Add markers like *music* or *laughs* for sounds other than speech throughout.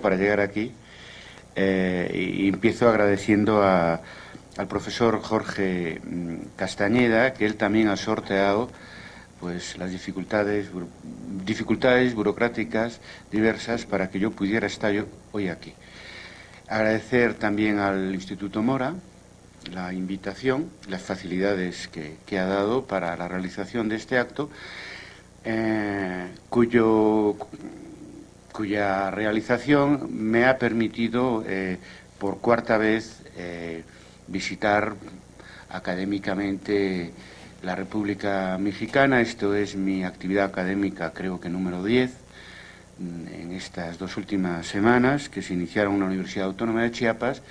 para llegar aquí eh, y empiezo agradeciendo a, al profesor Jorge mm, Castañeda que él también ha sorteado pues las dificultades dificultades burocráticas diversas para que yo pudiera estar yo hoy aquí. Agradecer también al Instituto Mora la invitación, las facilidades que, ha dado para la realización de este acto, eh, cuyo cuya realización me ha permitido eh, por cuarta vez eh, visitar académicamente la República Mexicana. Esto es mi actividad académica, creo que número 10, mm, en estas dos últimas semanas, que se iniciaron en la Universidad Autónoma de Chiapas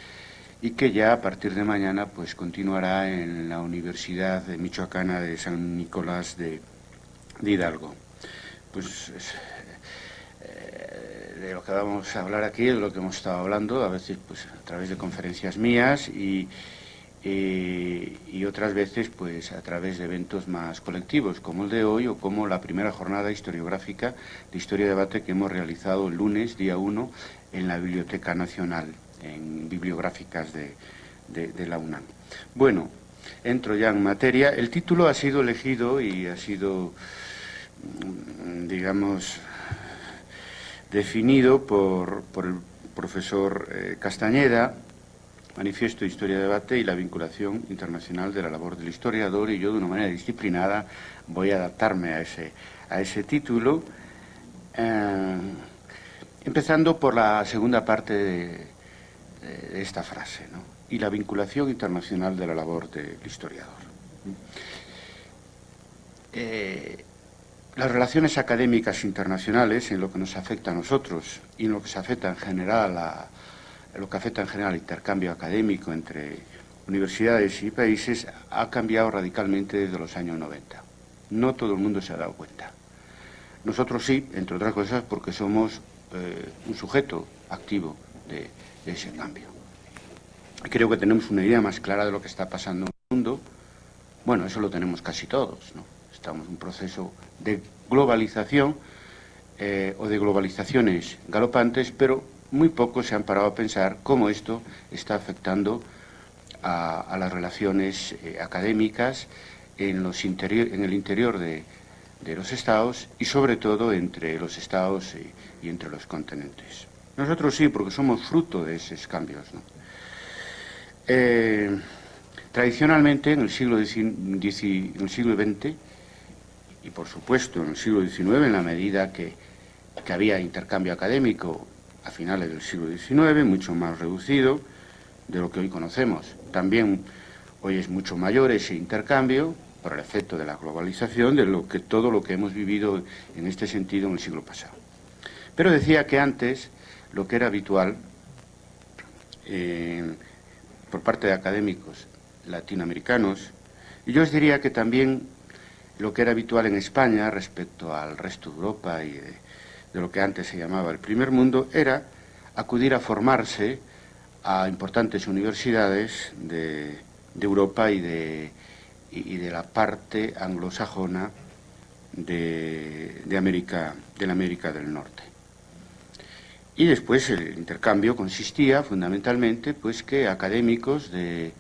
y que ya a partir de mañana pues continuará en la Universidad de Michoacana de San Nicolás de, de Hidalgo. Pues de lo que vamos a hablar aquí, de lo que hemos estado hablando, a veces pues a través de conferencias mías y, y, otras veces pues a través de eventos más colectivos, como el de hoy o como la primera jornada historiográfica de Historia y Debate que hemos realizado el lunes, día 1, en la Biblioteca Nacional, en bibliográficas de, de la UNAM. Bueno, entro ya en materia. El título ha sido elegido y ha sido, mm, digamos, definido por, el profesor eh, Castañeda, Manifiesto de Historia de Debate y la vinculación internacional de la labor del historiador, y yo de una manera disciplinada voy a adaptarme a ese, a ese título, eh, empezando por la segunda parte de, esta frase, y la vinculación internacional de la labor del historiador. Eh, las relaciones académicas internacionales, en lo que nos afecta a nosotros y en lo que se afecta en general a, lo que afecta en general al intercambio académico entre universidades y países, ha cambiado radicalmente desde los años 90. No todo el mundo se ha dado cuenta. Nosotros sí, entre otras cosas, porque somos eh, un sujeto activo de, de ese cambio. Creo que tenemos una idea más clara de lo que está pasando en el mundo. Bueno, eso lo tenemos casi todos, ¿no? Estamos en un proceso de globalización eh, o de globalizaciones galopantes, pero muy pocos se han parado a pensar cómo esto está afectando a, las relaciones eh, académicas en, los en el interior de, los estados y sobre todo entre los estados y, entre los continentes. Nosotros sí, porque somos fruto de esos cambios. Eh, tradicionalmente, en el siglo, en el siglo XX, y por supuesto en el siglo XIX, en la medida que, había intercambio académico a finales del siglo XIX, mucho más reducido de lo que hoy conocemos. También hoy es mucho mayor ese intercambio por el efecto de la globalización de lo que todo lo que hemos vivido en este sentido en el siglo pasado. Pero decía que antes lo que era habitual eh, por parte de académicos latinoamericanos, y yo os diría que también lo que era habitual en España respecto al resto de Europa y de, lo que antes se llamaba el primer mundo, era acudir a formarse a importantes universidades de, Europa y de, la parte anglosajona de, América, de la América del Norte. Y después el intercambio consistía fundamentalmente pues que académicos de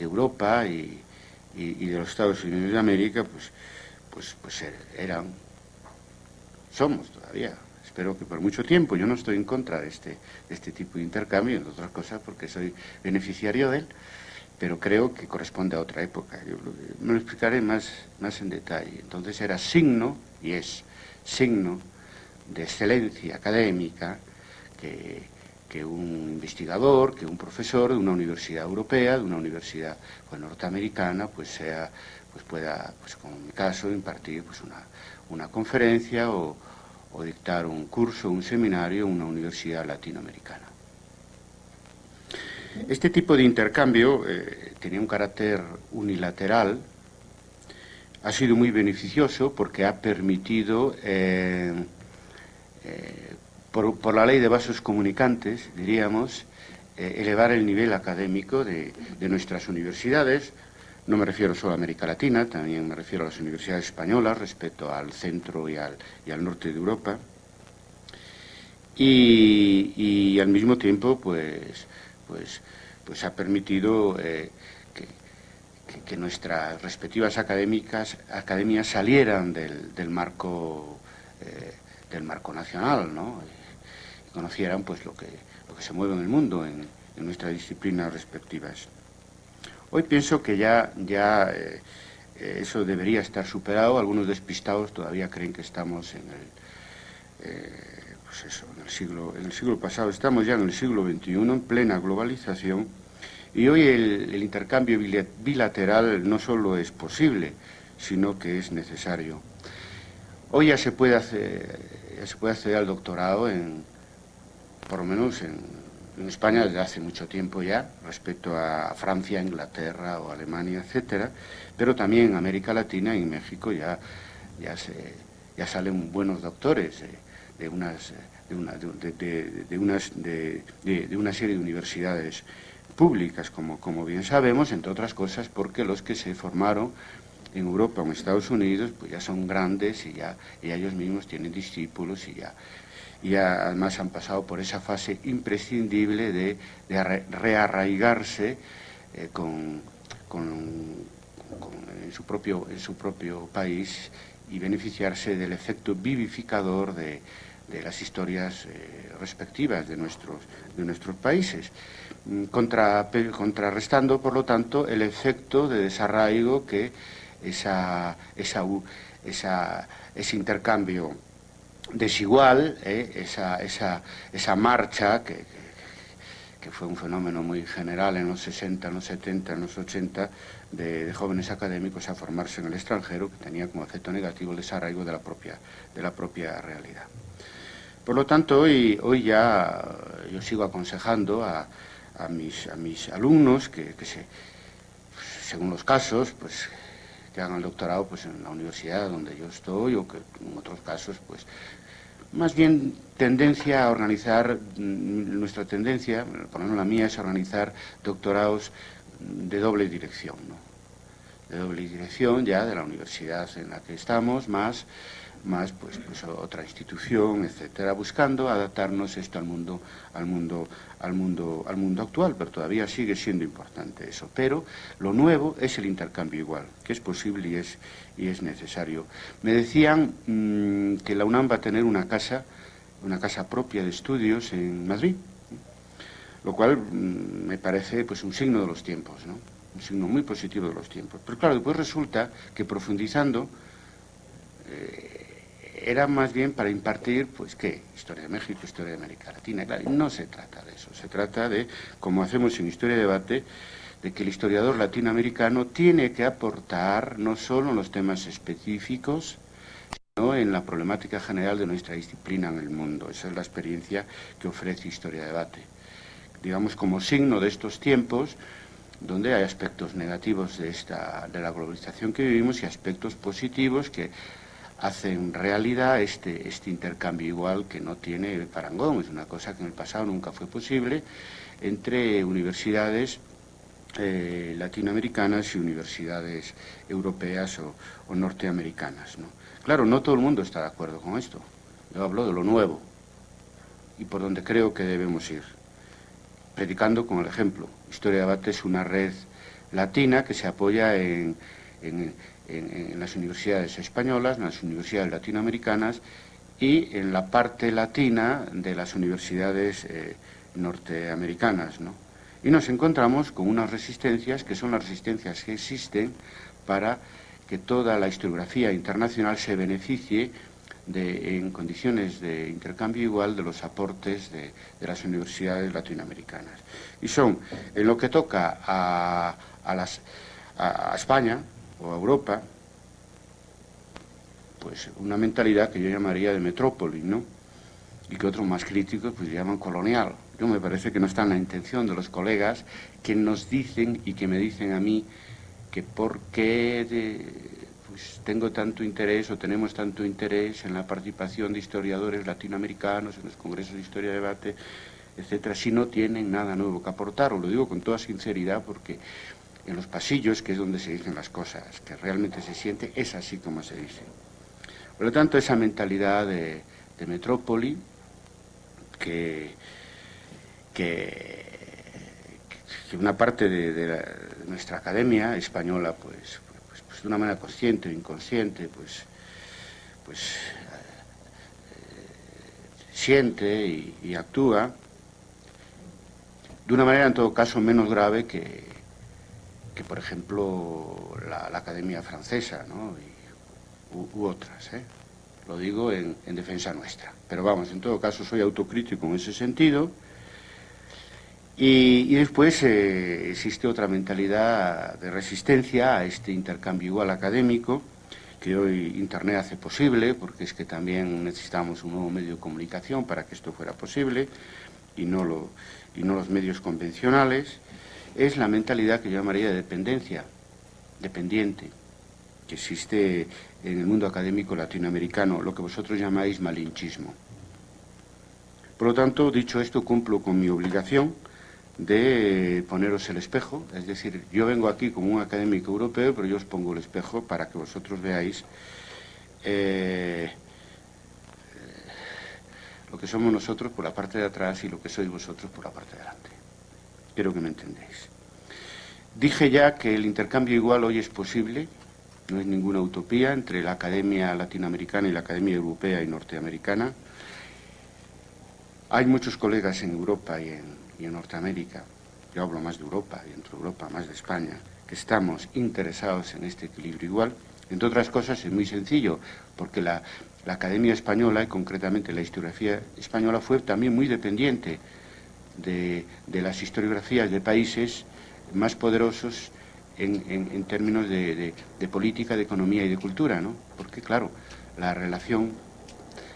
Europa y, y, de los Estados Unidos de América, pues, pues, pues er, eran, somos todavía, espero que por mucho tiempo, yo no estoy en contra de este, este tipo de intercambio, entre otras cosas porque soy beneficiario de él, pero creo que corresponde a otra época. Yo me lo explicaré más, más en detalle. Entonces era signo, y es signo, de excelencia académica que, que un investigador, que un profesor de una universidad europea, de una universidad pues, norteamericana, pues sea, pues pueda, pues como en mi caso, impartir pues una, una conferencia o, dictar un curso, un seminario en una universidad latinoamericana. Este tipo de intercambio eh, tenía un carácter unilateral, ha sido muy beneficioso porque ha permitido eh, eh, por, la ley de vasos comunicantes, diríamos, eh, elevar el nivel académico de, nuestras universidades. No me refiero solo a América Latina, también me refiero a las universidades españolas respecto al centro y al, norte de Europa. y, al mismo tiempo pues, pues, pues ha permitido eh, que, nuestras respectivas académicas, academias salieran del, marco, eh, del marco nacional ¿no? Conocieran pues, lo, que, lo que se mueve en el mundo en, nuestras disciplinas respectivas. Hoy pienso que ya, ya eh, eso debería estar superado. Algunos despistados todavía creen que estamos en el, pues eso, en el, siglo, en el siglo pasado, estamos ya en el siglo XXI, en plena globalización, y hoy el, intercambio bilateral no solo es posible, sino que es necesario. Hoy ya se puede hacer, se puede acceder al doctorado en, por lo menos en, España desde hace mucho tiempo ya, respecto a Francia, Inglaterra o Alemania, etcétera, pero también en América Latina y en México ya, ya, se, ya salen buenos doctores. De, unas, de, una, de, unas, de, una serie de universidades públicas, como, como bien sabemos, entre otras cosas porque los que se formaron en Europa o en Estados Unidos pues ya son grandes y ya y ellos mismos tienen discípulos y ya, y además han pasado por esa fase imprescindible de, rearraigarse eh, en, su propio, en su propio país y beneficiarse del efecto vivificador de, las historias eh, respectivas de nuestros, de nuestros países, mm, contrarrestando, por lo tanto, el efecto de desarraigo que esa, esa, ese intercambio desigual, eh, esa, esa, esa marcha que, que fue un fenómeno muy general en los 60, en los 70, en los 80, de, jóvenes académicos a formarse en el extranjero, que tenía como efecto negativo el desarraigo de la propia, de la propia realidad. Por lo tanto, hoy, hoy ya yo sigo aconsejando a, a, mis, a mis alumnos que, que se, según los casos, pues que hagan el doctorado pues, en la universidad donde yo estoy o que en otros casos pues más bien tendencia a organizar, mm, nuestra tendencia, por lo menos la mía, es organizar doctorados de doble dirección. De doble dirección ya de la universidad en la que estamos, más, más pues, pues otra institución, etcétera, buscando adaptarnos esto al mundo, al mundo, al mundo, al mundo actual, pero todavía sigue siendo importante eso. Pero lo nuevo es el intercambio igual, que es posible y es, y es necesario. Me decían mm, que la UNAM va a tener una casa, una casa propia de estudios en Madrid lo cual mm, me parece pues un signo de los tiempos, ¿no? Un signo muy positivo de los tiempos. Pero claro, después resulta que profundizando eh, era más bien para impartir, pues, ¿qué? Historia de México, historia de América Latina. Claro, no se trata de eso, se trata de, como hacemos en Historia de Debate, de que el historiador latinoamericano tiene que aportar no solo en los temas específicos, sino en la problemática general de nuestra disciplina en el mundo. Esa es la experiencia que ofrece Historia de Debate digamos, como signo de estos tiempos, donde hay aspectos negativos de, esta, de la globalización que vivimos y aspectos positivos que hacen realidad este, este intercambio igual que no tiene parangón. Es una cosa que en el pasado nunca fue posible entre universidades eh, latinoamericanas y universidades europeas o, o norteamericanas. ¿no? Claro, no todo el mundo está de acuerdo con esto. Yo hablo de lo nuevo y por donde creo que debemos ir predicando con el ejemplo. Historia de Debate es una red latina que se apoya en, las universidades españolas, en las universidades latinoamericanas y en la parte latina de las universidades eh, norteamericanas. Y nos encontramos con unas resistencias que son las resistencias que existen para que toda la historiografía internacional se beneficie en condiciones de intercambio igual de los aportes de, las universidades latinoamericanas. Y son, en lo que toca a, a, España o a Europa, pues una mentalidad que yo llamaría de metrópoli, ¿no? Y que otros más críticos pues llaman colonial. Yo me parece que no está en la intención de los colegas que nos dicen y que me dicen a mí que por qué de, pues, tengo tanto interés o tenemos tanto interés en la participación de historiadores latinoamericanos en los congresos de historia de debate, etcétera, si no tienen nada nuevo que aportar. Os lo digo con toda sinceridad porque en los pasillos, que es donde se dicen las cosas, que realmente se siente, es así como se dice. Por lo tanto, esa mentalidad de, metrópoli, que, que, una parte de, nuestra academia española, pues, de una manera consciente o inconsciente, pues, pues eh, siente y, actúa de una manera en todo caso menos grave que, que por ejemplo la, Academia Francesa ¿no? u, otras. ¿eh? Lo digo en, defensa nuestra. Pero vamos, en todo caso soy autocrítico en ese sentido. Y, después eh, existe otra mentalidad de resistencia a este intercambio igual académico que hoy Internet hace posible, porque es que también necesitamos un nuevo medio de comunicación para que esto fuera posible y no, lo, y no los medios convencionales, es la mentalidad que yo llamaría de dependencia, dependiente que existe en el mundo académico latinoamericano, lo que vosotros llamáis malinchismo. Por lo tanto, dicho esto, cumplo con mi obligación de poneros el espejo, es decir, yo vengo aquí como un académico europeo, pero yo os pongo el espejo para que vosotros veáis eh, lo que somos nosotros por la parte de atrás y lo que sois vosotros por la parte de delante. Quiero que me entendéis. Dije ya que el intercambio igual hoy es posible, no es ninguna utopía entre la Academia Latinoamericana y la Academia Europea y Norteamericana. Hay muchos colegas en Europa y en, Norteamérica, yo hablo más de Europa y entre Europa más de España, que estamos interesados en este equilibrio igual. Entre otras cosas es muy sencillo, porque la, Academia Española, y concretamente la historiografía española, fue también muy dependiente de, de las historiografías de países más poderosos en, términos de, política, de economía y de cultura, ¿no? Porque, claro, la relación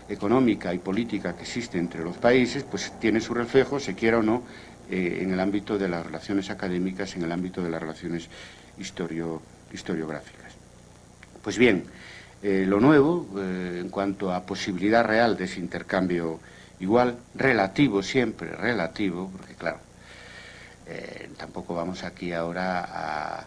económica y política que existe entre los países, pues tiene su reflejo, se quiera o no, eh, en el ámbito de las relaciones académicas, en el ámbito de las relaciones historiográficas. Pues bien, eh, lo nuevo, eh, en cuanto a posibilidad real de ese intercambio igual, relativo siempre, relativo, porque claro, tampoco vamos aquí ahora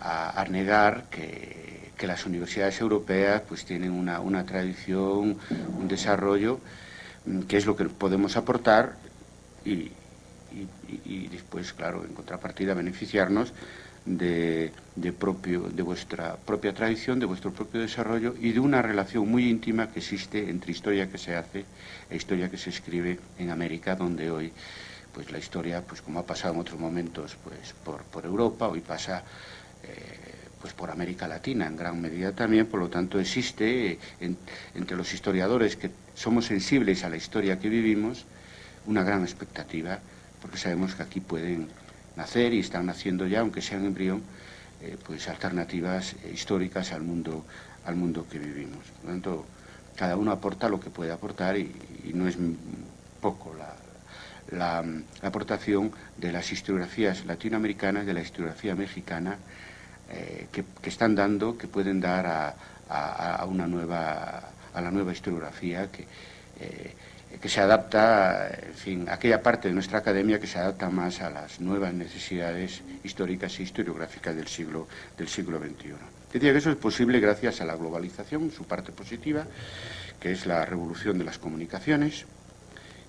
a, negar que, las universidades europeas pues tienen una, tradición, un desarrollo, mm, que es lo que podemos aportar y, después, claro, en contrapartida beneficiarnos de, propio, de vuestra propia tradición, de vuestro propio desarrollo y de una relación muy íntima que existe entre historia que se hace e historia que se escribe en América, donde hoy pues la historia, pues como ha pasado en otros momentos, pues por, Europa, hoy pasa eh, pues por América Latina en gran medida también, por lo tanto existe entre los historiadores que somos sensibles a la historia que vivimos una gran expectativa, porque sabemos que aquí pueden nacer y están naciendo ya, aunque sean embrión, eh, pues alternativas históricas al mundo, al mundo que vivimos. Por lo tanto, cada uno aporta lo que puede aportar y no es poco la, aportación de las historiografías latinoamericanas, de la historiografía mexicana, eh, que, están dando, que pueden dar a, una nueva, a la nueva historiografía que, eh, se adapta, en fin, aquella parte de nuestra academia que se adapta más a las nuevas necesidades históricas e historiográficas del siglo, del siglo XXI. Decía que eso es posible gracias a la globalización, su parte positiva, que es la revolución de las comunicaciones,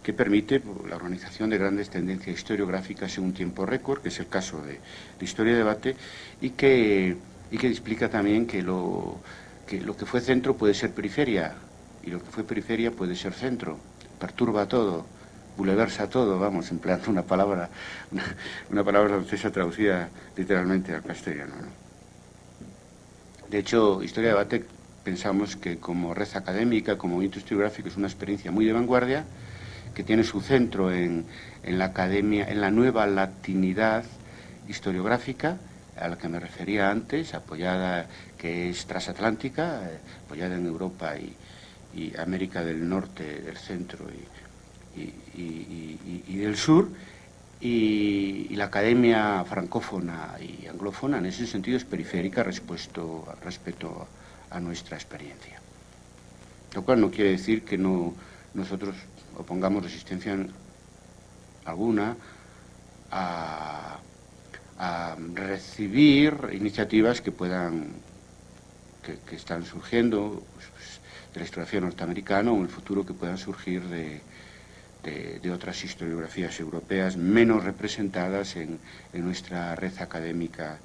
que permite la organización de grandes tendencias historiográficas en un tiempo récord, que es el caso de, Historia y Debate, y que, y que explica también que lo, que fue centro puede ser periferia, y lo que fue periferia puede ser centro, perturba todo, buleversa todo, vamos, empleando una palabra, una, palabra francesa traducida literalmente al castellano. De hecho, Historia y Debate pensamos que como red académica, como movimiento historiográfico, es una experiencia muy de vanguardia, que tiene su centro en, la academia, en la nueva latinidad historiográfica, a la que me refería antes, apoyada, que es transatlántica, eh, apoyada en Europa y, América del Norte, del Centro y, del Sur, y, la academia francófona y anglófona en ese sentido es periférica respecto, respecto a nuestra experiencia. Lo cual no quiere decir que no nosotros opongamos resistencia alguna a, recibir iniciativas que puedan, que, están surgiendo pues, pues, de la historiografía norteamericana o en el futuro que puedan surgir de, de, otras historiografías europeas menos representadas en, nuestra red académica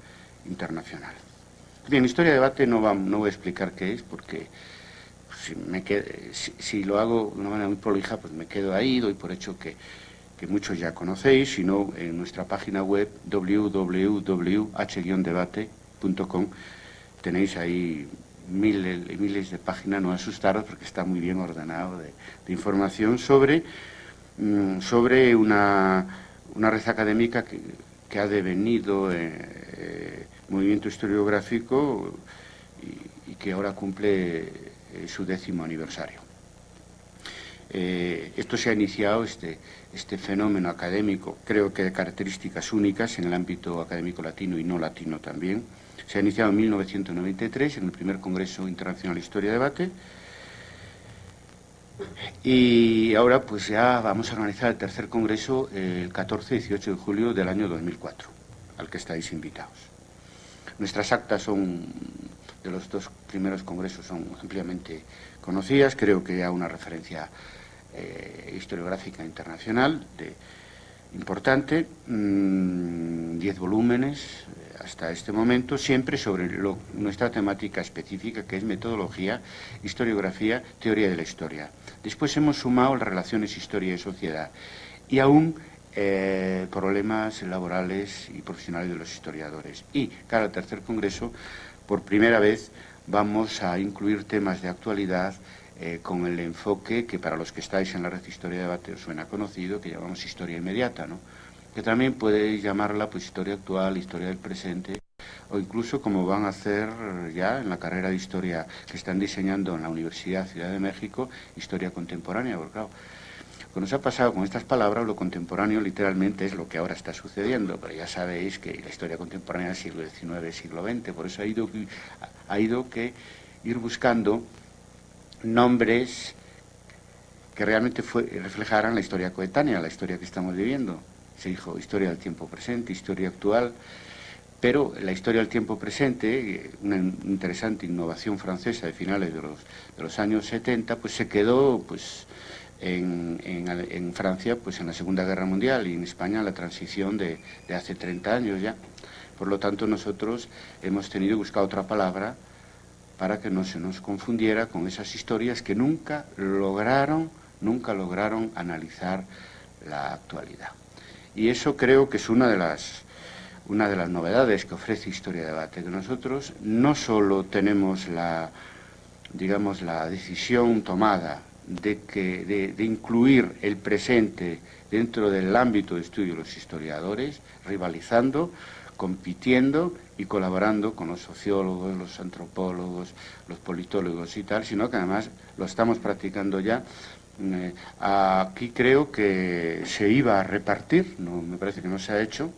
internacional. Bien, historia de debate no, no voy a explicar qué es, porque si, me si, lo hago de una manera muy prolija, pues me quedo ahí, doy por hecho que, que muchos ya conocéis, sino en nuestra página web www.h-debate.com tenéis ahí miles y miles de páginas, no asustaros porque está muy bien ordenado de, información sobre, mm, sobre una, red académica que, ha devenido eh, eh, movimiento historiográfico y, que ahora cumple eh, su décimo aniversario. esto se ha iniciado, este, este fenómeno académico, creo que de características únicas en el ámbito académico latino y no latino también, se ha iniciado en 1993 en el primer Congreso Internacional de Historia y Debate y ahora pues ya vamos a organizar el tercer Congreso el 14 y 18 de julio del año 2004, al que estáis invitados. Nuestras actas son, de los dos primeros congresos son ampliamente conocidas, creo que ya una referencia eh, historiográfica internacional de, importante, mm, diez volúmenes, hasta este momento, siempre sobre nuestra temática específica, que es metodología, historiografía, teoría de la historia. Después hemos sumado las relaciones historia y sociedad y aún eh, problemas laborales y profesionales de los historiadores. Y, cada tercer congreso, por primera vez, vamos a incluir temas de actualidad eh, con el enfoque que para los que estáis en la red Historia de Debate os suena conocido, que llamamos historia inmediata, ¿no? que también podéis llamarla pues historia actual, historia del presente, o incluso como van a hacer ya en la carrera de historia que están diseñando en la Universidad Ciudad de México, historia contemporánea, porque claro, cuando se ha pasado con estas palabras, lo contemporáneo literalmente es lo que ahora está sucediendo, pero ya sabéis que la historia contemporánea del siglo XIX, siglo XX, por eso ha ido, ha ido que ir buscando nombres que realmente reflejaran la historia coetánea, la historia que estamos viviendo. Se dijo historia del tiempo presente, historia actual, pero la historia del tiempo presente, una interesante innovación francesa de finales de los, de los años 70, pues se quedó pues, en, Francia pues, en la Segunda Guerra Mundial y en España la transición de, de hace 30 años ya. Por lo tanto, nosotros hemos tenido que buscar otra palabra para que no se nos confundiera con esas historias que nunca lograron, nunca lograron analizar la actualidad. Y eso creo que es una de las, una de las novedades que ofrece Historia Debate, que nosotros no solo tenemos la, digamos, la decisión tomada de, que, de, incluir el presente dentro del ámbito de estudio de los historiadores, rivalizando, compitiendo y colaborando con los sociólogos, los antropólogos, los politólogos y tal, sino que además lo estamos practicando ya. Eh, aquí creo que se iba a repartir, no, me parece que no se ha hecho,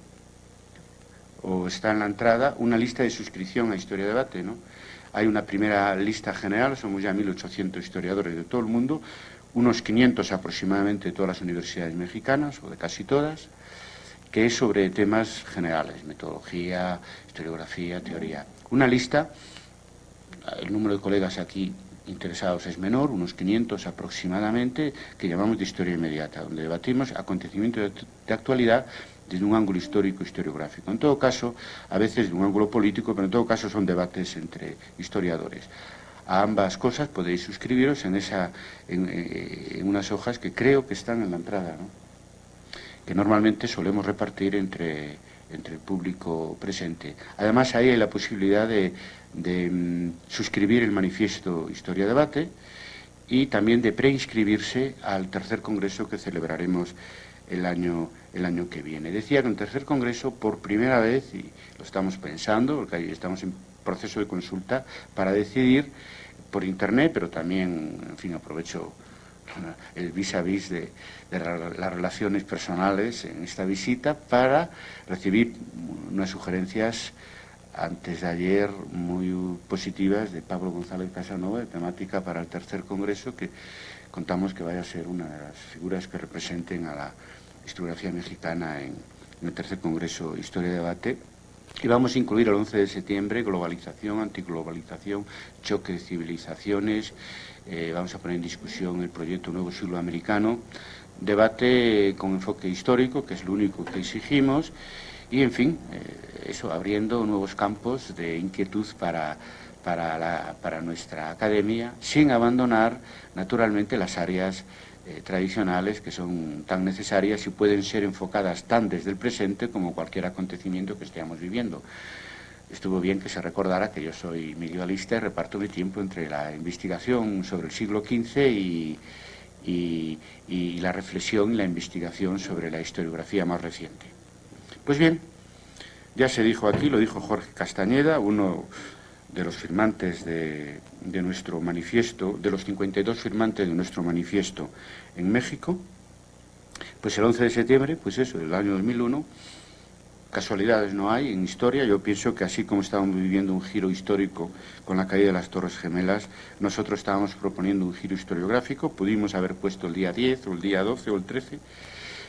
o está en la entrada, una lista de suscripción a Historia Debate. ¿no? Hay una primera lista general, somos ya 1.800 historiadores de todo el mundo, unos 500 aproximadamente de todas las universidades mexicanas, o de casi todas, que es sobre temas generales, metodología, historiografía, teoría. Una lista, el número de colegas aquí interesados es menor, unos 500 aproximadamente, que llamamos de historia inmediata, donde debatimos acontecimientos de actualidad desde un ángulo histórico historiográfico. En todo caso, a veces de un ángulo político, pero en todo caso son debates entre historiadores. A ambas cosas podéis suscribiros en, esa, en, eh, unas hojas que creo que están en la entrada, que normalmente solemos repartir entre, entre el público presente. Además, ahí hay la posibilidad de, de mm, suscribir el manifiesto Historia Debate y también de preinscribirse al tercer congreso que celebraremos el año, el año que viene. Decía que un tercer congreso, por primera vez, y lo estamos pensando, porque ahí estamos en proceso de consulta, para decidir por Internet, pero también, en fin, aprovecho el vis a vis de, de, las relaciones personales en esta visita para recibir unas sugerencias antes de ayer muy positivas de Pablo González Casanova, de temática para el tercer congreso, que contamos que vaya a ser una de las figuras que representen a la historiografía mexicana en, el tercer congreso Historia y Debate. Y vamos a incluir el 11 de septiembre globalización, antiglobalización, choque de civilizaciones. Eh, vamos a poner en discusión el proyecto Nuevo Siglo Americano, debate con enfoque histórico, que es lo único que exigimos, y en fin, eh, eso abriendo nuevos campos de inquietud para, para, nuestra academia, sin abandonar naturalmente las áreas eh, tradicionales que son tan necesarias y pueden ser enfocadas tan desde el presente como cualquier acontecimiento que estemos viviendo. Estuvo bien que se recordara que yo soy medievalista y reparto mi tiempo entre la investigación sobre el siglo XV y, y la reflexión y la investigación sobre la historiografía más reciente. Pues bien, ya se dijo aquí, lo dijo Jorge Castañeda, uno de los firmantes de, nuestro manifiesto, de los 52 firmantes de nuestro manifiesto en México, pues el 11 de septiembre, pues eso, del año 2001, casualidades no hay en historia, yo pienso que así como estábamos viviendo un giro histórico con la caída de las Torres Gemelas, nosotros estábamos proponiendo un giro historiográfico, pudimos haber puesto el día 10 o el día 12 o el 13,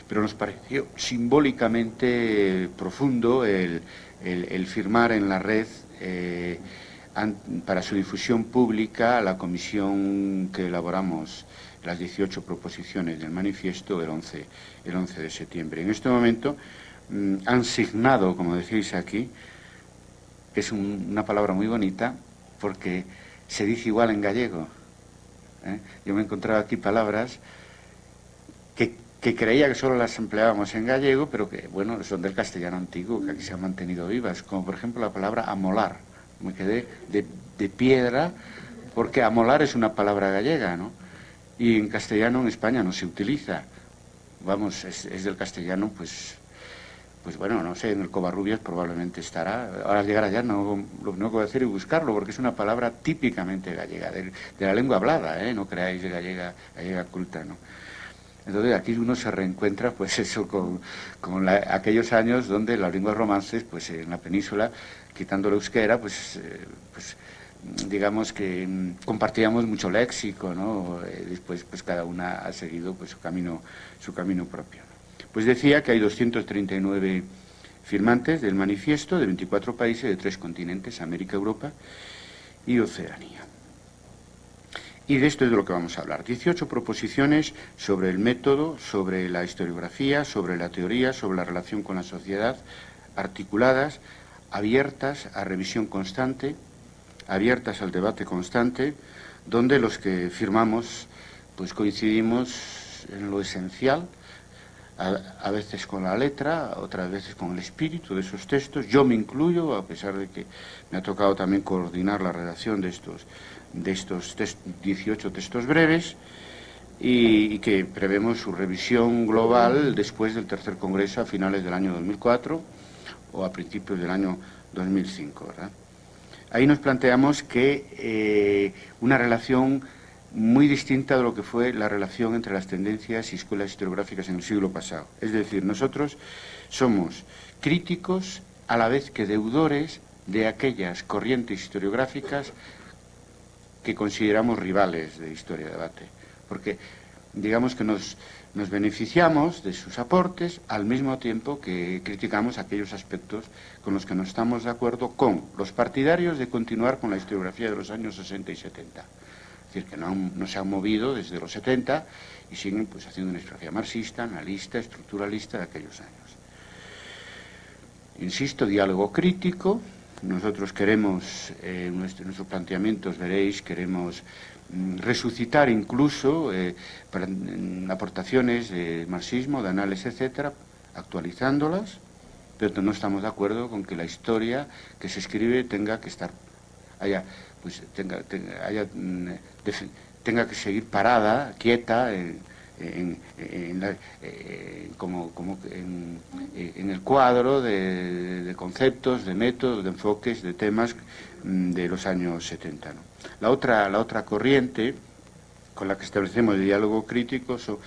pero nos pareció simbólicamente profundo el, firmar en la red eh, para su difusión pública la comisión que elaboramos las 18 proposiciones del manifiesto el 11, el 11 de septiembre. En este momento mm, han signado, como decís aquí, que es una palabra muy bonita porque se dice igual en gallego. ¿eh? Yo me he encontrado aquí palabras que, que, creía que solo las empleábamos en gallego, pero que, bueno, son del castellano antiguo, que aquí se han mantenido vivas, como por ejemplo la palabra amolar me quedé de, piedra, porque amolar es una palabra gallega, ¿no? Y en castellano en España no se utiliza. Vamos, es, del castellano, pues, pues bueno, no sé, en el Covarrubias probablemente estará. Ahora llegar allá no, lo voy a hacer es buscarlo, porque es una palabra típicamente gallega, de, la lengua hablada, ¿eh? No creáis de gallega, gallega culta, ¿no? Entonces aquí uno se reencuentra, pues *laughs* eso, con, aquellos años donde las lenguas romances, pues en la península, quitando la euskera, pues, eh, pues digamos que mm, compartíamos mucho léxico, ¿no? Eh, después, pues cada una ha seguido pues, su, camino, su camino propio. Pues decía que hay 239 firmantes del manifiesto de 24 países de tres continentes, América, Europa y Oceanía. Y de esto es de lo que vamos a hablar. 18 proposiciones sobre el método, sobre la historiografía, sobre la teoría, sobre la relación con la sociedad, articuladas, abiertas a revisión constante, abiertas al debate constante, donde los que firmamos pues coincidimos en lo esencial, a, veces con la letra, otras veces con el espíritu de esos textos. Yo me incluyo, a pesar de que me ha tocado también coordinar la redacción de estos de estos 18 textos breves y, que prevemos su revisión global después del tercer congreso a finales del año 2004 o a principios del año 2005. Ahí nos planteamos que eh, una relación muy distinta de lo que fue la relación entre las tendencias y escuelas historiográficas en el siglo pasado. Es decir, nosotros somos críticos a la vez que deudores de aquellas corrientes historiográficas que consideramos rivales de Historia de Debate, porque digamos que nos, beneficiamos de sus aportes al mismo tiempo que criticamos aquellos aspectos con los que no estamos de acuerdo con los partidarios de continuar con la historiografía de los años 60 y 70. Es decir, que no, no se han movido desde los 70 y siguen pues, haciendo una historiografía marxista, analista, estructuralista de aquellos años. Insisto, diálogo crítico, nosotros queremos, eh, nuestros planteamientos veréis, queremos mm, resucitar incluso eh, mm, aportaciones de marxismo, de análisis, etcétera, actualizándolas, pero no estamos de acuerdo con que la historia que se escribe tenga que estar, haya, pues, tenga, mm, tenga que seguir parada, quieta, en, eh, como, en, el cuadro de, conceptos, de métodos, de enfoques, de temas mm, de los años 70. La, otra, la otra corriente con la que establecemos el diálogo crítico son,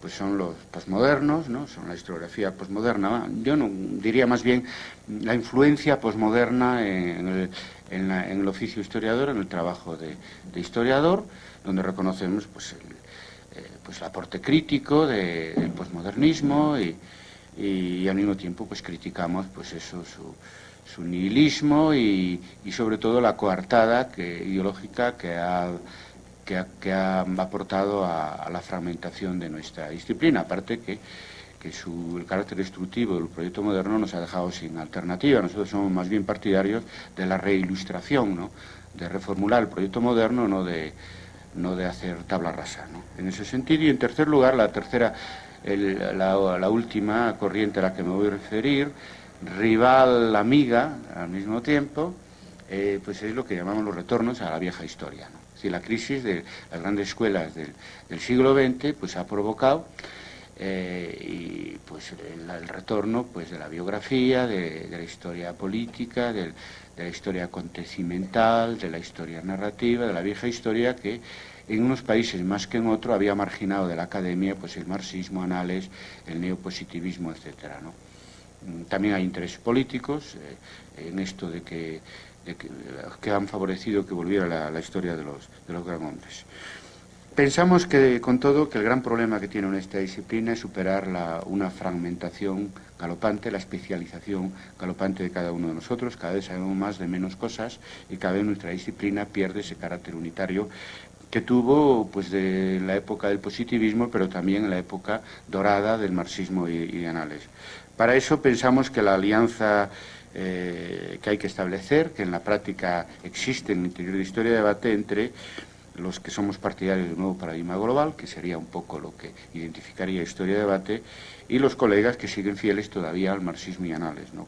pues son los posmodernos, ¿no? son la historiografía posmoderna. Yo no, diría más bien la influencia posmoderna en el, en, el oficio historiador, en el trabajo de, de historiador, donde reconocemos pues, el, eh, pues el aporte crítico del posmodernismo y, al mismo tiempo pues criticamos pues eso su, nihilismo y, sobre todo la coartada que, ideológica que ha, que ha, aportado a, la fragmentación de nuestra disciplina, aparte que, el carácter destructivo del proyecto moderno nos ha dejado sin alternativa. Nosotros somos más bien partidarios de la reilustración, ¿no? de reformular el proyecto moderno, no de, no de hacer tabla rasa. ¿no? En ese sentido, y en tercer lugar, la tercera, la, última corriente a la que me voy a referir, rival, amiga, al mismo tiempo, eh, pues es lo que llamamos los retornos a la vieja historia. ¿no? La crisis de las grandes escuelas del, siglo XX pues, ha provocado eh, y, pues, el, retorno pues, de la biografía, de, la historia política, de, la historia acontecimental, de la historia narrativa, de la vieja historia que en unos países más que en otros había marginado de la academia pues, el marxismo, anales, el neopositivismo, etc. Mm, también hay intereses políticos eh, en esto de que que, han favorecido que volviera la, historia de los, de los gran hombres. Pensamos que, con todo, que el gran problema que tiene esta disciplina es superar una fragmentación galopante, la especialización galopante de cada uno de nosotros. Cada vez sabemos más de menos cosas y cada vez nuestra disciplina pierde ese carácter unitario que tuvo pues de la época del positivismo, pero también en la época dorada del marxismo y, de anales. Para eso pensamos que la alianza eh, que hay que establecer, que en la práctica existe en el interior de Historia de Debate entre los que somos partidarios de un nuevo paradigma global, que sería un poco lo que identificaría Historia de Debate, y los colegas que siguen fieles todavía al marxismo y anales. ¿no?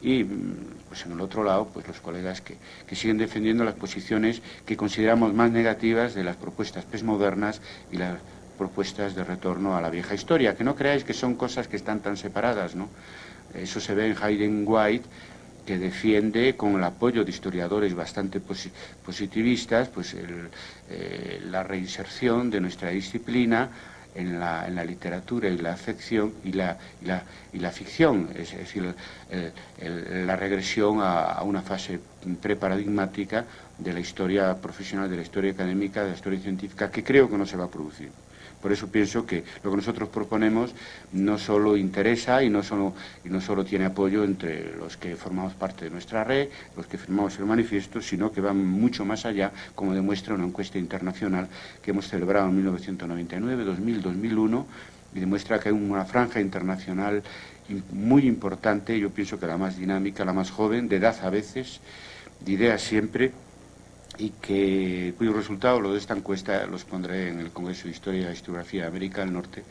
Y mm, pues en el otro lado, pues los colegas que, que, siguen defendiendo las posiciones que consideramos más negativas de las propuestas postmodernas y las propuestas de retorno a la vieja historia, que no creáis que son cosas que están tan separadas, ¿no? Eso se ve en Hayden White, que defiende con el apoyo de historiadores bastante positivistas pues eh, la reinserción de nuestra disciplina en la, literatura y la la, y la, ficción, es decir, la regresión a, una fase preparadigmática de la historia profesional, de la historia académica, de la historia científica, que creo que no se va a producir. Por eso pienso que lo que nosotros proponemos no solo interesa y no solo, tiene apoyo entre los que formamos parte de nuestra red, los que firmamos el manifiesto, sino que va mucho más allá, como demuestra una encuesta internacional que hemos celebrado en 1999, 2000, 2001, y demuestra que hay una franja internacional muy importante, yo pienso que la más dinámica, la más joven, de edad a veces, de ideas siempre, y que, cuyo resultado, lo de esta encuesta, los pondré en el Congreso de Historia y Historiografía de América del Norte,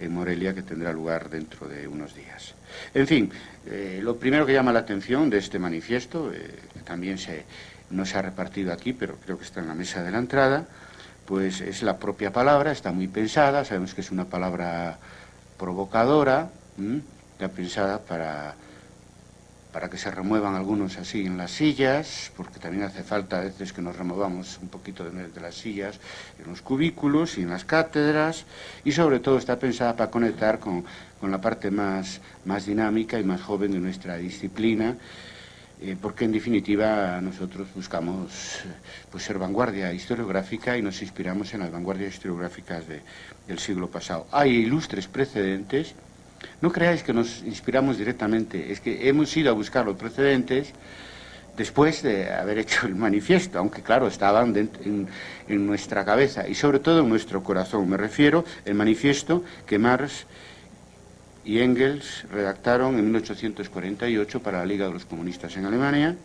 en Morelia, que tendrá lugar dentro de unos días. En fin, eh, lo primero que llama la atención de este manifiesto, eh, también se, no se ha repartido aquí, pero creo que está en la mesa de la entrada, pues es la propia palabra, está muy pensada, sabemos que es una palabra provocadora, está pensada para para que se remuevan algunos así en las sillas, porque también hace falta a veces que nos removamos un poquito de, las sillas en los cubículos y en las cátedras, y sobre todo está pensada para conectar con, la parte más, más dinámica y más joven de nuestra disciplina, eh, porque en definitiva nosotros buscamos pues, ser vanguardia historiográfica y nos inspiramos en las vanguardias historiográficas del siglo pasado. Hay ilustres precedentes, no creáis que nos inspiramos directamente, es que hemos ido a buscar los precedentes después de haber hecho el manifiesto, aunque claro, estaban en, nuestra cabeza y sobre todo en nuestro corazón. Me refiero al manifiesto que Marx y Engels redactaron en 1848 para la Liga de los Comunistas en Alemania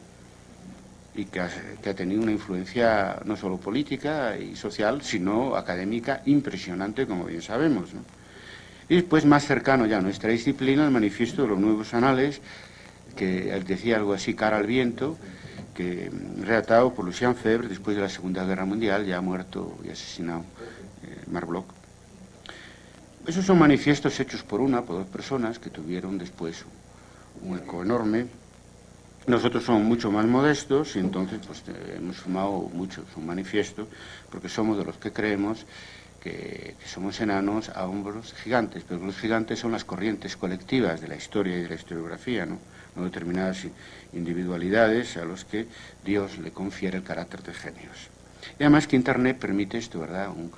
y que ha, tenido una influencia no solo política y social, sino académica impresionante, como bien sabemos. Y después, más cercano ya a nuestra disciplina, el manifiesto de los nuevos anales, que decía algo así, cara al viento, que mm, reatado por Lucien Febre después de la Segunda Guerra Mundial, ya muerto y asesinado eh, Marbloch. Esos son manifiestos hechos por una, por dos personas, que tuvieron después un eco enorme. Nosotros somos mucho más modestos y entonces pues, eh, hemos sumado mucho un manifiesto, porque somos de los que creemos que, somos enanos a hombros gigantes, pero los gigantes son las corrientes colectivas de la historia y de la historiografía, ¿no? determinadas individualidades a los que Dios le confiere el carácter de genios. Y además que Internet permite esto, ¿verdad? Un,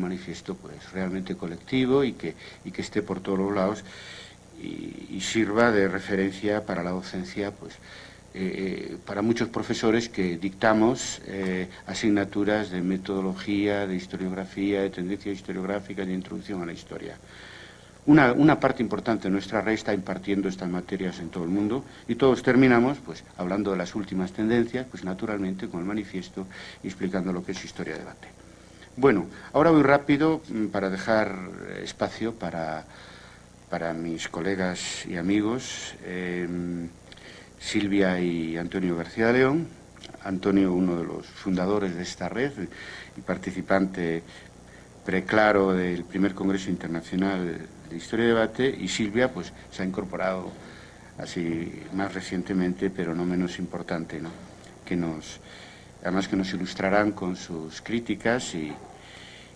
manifiesto pues realmente colectivo y que, y que esté por todos los lados y, sirva de referencia para la docencia pues eh, para muchos profesores que dictamos eh, asignaturas de metodología, de historiografía, de tendencia historiográfica, de introducción a la historia. Una, una, parte importante de nuestra red está impartiendo estas materias en todo el mundo y todos terminamos pues, hablando de las últimas tendencias, pues naturalmente con el manifiesto explicando lo que es historia de debate. Bueno, ahora voy rápido mm, para dejar espacio para, para mis colegas y amigos. Eh, Silvia y Antonio García León. Antonio, uno de los fundadores de esta red y participante preclaro del primer Congreso Internacional de Historia y Debate, y Silvia pues, se ha incorporado así más recientemente, pero no menos importante, ¿no? que nos, además que nos ilustrarán con sus críticas y,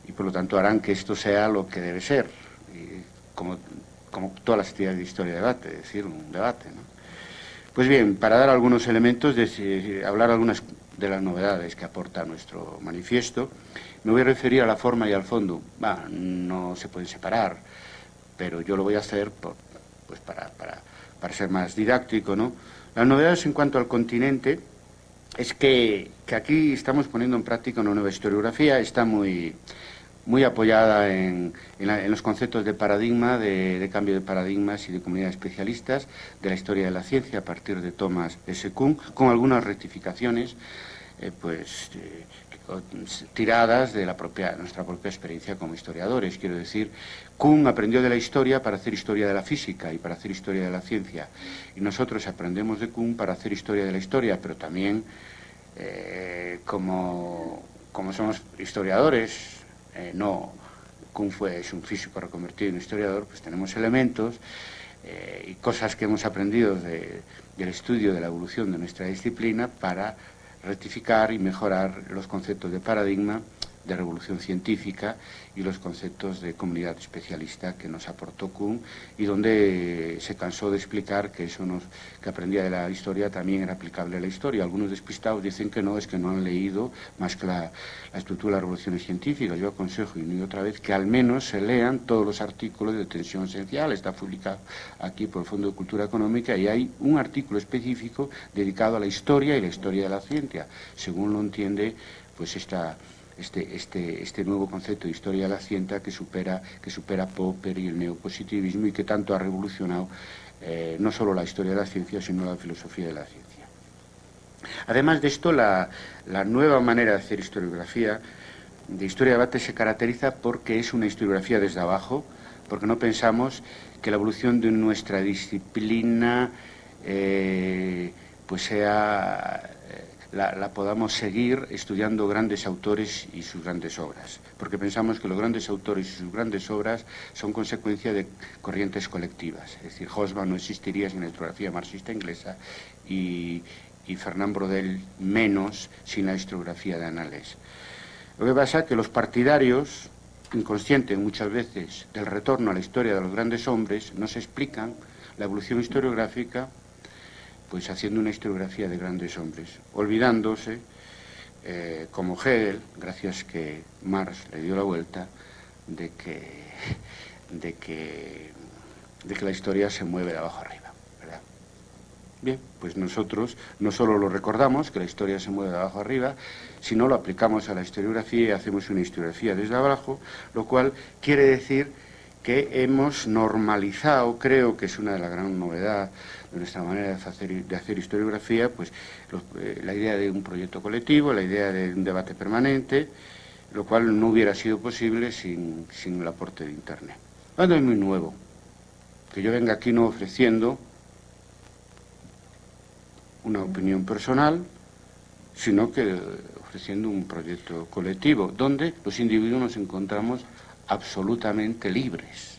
y por lo tanto harán que esto sea lo que debe ser, como, como todas las actividades de historia y debate, es decir, un debate. ¿no? Pues bien, para dar algunos elementos, de, hablar algunas de las novedades que aporta nuestro manifiesto, me voy a referir a la forma y al fondo. no se pueden separar, pero yo lo voy a hacer pues para, para, ser más didáctico. ¿no? Las novedades en cuanto al continente es que, que aquí estamos poniendo en práctica una nueva historiografía, está muy muy apoyada en, los conceptos de paradigma, de, cambio de paradigmas y de comunidades especialistas de la historia de la ciencia a partir de Thomas S. Kuhn, con algunas rectificaciones eh, pues, eh, tiradas de la propia, nuestra propia experiencia como historiadores. Quiero decir, Kuhn aprendió de la historia para hacer historia de la física y para hacer historia de la ciencia. Y nosotros aprendemos de Kuhn para hacer historia de la historia, pero también eh, como somos historiadores, eh, no Kuhn fue, es un físico reconvertido en historiador, pues tenemos elementos eh, y cosas que hemos aprendido del estudio de la evolución de nuestra disciplina para rectificar y mejorar los conceptos de paradigma de revolución científica y los conceptos de comunidad especialista que nos aportó Kuhn y donde se cansó de explicar que eso nos, que aprendía de la historia también era aplicable a la historia. Algunos despistados dicen que no, es que no han leído más que la, estructura de las revoluciones científicas. Yo aconsejo y otra vez que al menos se lean todos los artículos de tensión esencial. Está publicado aquí por el Fondo de Cultura Económica y hay un artículo específico dedicado a la historia y la historia de la ciencia, según lo entiende pues esta este, este, este nuevo concepto de historia de la ciencia que supera, que supera Popper y el neopositivismo y que tanto ha revolucionado eh, no solo la historia de la ciencia, sino la filosofía de la ciencia. Además de esto, la, la nueva manera de hacer historiografía, de historia de debate, se caracteriza porque es una historiografía desde abajo, porque no pensamos que la evolución de nuestra disciplina eh, pues sea la, podamos seguir estudiando grandes autores y sus grandes obras, porque pensamos que los grandes autores y sus grandes obras son consecuencia de corrientes colectivas. Es decir, Hosman no existiría sin la historiografía marxista inglesa y, y Fernand Brodel menos sin la historiografía de Anales. Lo que pasa es que los partidarios, inconscientes muchas veces del retorno a la historia de los grandes hombres, no se explican la evolución historiográfica pues haciendo una historiografía de grandes hombres, olvidándose, eh, como Hegel, gracias que Marx le dio la vuelta, de que, de que, de que la historia se mueve de abajo arriba. ¿verdad? Bien, pues nosotros no solo lo recordamos, que la historia se mueve de abajo arriba, sino lo aplicamos a la historiografía y hacemos una historiografía desde abajo, lo cual quiere decir que hemos normalizado, creo que es una de las gran novedades de nuestra manera de hacer, de hacer historiografía, pues eh, la idea de un proyecto colectivo, la idea de un debate permanente, lo cual no hubiera sido posible sin, el aporte de Internet. Cuando es muy nuevo, que yo venga aquí no ofreciendo una opinión personal, sino que ofreciendo un proyecto colectivo, donde los individuos nos encontramos absolutamente libres,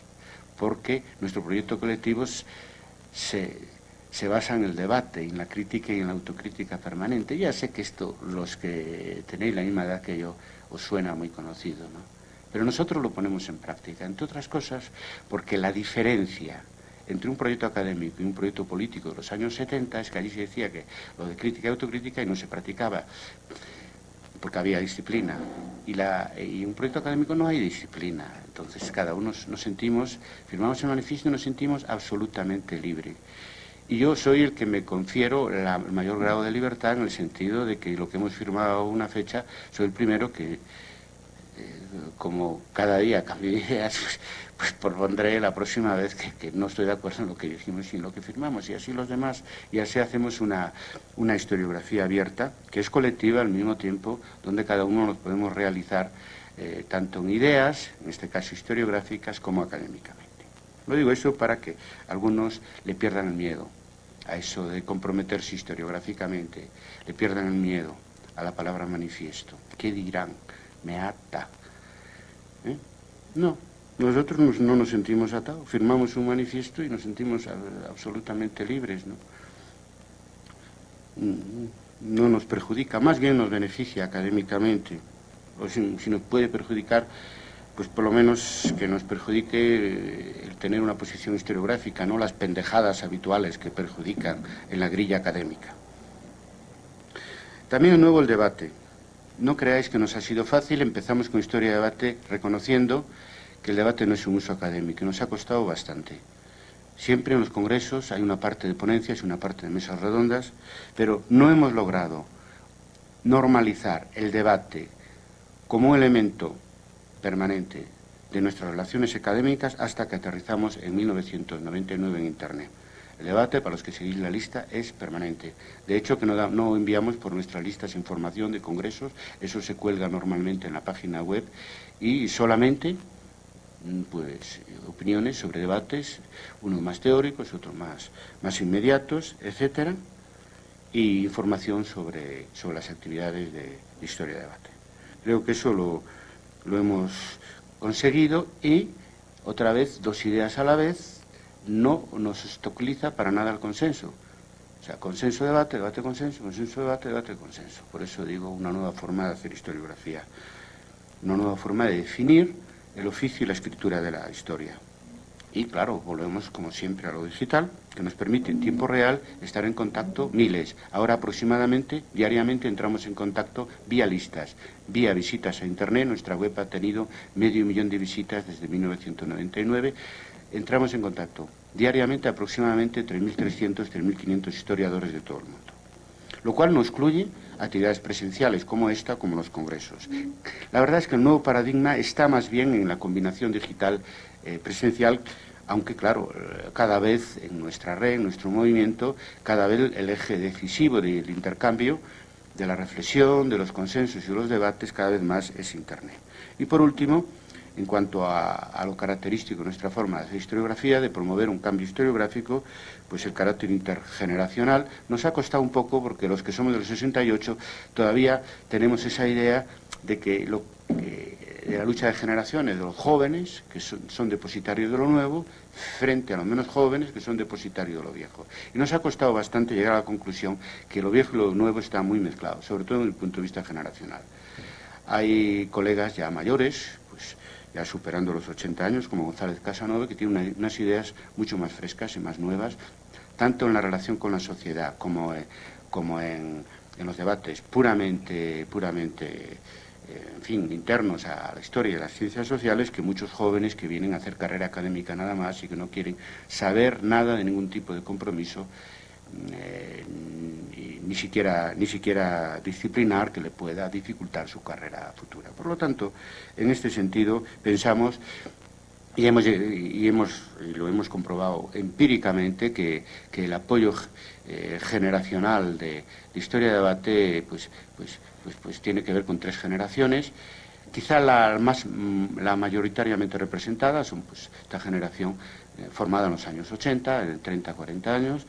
porque nuestro proyecto colectivo se, se basa en el debate, en la crítica y en la autocrítica permanente. Ya sé que esto, los que tenéis la misma edad que yo, os suena muy conocido, ¿no? Pero nosotros lo ponemos en práctica, entre otras cosas, porque la diferencia entre un proyecto académico y un proyecto político de los años 70 es que allí se decía que lo de crítica y autocrítica y no se practicaba porque había disciplina. Y, la, y un proyecto académico no hay disciplina. Entonces cada uno nos sentimos, firmamos el manifiesto y nos sentimos absolutamente libres Y yo soy el que me confiero el mayor grado de libertad en el sentido de que lo que hemos firmado una fecha, soy el primero que, eh, como cada día cambio ideas, *laughs* pues, pues propondré la próxima vez que, no estoy de acuerdo en lo que dijimos y en lo que firmamos. Y así los demás, y así hacemos una, una historiografía abierta, que es colectiva al mismo tiempo, donde cada uno nos podemos realizar eh, tanto en ideas, en este caso historiográficas, como académicamente. Lo digo eso para que algunos le pierdan el miedo a eso de comprometerse historiográficamente, le pierdan el miedo a la palabra manifiesto. ¿Qué dirán? Me ata. ¿Eh? No, nosotros no nos sentimos atados, firmamos un manifiesto y nos sentimos absolutamente libres, ¿no? Mm, no nos perjudica, más bien nos beneficia académicamente, o si, nos puede perjudicar, pues por lo menos que nos perjudique eh, el tener una posición historiográfica, no las pendejadas habituales que perjudican en la grilla académica. También de nuevo el debate. No creáis que nos ha sido fácil, empezamos con historia de debate reconociendo que el debate no es un uso académico, nos ha costado bastante. Siempre en los congresos hay una parte de ponencias y una parte de mesas redondas, pero no hemos logrado normalizar el debate como un elemento permanente de nuestras relaciones académicas hasta que aterrizamos en 1999 en Internet. El debate, para los que seguís la lista, es permanente. De hecho, que no, no, enviamos por nuestras listas información de congresos, eso se cuelga normalmente en la página web y solamente Mm, pues opiniones sobre debates, unos más teóricos, otros más, más inmediatos, etcétera, y información sobre, sobre las actividades de, historia de debate. Creo que eso lo, lo hemos conseguido y, otra vez, dos ideas a la vez, no nos obstaculiza para nada el consenso. O sea, consenso, debate, debate, consenso, consenso, debate, debate, consenso. Por eso digo una nueva forma de hacer historiografía, una nueva forma de definir el oficio y la escritura de la historia. Y claro, volvemos como siempre a lo digital, que nos permite en tiempo real estar en contacto miles. Ahora aproximadamente, diariamente entramos en contacto vía listas, vía visitas a Internet. Nuestra web ha tenido medio millón de visitas desde 1999. Entramos en contacto diariamente aproximadamente 3.300, 3.500 historiadores de todo el mundo lo cual no excluye actividades presenciales como esta, como los congresos. La verdad es que el nuevo paradigma está más bien en la combinación digital eh, presencial, aunque claro, eh, cada vez en nuestra red, en nuestro movimiento, cada vez el eje decisivo del intercambio, de la reflexión, de los consensos y los debates, cada vez más es Internet. Y por último, en cuanto a, lo característico de nuestra forma de hacer historiografía, de promover un cambio historiográfico, pues el carácter intergeneracional nos ha costado un poco porque los que somos de los 68 todavía tenemos esa idea de que, lo, de la lucha de generaciones, de los jóvenes, que son, depositarios de lo nuevo, frente a los menos jóvenes, que son depositarios de lo viejo. Y nos ha costado bastante llegar a la conclusión que lo viejo y lo nuevo están muy mezclados, sobre todo desde el punto de vista generacional. Hay colegas ya mayores, pues ya superando los 80 años, como González Casanova, que tiene unas ideas mucho más frescas y más nuevas, tanto en la relación con la sociedad como, eh, como en, los debates puramente, puramente eh, en fin, internos a la historia de las ciencias sociales, que muchos jóvenes que vienen a hacer carrera académica nada más y que no quieren saber nada de ningún tipo de compromiso eh, ni, siquiera, ni siquiera disciplinar que le pueda dificultar su carrera futura. Por lo tanto, en este sentido, pensamos y hemos, y hemos lo hemos comprobado empíricamente que, el apoyo eh, generacional de, historia de debate pues, pues, pues, pues, tiene que ver con tres generaciones. Quizá la, más, la mayoritariamente representada son pues, esta generación eh, formada en los años 80, en 30, 40 años,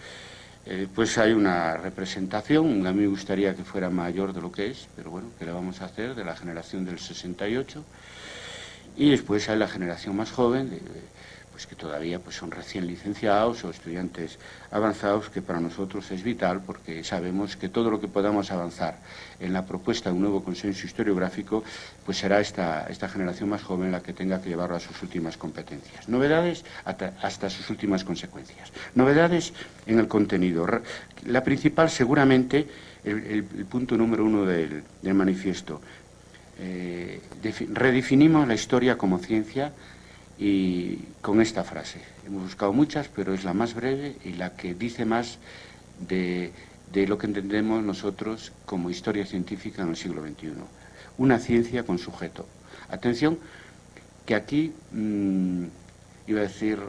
eh, pues hay una representación, a mí me gustaría que fuera mayor de lo que es, pero bueno, ¿qué le vamos a hacer? De la generación del 68. Y después hay la generación más joven, pues que todavía pues son recién licenciados o estudiantes avanzados, que para nosotros es vital porque sabemos que todo lo que podamos avanzar en la propuesta de un nuevo consenso historiográfico, pues será esta, esta generación más joven la que tenga que llevarlo a sus últimas competencias. Novedades hasta, sus últimas consecuencias. Novedades en el contenido. La principal, seguramente, el, punto número uno del, manifiesto. Eh, redefinimos la historia como ciencia y con esta frase. Hemos buscado muchas, pero es la más breve y la que dice más de, lo que entendemos nosotros como historia científica en el siglo XXI. Una ciencia con sujeto. Atención, que aquí, mm, iba a decir,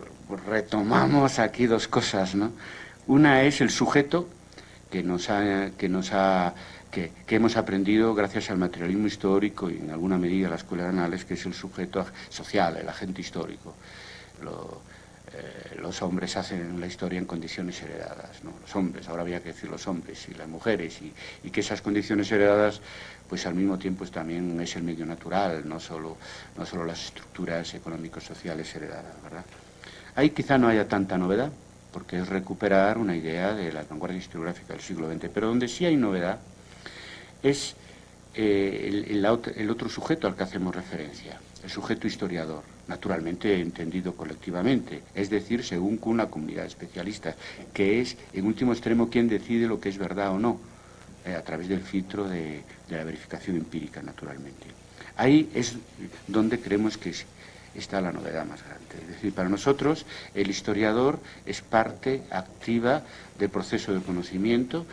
retomamos aquí dos cosas, ¿no? Una es el sujeto que nos ha, que nos ha que, hemos aprendido gracias al materialismo histórico y en alguna medida a la escuela de anales, que es el sujeto social, el agente histórico. Eh, los hombres hacen la historia en condiciones heredadas, ¿no? los hombres, ahora había que decir los hombres y las mujeres, y, que esas condiciones heredadas, pues al mismo tiempo es, también es el medio natural, no solo, no solo las estructuras económicos sociales heredadas, ¿verdad? Ahí quizá no haya tanta novedad, porque es recuperar una idea de la vanguardia historiográfica del siglo XX, pero donde sí hay novedad es eh, el, otro sujeto al que hacemos referencia, el sujeto historiador, naturalmente entendido colectivamente, es decir, según una comunidad de especialistas, que es, en último extremo, quien decide lo que es verdad o no, eh, a través del filtro de, de la verificación empírica, naturalmente. Ahí es donde creemos que está la novedad más grande. Es decir, para nosotros el historiador es parte activa del proceso de conocimiento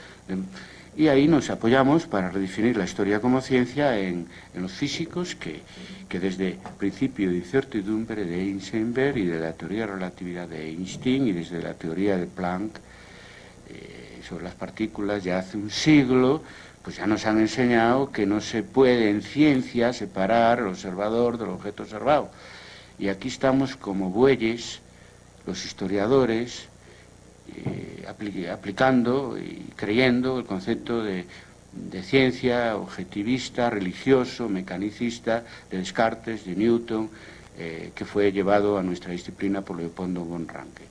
y ahí nos apoyamos para redefinir la historia como ciencia en, los físicos que, desde el principio de incertidumbre de Heisenberg y de la teoría de relatividad de Einstein y desde la teoría de Planck eh, sobre las partículas ya hace un siglo pues ya nos han enseñado que no se puede en ciencia separar el observador del objeto observado. Y aquí estamos como bueyes, los historiadores, eh, aplicando y creyendo el concepto de, ciencia objetivista, religioso, mecanicista, de Descartes, de Newton, eh, que fue llevado a nuestra disciplina por Leopoldo von Ranke.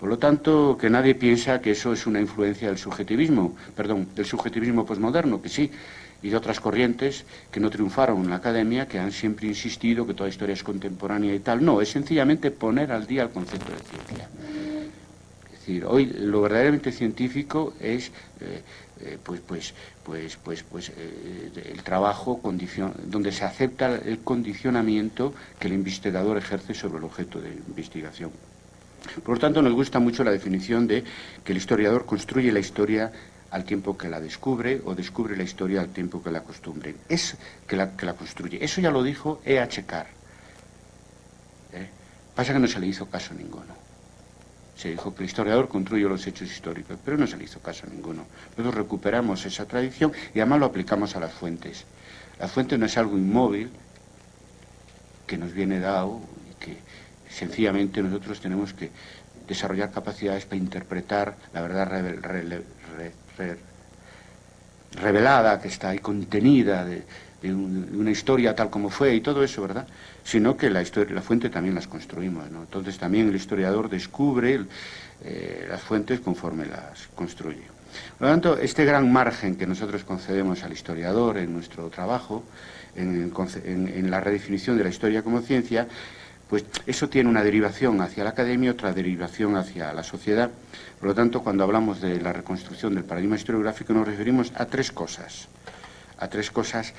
Por lo tanto, que nadie piensa que eso es una influencia del subjetivismo, perdón, del subjetivismo posmoderno, que sí, y de otras corrientes que no triunfaron en la academia, que han siempre insistido que toda historia es contemporánea y tal. No, es sencillamente poner al día el concepto de ciencia. Es decir, hoy lo verdaderamente científico es eh, eh, pues, pues, pues, pues, pues eh, el trabajo donde se acepta el condicionamiento que el investigador ejerce sobre el objeto de investigación. Por lo tanto, nos gusta mucho la definición de que el historiador construye la historia al tiempo que la descubre o descubre la historia al tiempo que la costumbre. Es que la, que la construye. Eso ya lo dijo E.H. Carr. Pasa que no se le hizo caso ninguno. Se dijo que el historiador construye los hechos históricos, pero no se le hizo caso a ninguno. Nosotros recuperamos esa tradición y además lo aplicamos a las fuentes. La fuente no es algo inmóvil que nos viene dado y que sencillamente nosotros tenemos que desarrollar capacidades para interpretar la verdad revelada, que está ahí contenida de, una historia tal como fue y todo eso, ¿verdad? Sino que la, historia, la fuente también las construimos, ¿no? Entonces también el historiador descubre eh, las fuentes conforme las construye. Por lo tanto, este gran margen que nosotros concedemos al historiador en nuestro trabajo, en la redefinición de la historia como ciencia, pues eso tiene una derivación hacia la academia, otra derivación hacia la sociedad. Por lo tanto, cuando hablamos de la reconstrucción del paradigma historiográfico nos referimos a tres cosas, a tres cosas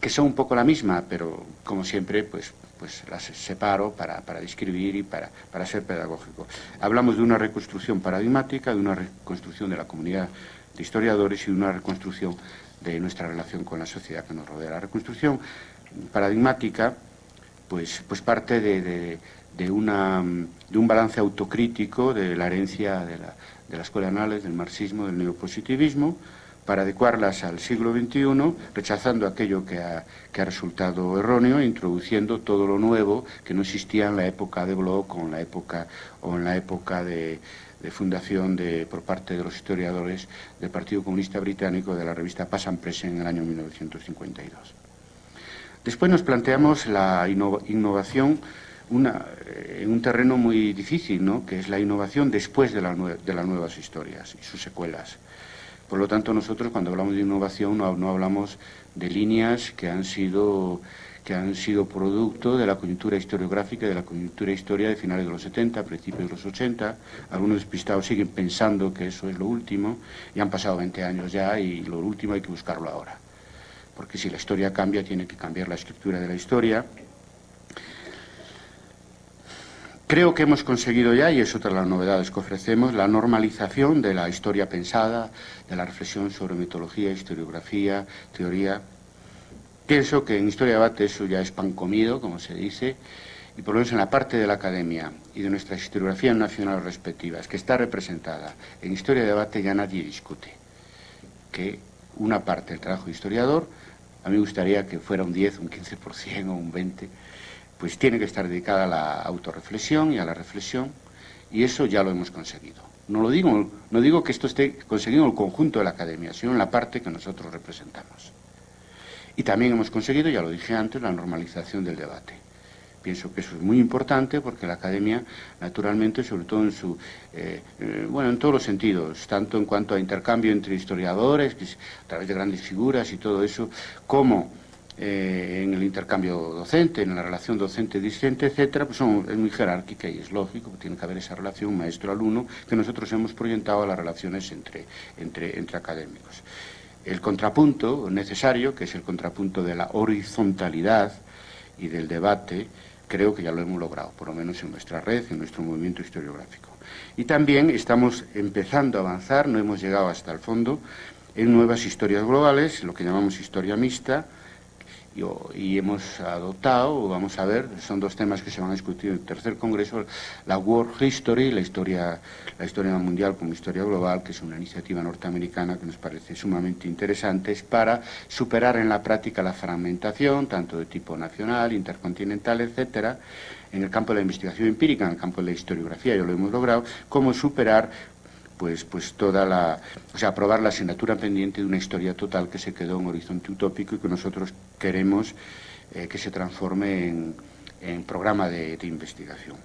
que son un poco la misma, pero como siempre, pues, pues las separo para, describir y para, para ser pedagógico. Hablamos de una reconstrucción paradigmática, de una reconstrucción de la comunidad de historiadores y de una reconstrucción de nuestra relación con la sociedad que nos rodea. La reconstrucción paradigmática pues, pues parte de, de, una, de un balance autocrítico de la herencia de la, de la escuela anales, del marxismo, del neopositivismo, para adecuarlas al siglo XXI, rechazando aquello que ha, resultado erróneo, introduciendo todo lo nuevo que no existía en la época de Bloch o en la época, o en la época de, fundación de, por parte de los historiadores del Partido Comunista Británico de la revista Pass and en el año 1952. Después nos planteamos la innovación en un terreno muy difícil, ¿no? que es la innovación después de, de, las nuevas historias y sus secuelas. Por lo tanto, nosotros cuando hablamos de innovación no, hablamos de líneas que han sido que han sido producto de la coyuntura historiográfica, de la coyuntura historia de finales de los 70, principios de los 80. Algunos despistados siguen pensando que eso es lo último, y han pasado 20 años ya, y lo último hay que buscarlo ahora porque si la historia cambia tiene que cambiar la estructura de la historia. Creo que hemos conseguido ya, y es otra de las novedades que ofrecemos, la normalización de la historia pensada, de la reflexión sobre mitología, historiografía, teoría. Pienso que en Historia Debate eso ya es pan comido, como se dice, y por lo menos en la parte de la academia y de nuestras historiografías nacionales respectivas, que está representada en Historia de Debate, ya nadie discute que una parte del trabajo de historiador, a mí me gustaría que fuera un 10, un 15% o un 20%, pues tiene que estar dedicada a la autorreflexión y a la reflexión, y eso ya lo hemos conseguido. No, lo digo, no digo que esto esté conseguido en el conjunto de la academia, sino en la parte que nosotros representamos. Y también hemos conseguido, ya lo dije antes, la normalización del debate. Pienso que eso es muy importante porque la academia, naturalmente, sobre todo en su, eh, eh, bueno, en todos los sentidos, tanto en cuanto a intercambio entre historiadores, a través de grandes figuras y todo eso, como eh, en el intercambio docente, en la relación docente-discente, etcétera, pues es muy jerárquica y es lógico, tiene que haber esa relación maestro-alumno que nosotros hemos proyectado a las relaciones entre, entre, entre académicos. El contrapunto necesario, que es el contrapunto de la horizontalidad y del debate, creo que ya lo hemos logrado, por lo menos en nuestra red, en nuestro movimiento historiográfico. Y también estamos empezando a avanzar, no hemos llegado hasta el fondo, en nuevas historias globales, lo que llamamos historia mixta, y, hemos adoptado, vamos a ver, son dos temas que se van a discutir en el tercer congreso, la World History, la historia, la historia mundial como historia global, que es una iniciativa norteamericana que nos parece sumamente interesante, para superar en la práctica la fragmentación, tanto de tipo nacional, intercontinental, etcétera, en el campo de la investigación empírica, en el campo de la historiografía, ya lo hemos logrado, cómo superar pues, pues toda la, o sea, aprobar la asignatura pendiente de una historia total que se quedó en horizonte utópico y que nosotros queremos eh, que se transforme en, programa de, investigación.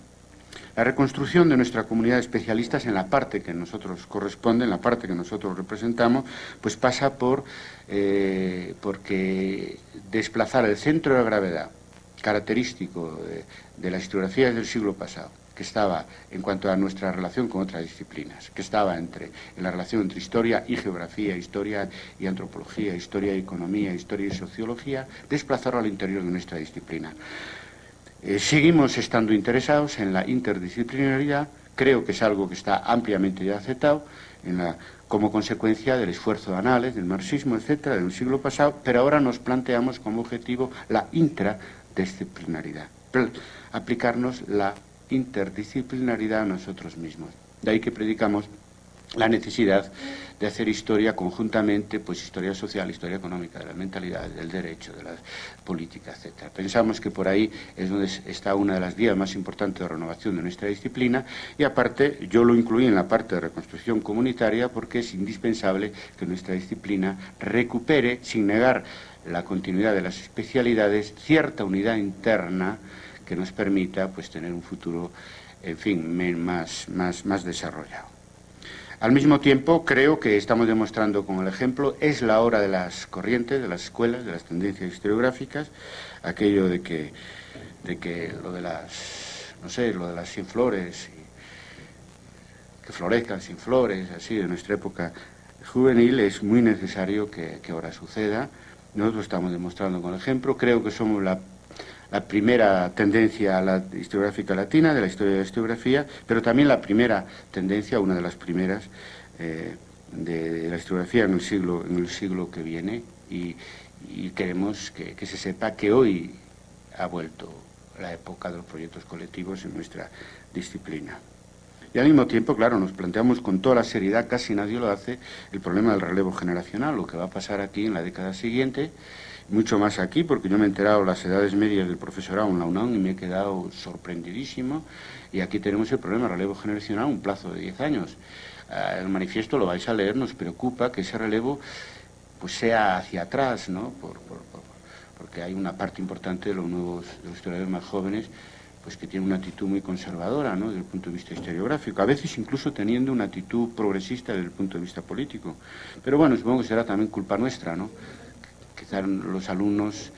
La reconstrucción de nuestra comunidad de especialistas en la parte que nosotros corresponde, en la parte que nosotros representamos, pues pasa por eh, desplazar el centro de gravedad característico de, de las historiografías del siglo pasado que estaba en cuanto a nuestra relación con otras disciplinas, que estaba entre, en la relación entre historia y geografía, historia y antropología, historia y economía, historia y sociología, desplazarlo al interior de nuestra disciplina. Eh, seguimos estando interesados en la interdisciplinaridad, creo que es algo que está ampliamente ya aceptado como consecuencia del esfuerzo de anales, del marxismo, etcétera, del siglo pasado, pero ahora nos planteamos como objetivo la intradisciplinaridad, aplicarnos la interdisciplinaridad a nosotros mismos. De ahí que predicamos la necesidad de hacer historia conjuntamente, pues historia social, historia económica, de la mentalidad, del derecho, de la política, etc. Pensamos que por ahí es donde está una de las vías más importantes de renovación de nuestra disciplina y aparte yo lo incluí en la parte de reconstrucción comunitaria porque es indispensable que nuestra disciplina recupere, sin negar la continuidad de las especialidades, cierta unidad interna que nos permita pues, tener un futuro, en fin, más, más, más desarrollado. Al mismo tiempo, creo que estamos demostrando con el ejemplo, es la hora de las corrientes, de las escuelas, de las tendencias historiográficas, aquello de que, de que lo de las, no sé, lo de las sin flores, que florezcan sin flores, así, de nuestra época juvenil, es muy necesario que, que ahora suceda. Nosotros estamos demostrando con el ejemplo, creo que somos la la primera tendencia a la historiográfica latina, de la historia de la historiografía, pero también la primera tendencia, una de las primeras, eh, de, la historiografía en el siglo, en el siglo que viene y, queremos que, que, se sepa que hoy ha vuelto la época de los proyectos colectivos en nuestra disciplina. Y al mismo tiempo, claro, nos planteamos con toda la seriedad, casi nadie lo hace, el problema del relevo generacional, lo que va a pasar aquí en la década siguiente, mucho más aquí, porque yo me he enterado las edades medias del profesorado en la UNAM y me he quedado sorprendidísimo. Y aquí tenemos el problema relevo generacional, un plazo de 10 años. Eh, el manifiesto lo vais a leer, nos preocupa que ese relevo pues sea hacia atrás, ¿no? porque hay una parte importante de los nuevos, de los historiadores más jóvenes pues que tiene una actitud muy conservadora, ¿no? desde el punto de vista historiográfico, a veces incluso teniendo una actitud progresista desde el punto de vista político. Pero bueno, supongo que será también culpa nuestra, ¿no? Quizás los alumnos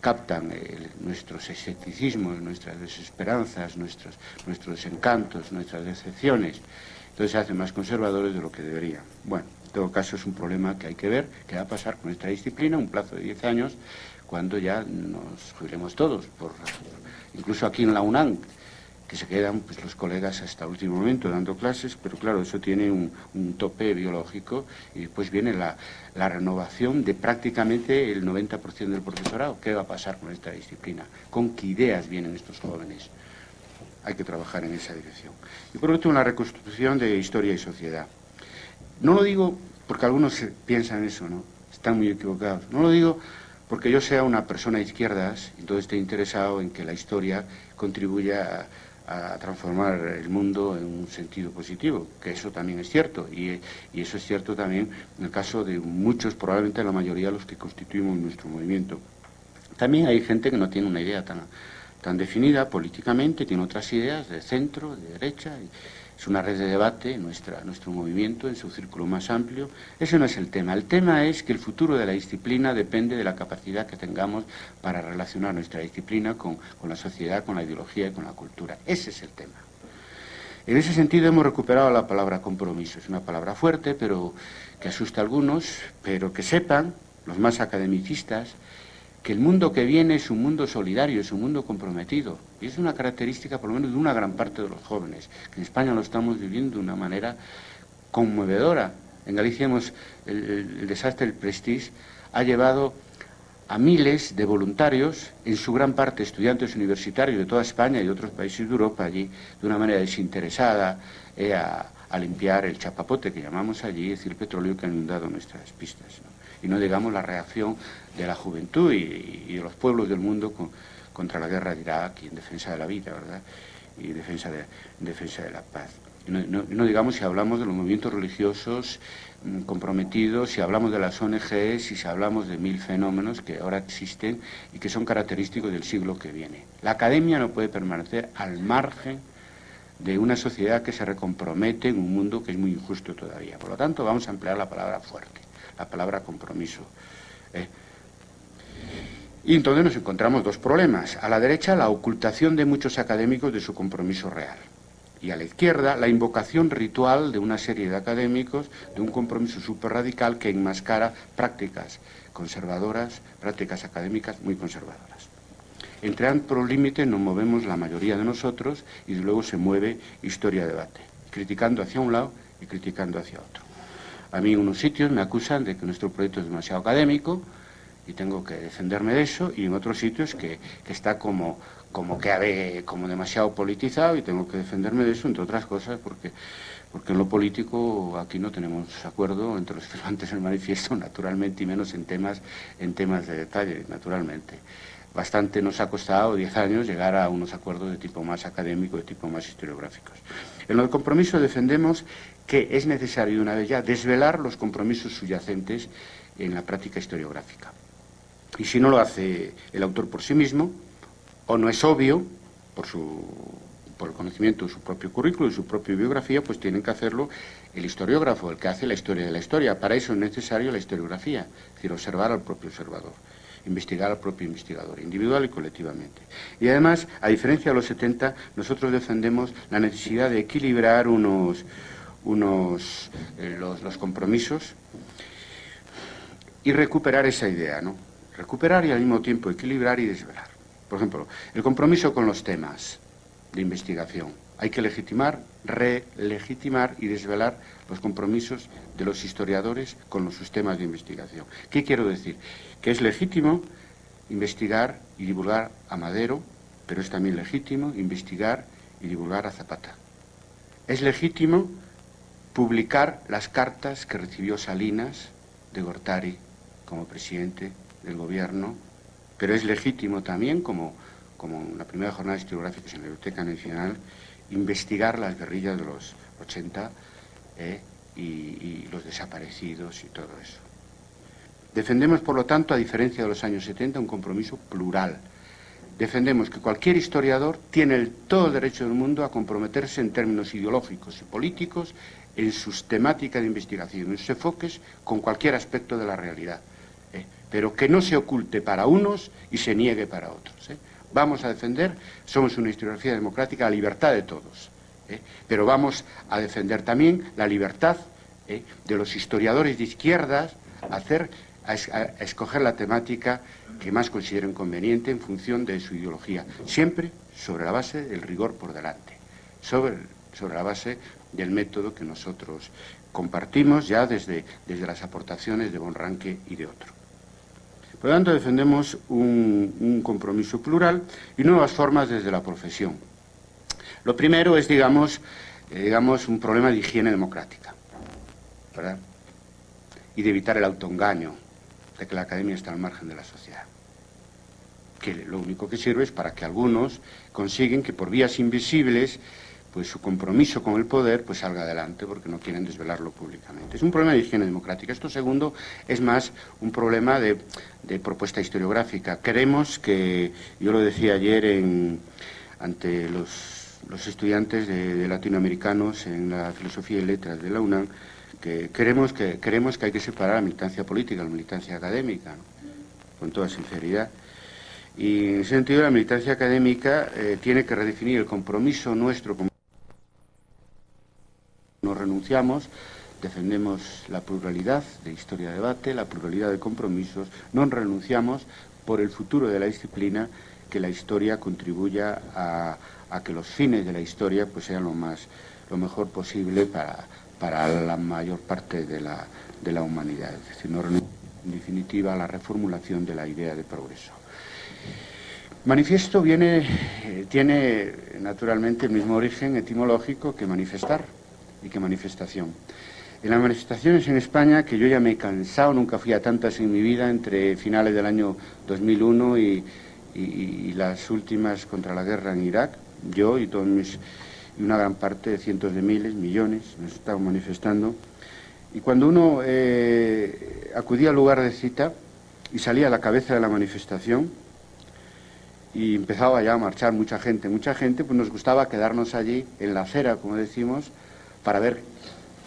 captan nuestros escepticismos, nuestras desesperanzas, nuestros, nuestros desencantos, nuestras decepciones. Entonces se hacen más conservadores de lo que deberían. Bueno, en todo caso es un problema que hay que ver, qué va a pasar con esta disciplina, un plazo de 10 años, cuando ya nos jubilemos todos. Por, incluso aquí en la UNAM, que se quedan pues, los colegas hasta el último momento dando clases, pero claro, eso tiene un, tope biológico y después viene la, renovación de prácticamente el 90% del profesorado. ¿Qué va a pasar con esta disciplina? ¿Con qué ideas vienen estos jóvenes? Hay que trabajar en esa dirección. Y por último, la reconstrucción de historia y sociedad. No lo digo porque algunos piensan eso, ¿no? Están muy equivocados. No lo digo porque yo sea una persona de izquierdas todo esté interesado en que la historia contribuya a, transformar el mundo en un sentido positivo, que eso también es cierto, y, eso es cierto también en el caso de muchos, probablemente la mayoría de los que constituimos nuestro movimiento. También hay gente que no tiene una idea tan, tan definida políticamente, tiene otras ideas de centro, de derecha, es una red de debate, nuestro movimiento en su círculo más amplio. Ese no es el tema. El tema es que el futuro de la disciplina depende de la capacidad que tengamos para relacionar nuestra disciplina con, con la sociedad, con la ideología y con la cultura. Ese es el tema. En ese sentido hemos recuperado la palabra compromiso. Es una palabra fuerte, pero que asusta a algunos, pero que sepan, los más academicistas, que el mundo que viene es un mundo solidario, es un mundo comprometido. Y es una característica, por lo menos, de una gran parte de los jóvenes, que en España lo estamos viviendo de una manera conmovedora. En Galicia hemos, el, desastre del Prestige ha llevado a miles de voluntarios, en su gran parte estudiantes universitarios de toda España y de otros países de Europa allí, de una manera desinteresada, eh, a, limpiar el chapapote que llamamos allí, es decir, el petróleo que ha inundado nuestras pistas y no digamos la reacción de la juventud y, de los pueblos del mundo contra la guerra de Irak y en defensa de la vida, ¿verdad? Y en defensa de, defensa de la paz. Y no, digamos si hablamos de los movimientos religiosos mm, comprometidos, si hablamos de las ONGs, si hablamos de mil fenómenos que ahora existen y que son característicos del siglo que viene. La academia no puede permanecer al margen de una sociedad que se recompromete en un mundo que es muy injusto todavía. Por lo tanto, vamos a emplear la palabra fuerte la palabra compromiso. ¿eh? Y entonces nos encontramos dos problemas. A la derecha, la ocultación de muchos académicos de su compromiso real. Y a la izquierda, la invocación ritual de una serie de académicos de un compromiso súper radical que enmascara prácticas conservadoras, prácticas académicas muy conservadoras. Entre ambos límites nos movemos la mayoría de nosotros y luego se mueve historia-debate, criticando hacia un lado y criticando hacia otro. A mí en unos sitios me acusan de que nuestro proyecto es demasiado académico y tengo que defenderme de eso, y en otros sitios que, está como, como que como demasiado politizado y tengo que defenderme de eso, entre otras cosas, porque, porque en lo político aquí no tenemos acuerdo entre los *laughs* firmantes del manifiesto, naturalmente, y menos en temas, en temas de detalle, naturalmente. Bastante nos ha costado diez años llegar a unos acuerdos de tipo más académico, de tipo más historiográficos. En el compromiso defendemos que es necesario, una vez ya, desvelar los compromisos subyacentes en la práctica historiográfica. Y si no lo hace el autor por sí mismo, o no es obvio, por, el conocimiento de su propio currículo y su propia biografía, pues tienen que hacerlo el historiógrafo, el que hace la historia de la historia. Para eso es necesario la historiografía, es decir, observar al propio observador investigar al propio investigador, individual y colectivamente. Y además, a diferencia de los 70, nosotros defendemos la necesidad de equilibrar unos, eh, los, compromisos y recuperar esa idea, ¿no? Recuperar y al mismo tiempo equilibrar y desvelar. Por ejemplo, el compromiso con los temas de investigación. Hay que legitimar, relegitimar y desvelar los compromisos de los historiadores con los sistemas de investigación. ¿Qué quiero decir? Que es legítimo investigar y divulgar a Madero, pero es también legítimo investigar y divulgar a Zapata. Es legítimo publicar las cartas que recibió Salinas de Gortari como presidente del gobierno, pero es legítimo también, como, como en la primera jornada historiográfica en la Biblioteca Nacional, investigar las guerrillas de los 80 eh, y, los desaparecidos y todo eso. Defendemos, por lo tanto, a diferencia de los años 70, un compromiso plural. Defendemos que cualquier historiador tiene el, todo derecho del mundo a comprometerse en términos ideológicos y políticos en sus temáticas de investigación, en sus enfoques con cualquier aspecto de la realidad. Pero que no se oculte para unos y se niegue para otros. ¿eh? Vamos a defender, somos una historiografía democrática, la libertad de todos, ¿eh? pero vamos a defender también la libertad de los historiadores de izquierdas a, hacer, a, escoger la temática que más consideren conveniente en función de su ideología, siempre sobre la base del rigor por delante, sobre, sobre la base del método que nosotros compartimos ya desde, desde las aportaciones de Bonranque y de otro. Por lo tanto, defendemos un, compromiso plural y nuevas formas desde la profesión. Lo primero es, digamos, eh, digamos un problema de higiene democrática, ¿verdad? Y de evitar el autoengaño de que la academia está al margen de la sociedad que lo único que sirve es para que algunos consiguen que por vías invisibles pues su compromiso con el poder pues salga adelante porque no quieren desvelarlo públicamente. Es un problema de higiene democrática. Esto segundo es más un problema de, propuesta historiográfica. Queremos que, yo lo decía ayer en, ante los, estudiantes de, latinoamericanos en la filosofía y letras de la UNAM, que queremos que, queremos que hay que separar la militancia política, la militancia académica, con toda sinceridad. Y en ese sentido la militancia académica eh, tiene que redefinir el compromiso nuestro. No defendemos la pluralidad de historia de debate, la pluralidad de compromisos, no renunciamos por el futuro de la disciplina que la historia contribuya a, que los fines de la historia pues, sean lo, más, lo mejor posible para, para la mayor parte de la, de la humanidad. Es decir, no en definitiva a la reformulación de la idea de progreso. Manifiesto viene, eh, tiene naturalmente el mismo origen etimológico que manifestar y que manifestación. En las manifestaciones en España, que yo ya me he cansado, nunca fui a tantas en mi vida, entre finales del año 2001 y, las últimas contra la guerra en Irak, yo y, todos mis, y una gran parte cientos de miles, millones, nos estamos manifestando. Y cuando uno eh, acudía al lugar de cita y salía a la cabeza de la manifestación, y empezaba ya a marchar mucha gente. Mucha gente, pues nos gustaba quedarnos allí en la acera, como decimos, para ver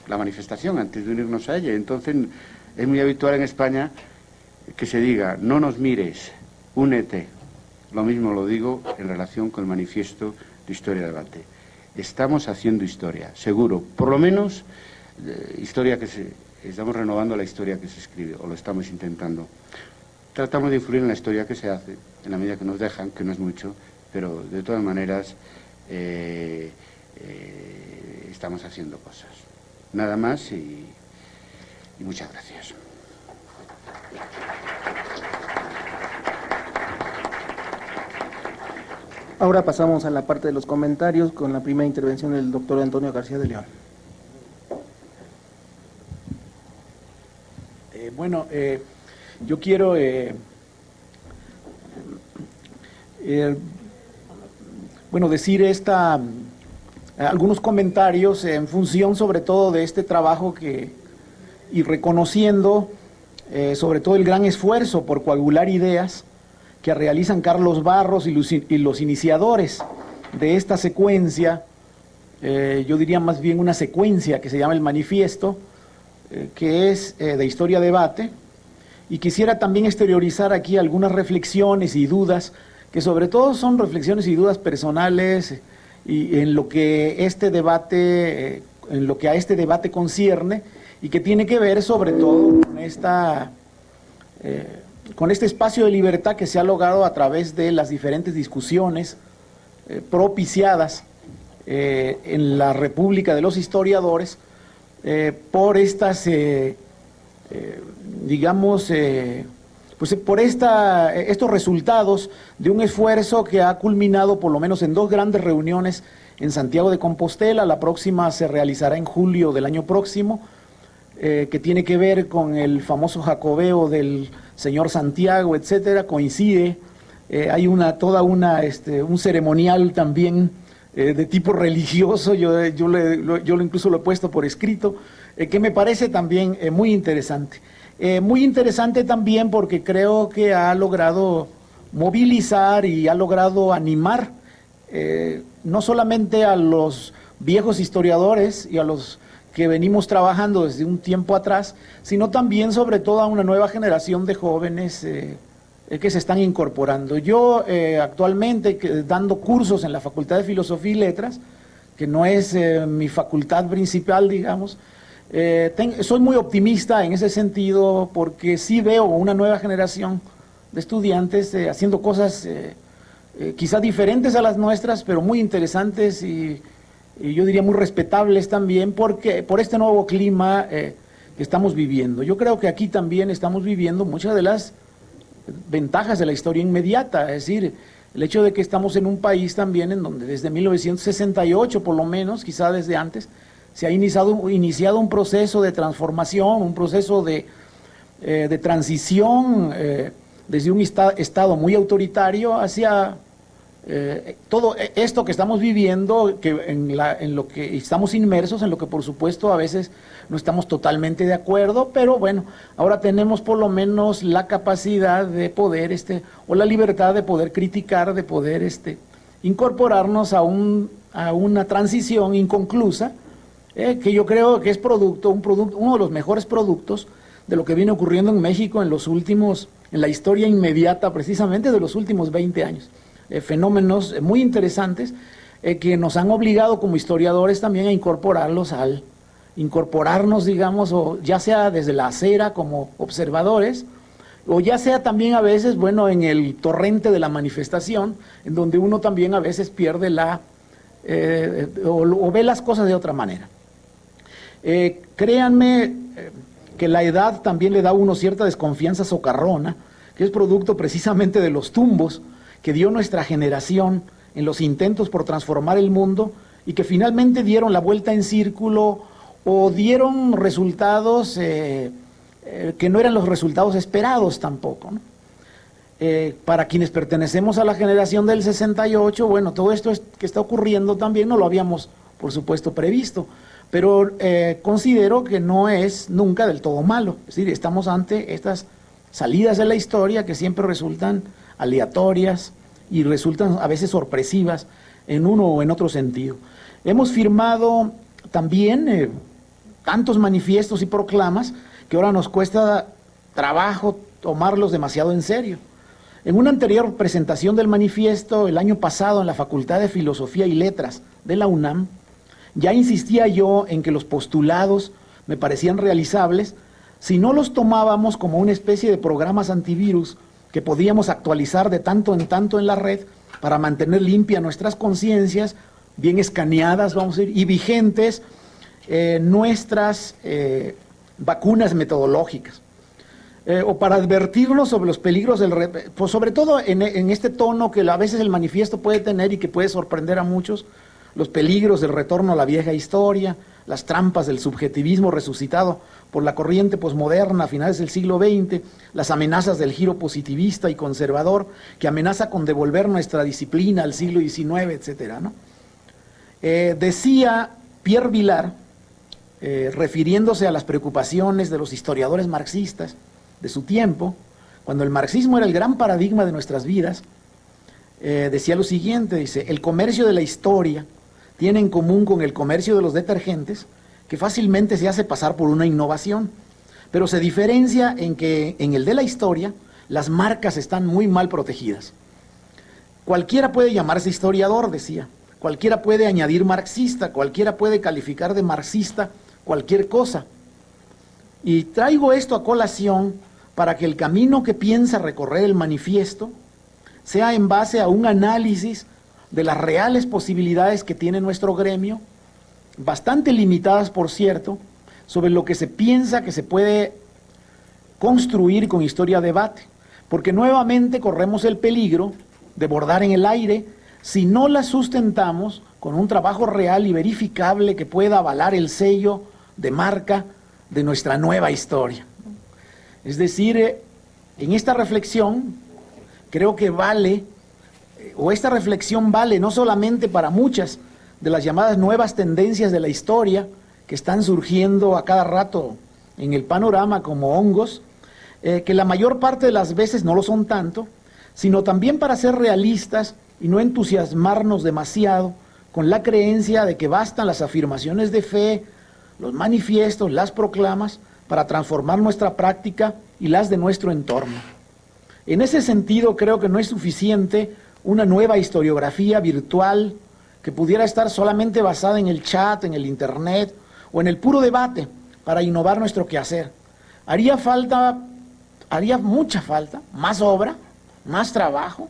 la manifestación antes de unirnos a ella. Entonces es muy habitual en España que se diga, no nos mires, únete. Lo mismo lo digo en relación con el manifiesto de Historia de Debate. Estamos haciendo historia, seguro, por lo menos eh, historia que se, estamos renovando la historia que se escribe, o lo estamos intentando. Tratamos de influir en la historia que se hace, en la medida que nos dejan, que no es mucho, pero de todas maneras eh, eh, estamos haciendo cosas. Nada más y, y muchas gracias. Ahora pasamos a la parte de los comentarios con la primera intervención del doctor Antonio García de León. Eh, bueno, eh, yo quiero eh, eh, bueno, decir esta, algunos comentarios en función sobre todo de este trabajo que, y reconociendo eh, sobre todo el gran esfuerzo por coagular ideas que realizan Carlos Barros y los, iniciadores de esta secuencia, yo diría más bien una secuencia que se llama el manifiesto, que es de historia debate, y quisiera también exteriorizar aquí algunas reflexiones y dudas, que sobre todo son reflexiones y dudas personales y en lo que este debate, en lo que a este debate concierne y que tiene que ver sobre todo con esta eh, con este espacio de libertad que se ha logrado a través de las diferentes discusiones eh, propiciadas eh, en la República de los Historiadores por estas eh, digamos, eh, pues por esta, estos resultados de un esfuerzo que ha culminado por lo menos en dos grandes reuniones en Santiago de Compostela, la próxima se realizará en julio del año próximo, eh, que tiene que ver con el famoso jacobeo del señor Santiago, etcétera, coincide, hay una, toda una, este, un ceremonial también de tipo *laughs* religioso, yo, yo, le, yo incluso lo he puesto por escrito, eh, que me parece también eh, muy interesante. Eh, muy interesante también porque creo que ha logrado movilizar y ha logrado animar no solamente a los viejos historiadores y a los que venimos trabajando desde un tiempo atrás, sino también sobre todo a una nueva generación de jóvenes que se están incorporando. Yo actualmente dando cursos en la Facultad de Filosofía y Letras, que no es mi facultad principal, digamos, eh, soy muy optimista en ese sentido porque sí veo una nueva generación de estudiantes eh, haciendo cosas eh, eh, quizá diferentes a las nuestras, pero muy interesantes y, yo diría muy respetables también, porque por este nuevo clima que estamos viviendo. Yo creo que aquí también estamos viviendo muchas de las ventajas de la historia inmediata, es decir, el hecho de que estamos en un país también en donde desde 1968 por lo menos, quizá desde antes, se ha iniciado, un proceso de transformación, un proceso de, eh, transición eh, desde un estado muy autoritario hacia eh, todo esto que estamos viviendo, que en, en, lo que estamos inmersos, en lo que por supuesto a veces no estamos totalmente de acuerdo, pero bueno, ahora tenemos por lo menos la capacidad de poder, este, o la libertad de poder criticar, de poder este, incorporarnos a, un, a una transición inconclusa, eh, que yo creo que es producto, un producto, uno de los mejores productos de lo que viene ocurriendo en México en los últimos, en la historia inmediata precisamente de los últimos 20 años. Eh, fenómenos eh, muy interesantes que nos han obligado como historiadores también a incorporarlos al, incorporarnos, digamos, o ya sea desde la acera como observadores, o ya sea también a veces, bueno, en el torrente de la manifestación, en donde uno también a veces pierde la, o, ve las cosas de otra manera. Créanme que la edad también le da a uno cierta desconfianza socarrona, que es producto precisamente de los tumbos, que dio nuestra generación en los intentos por transformar el mundo y que finalmente dieron la vuelta en círculo o dieron resultados eh, eh, que no eran los resultados esperados tampoco. Eh, para quienes pertenecemos a la generación del 68, bueno, todo esto que está ocurriendo también no lo habíamos, por supuesto, previsto, pero considero que no es nunca del todo malo. Es decir, estamos ante estas salidas de la historia que siempre resultan aleatorias, y resultan a veces sorpresivas en uno o en otro sentido. Hemos firmado también eh, tantos manifiestos y proclamas que ahora nos cuesta trabajo tomarlos demasiado en serio. En una anterior presentación del manifiesto el año pasado en la Facultad de Filosofía y Letras de la UNAM, ya insistía yo en que los postulados me parecían realizables si no los tomábamos como una especie de programas antivirus que podíamos actualizar de tanto en tanto en la red para mantener limpia nuestras conciencias, bien escaneadas, vamos a decir, y vigentes eh, nuestras eh, vacunas metodológicas. Eh, o para advertirnos sobre los peligros del... Pues sobre todo en, en este tono que a veces el manifiesto puede tener y que puede sorprender a muchos, los peligros del retorno a la vieja historia, las trampas del subjetivismo resucitado por la corriente posmoderna a finales del siglo XX, las amenazas del giro positivista y conservador que amenaza con devolver nuestra disciplina al siglo XIX, etc. Eh, decía Pierre Vilar, eh, refiriéndose a las preocupaciones de los historiadores marxistas de su tiempo, cuando el marxismo era el gran paradigma de nuestras vidas, eh, decía lo siguiente, dice, el comercio de la historia tiene en común con el comercio de los detergentes que fácilmente se hace pasar por una innovación, pero se diferencia en que en el de la historia las marcas están muy mal protegidas. Cualquiera puede llamarse historiador, decía, cualquiera puede añadir marxista, cualquiera puede calificar de marxista cualquier cosa. Y traigo esto a colación para que el camino que piensa recorrer el manifiesto sea en base a un análisis de las reales posibilidades que tiene nuestro gremio bastante limitadas, por cierto, sobre lo que se piensa que se puede construir con historia debate, porque nuevamente corremos el peligro de bordar en el aire si no la sustentamos con un trabajo real y verificable que pueda avalar el sello de marca de nuestra nueva historia. Es decir, eh, en esta reflexión creo que vale, o esta reflexión vale no solamente para muchas de las llamadas nuevas tendencias de la historia que están surgiendo a cada rato en el panorama como hongos, eh, que la mayor parte de las veces no lo son tanto, sino también para ser realistas y no entusiasmarnos demasiado con la creencia de que bastan las afirmaciones de fe, los manifiestos, las proclamas, para transformar nuestra práctica y las de nuestro entorno. En ese sentido, creo que no es suficiente una nueva historiografía virtual que pudiera estar solamente basada en el chat, en el internet o en el puro debate para innovar nuestro quehacer. Haría falta, haría mucha falta, más obra, más trabajo,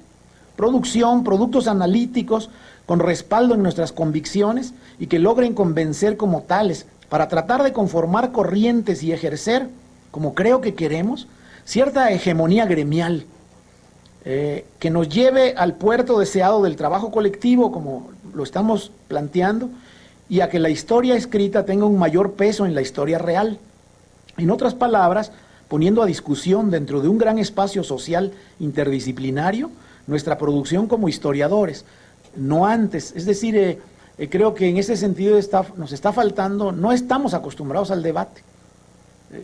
producción, productos analíticos con respaldo en nuestras convicciones y que logren convencer como tales para tratar de conformar corrientes y ejercer, como creo que queremos, cierta hegemonía gremial eh, que nos lleve al puerto deseado del trabajo colectivo, como lo estamos planteando, y a que la historia escrita tenga un mayor peso en la historia real. En otras palabras, poniendo a discusión dentro de un gran espacio social interdisciplinario nuestra producción como historiadores, no antes. Es decir, eh, eh, creo que en ese sentido nos está faltando, no estamos acostumbrados al debate.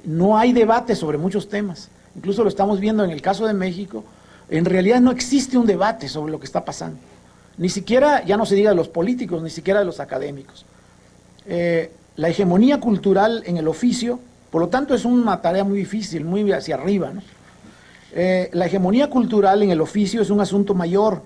No hay debate sobre muchos temas. Incluso lo estamos viendo en el caso de México. En realidad no existe un debate sobre lo que está pasando. Ni siquiera, ya no se diga de los políticos, ni siquiera de los académicos. la hegemonía cultural en el oficio por lo tanto, es una tarea muy difícil, muy hacia arriba. Eh, la hegemonía cultural en el oficio es un asunto mayor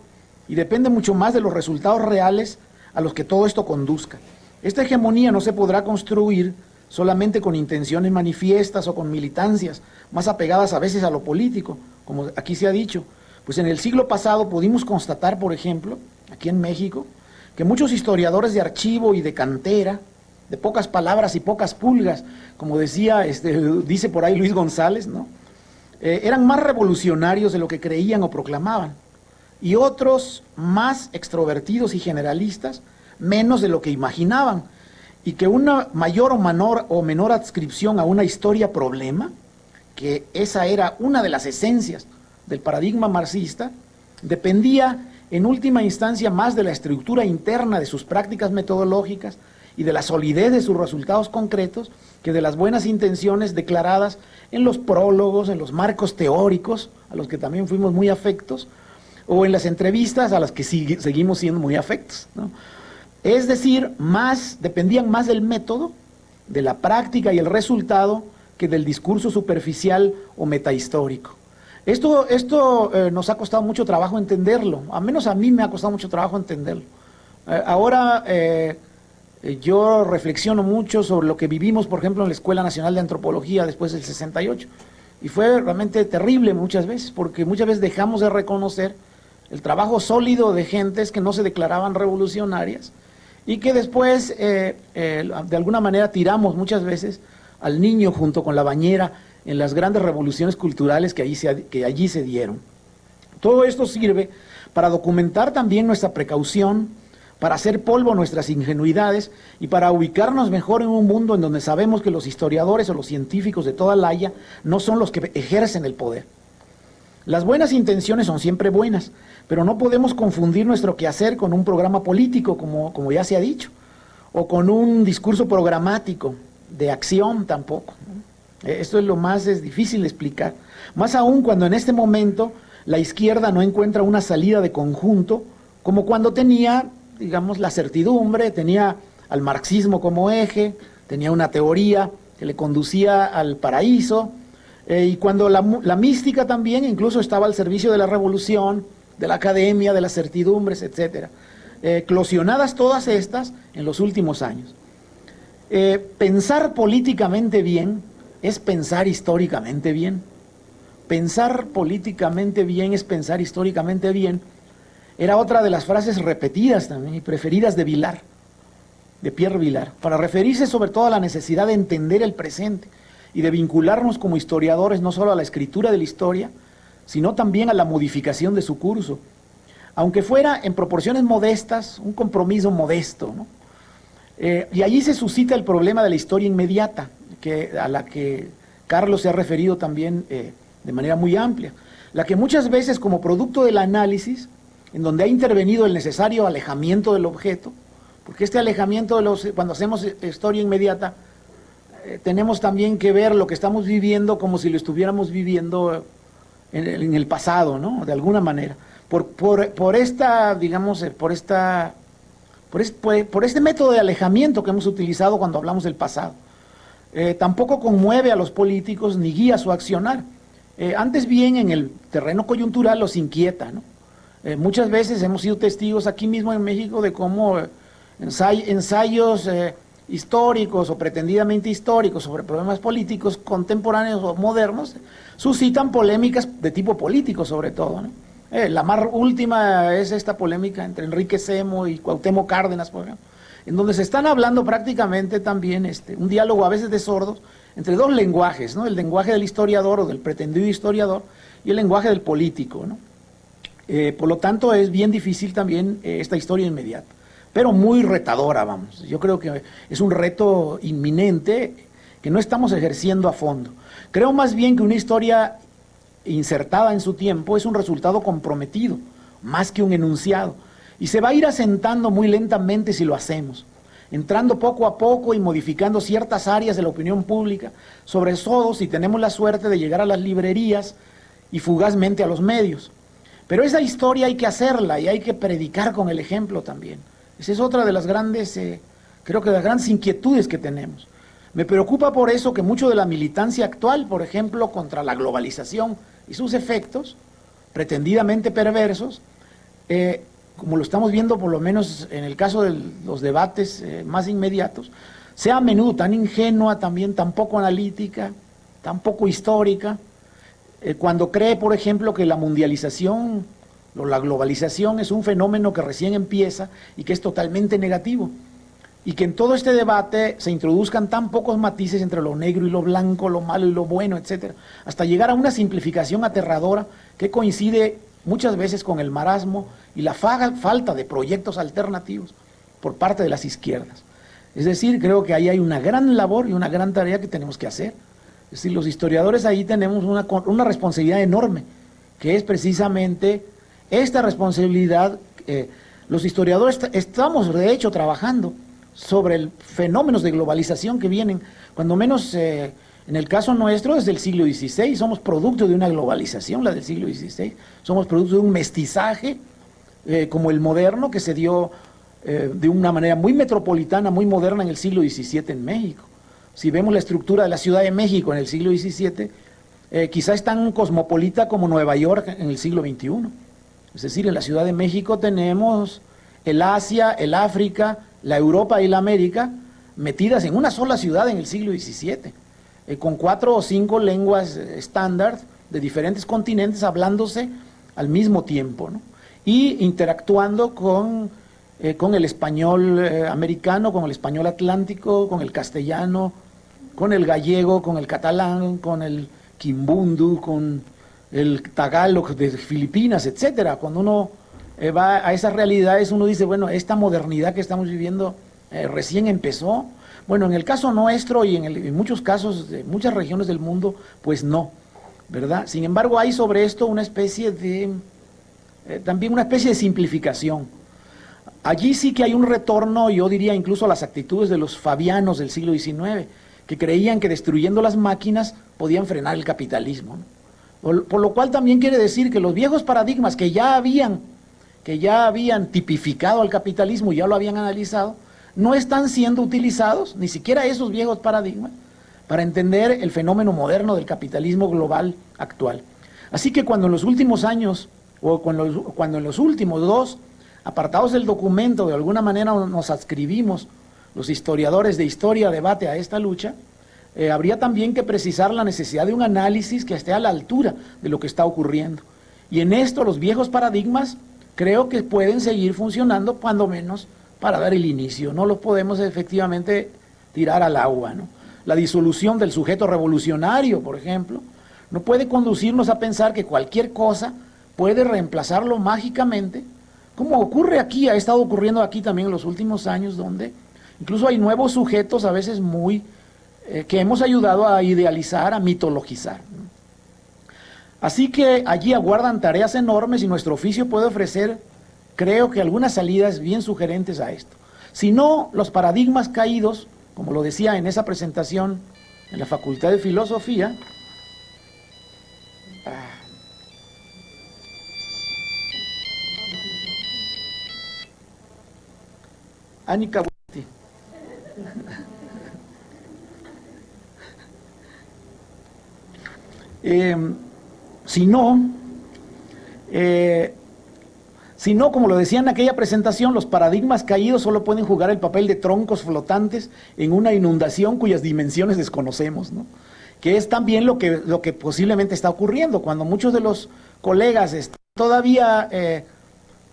y depende mucho más de los resultados reales a los que todo esto conduzca. Esta hegemonía no se podrá construir solamente con intenciones manifiestas o con militancias, más apegadas a veces a lo político, como aquí se ha dicho. Pues en el siglo pasado pudimos constatar, por ejemplo, aquí en México, que muchos historiadores de archivo y de cantera, de pocas palabras y pocas pulgas, como decía, este, dice por ahí Luis González, ¿no? Eh, eran más revolucionarios de lo que creían o proclamaban, y otros más extrovertidos y generalistas, menos de lo que imaginaban, y que una mayor o menor, o menor adscripción a una historia problema, que esa era una de las esencias del paradigma marxista, dependía en última instancia más de la estructura interna de sus prácticas metodológicas, y de la solidez de sus resultados concretos que de las buenas intenciones declaradas en los prólogos, en los marcos teóricos, a los que también fuimos muy afectos, o en las entrevistas a las que seguimos siendo muy afectos. Es decir, más, dependían más del método, de la práctica y el resultado, que del discurso superficial o metahistórico. Esto, esto eh, nos ha costado mucho trabajo entenderlo, a menos a mí me ha costado mucho trabajo entenderlo. Eh, ahora eh, yo reflexiono mucho sobre lo que vivimos, por ejemplo, en la Escuela Nacional de Antropología después del 68. Y fue realmente terrible muchas veces, porque muchas veces dejamos de reconocer el trabajo sólido de gentes que no se declaraban revolucionarias y que después, eh, eh, de alguna manera, tiramos muchas veces al niño junto con la bañera en las grandes revoluciones culturales que allí se, dieron. Todo esto sirve para documentar también nuestra precaución, para hacer polvo nuestras ingenuidades y para ubicarnos mejor en un mundo en donde sabemos que los historiadores o los científicos de toda la Haya no son los que ejercen el poder. Las buenas intenciones son siempre buenas, pero no podemos confundir nuestro quehacer con un programa político, como, como ya se ha dicho, o con un discurso programático de acción tampoco. Esto es lo más es difícil de explicar. Más aún cuando en este momento la izquierda no encuentra una salida de conjunto, como cuando tenía digamos, la certidumbre, tenía al marxismo como eje, tenía una teoría que le conducía al paraíso, eh, y cuando la, mística también incluso estaba al servicio de la revolución, de la academia, de las certidumbres, etc. Eh, eclosionadas todas estas en los últimos años. Eh, pensar políticamente bien es pensar históricamente bien. Pensar políticamente bien es pensar históricamente bien era otra de las frases repetidas también y preferidas de Vilar, de Pierre Vilar, para referirse sobre todo a la necesidad de entender el presente y de vincularnos como historiadores no solo a la escritura de la historia, sino también a la modificación de su curso, aunque fuera en proporciones modestas, un compromiso modesto. Eh, y allí se suscita el problema de la historia inmediata, que, a la que Carlos se ha referido también eh, de manera muy amplia, la que muchas veces como producto del análisis en donde ha intervenido el necesario alejamiento del objeto, porque este alejamiento, de los, cuando hacemos historia inmediata, eh, tenemos también que ver lo que estamos viviendo como si lo estuviéramos viviendo en, el pasado, ¿no? De alguna manera. Por, por, esta, digamos, eh, por esta, por, este método de alejamiento que hemos utilizado cuando hablamos del pasado. Eh, tampoco conmueve a los políticos ni guía su accionar. antes bien, en el terreno coyuntural los inquieta, ¿no? Muchas veces hemos sido testigos aquí mismo en México de cómo ensayos históricos o pretendidamente históricos sobre problemas políticos contemporáneos o modernos suscitan polémicas de tipo político sobre todo. Eh, la más última es esta polémica entre Enrique Semo y Cuauhtémoc Cárdenas, en donde se están hablando prácticamente también este, un diálogo a veces de sordos entre dos lenguajes, ¿no? el lenguaje del historiador o del pretendido historiador y el lenguaje del político. ¿no? Eh, por lo tanto, es bien difícil también eh, esta historia inmediata, pero muy retadora, vamos. Yo creo que es un reto inminente que no estamos ejerciendo a fondo. Creo más bien que una historia insertada en su tiempo es un resultado comprometido, más que un enunciado. Y se va a ir asentando muy lentamente si lo hacemos, entrando poco a poco y modificando ciertas áreas de la opinión pública, sobre todo si tenemos la suerte de llegar a las librerías y fugazmente a los medios. Pero esa historia hay que hacerla y hay que predicar con el ejemplo también. Esa es otra de las grandes, eh, creo que las grandes inquietudes que tenemos. Me preocupa por eso que mucho de la militancia actual, por ejemplo, contra la globalización y sus efectos, pretendidamente perversos, eh, como lo estamos viendo por lo menos en el caso de los debates eh, más inmediatos, sea a menudo tan ingenua también, tan poco analítica, tan poco histórica, cuando cree, por ejemplo, que la mundialización la globalización es un fenómeno que recién empieza y que es totalmente negativo y que en todo este debate se introduzcan tan pocos matices entre lo negro y lo blanco, lo malo y lo bueno, etcétera, hasta llegar a una simplificación aterradora que coincide muchas veces con el marasmo y la falta de proyectos alternativos por parte de las izquierdas. Es decir, creo que ahí hay una gran labor y una gran tarea que tenemos que hacer. Es decir, los historiadores ahí tenemos una, una responsabilidad enorme, que es precisamente esta responsabilidad. Eh, los historiadores estamos, de hecho, trabajando sobre el fenómenos de globalización que vienen, cuando menos eh, en el caso nuestro desde el siglo XVI, somos producto de una globalización, la del siglo XVI, somos producto de un mestizaje eh, como el moderno que se dio de una manera muy metropolitana, muy moderna en el siglo XVII en México. Si vemos la estructura de la Ciudad de México en el siglo XVII, quizá es tan cosmopolita como Nueva York en el siglo XXI. Es decir, en la Ciudad de México tenemos el Asia, el África, la Europa y la América metidas en una sola ciudad en el siglo XVII, eh, con cuatro o cinco lenguas eh, estándar de diferentes continentes hablándose al mismo tiempo, y interactuando con, eh, con el español americano, con el español atlántico, con el castellano, con el gallego, con el catalán, con el quimbundu, con el tagalog de Filipinas, etcétera. Cuando uno eh, va a esas realidades, uno dice, bueno, esta modernidad que estamos viviendo eh, recién empezó. Bueno, en el caso nuestro y en, muchos casos de muchas regiones del mundo, pues no, ¿verdad? Sin embargo, hay sobre esto una especie de, eh, también una especie de simplificación. Allí sí que hay un retorno, yo diría incluso a las actitudes de los fabianos del siglo XIX, que creían que destruyendo las máquinas podían frenar el capitalismo. Por lo cual también quiere decir que los viejos paradigmas que ya habían que ya habían tipificado al capitalismo, ya lo habían analizado, no están siendo utilizados, ni siquiera esos viejos paradigmas, para entender el fenómeno moderno del capitalismo global actual. Así que cuando en los últimos años, o cuando, en los últimos dos apartados del documento de alguna manera nos adscribimos los historiadores de historia, debate a esta lucha, eh, habría también que precisar la necesidad de un análisis que esté a la altura de lo que está ocurriendo. Y en esto los viejos paradigmas creo que pueden seguir funcionando cuando menos para dar el inicio. No los podemos efectivamente tirar al agua. ¿no? La disolución del sujeto revolucionario, por ejemplo, no puede conducirnos a pensar que cualquier cosa puede reemplazarlo mágicamente, como ocurre aquí, ha estado ocurriendo aquí también en los últimos años, donde incluso hay nuevos sujetos a veces muy, eh, que hemos ayudado a idealizar, a mitologizar. Así que allí aguardan tareas enormes y nuestro oficio puede ofrecer, creo que algunas salidas bien sugerentes a esto. Si no, los paradigmas caídos, como lo decía en esa presentación en la Facultad de Filosofía, ah, Anika *laughs* eh, si no, eh, si no, como lo decía en aquella presentación, los paradigmas caídos solo pueden jugar el papel de troncos flotantes en una inundación cuyas dimensiones desconocemos, ¿no? que es también lo que, lo que posiblemente está ocurriendo, cuando muchos de los colegas están todavía, eh,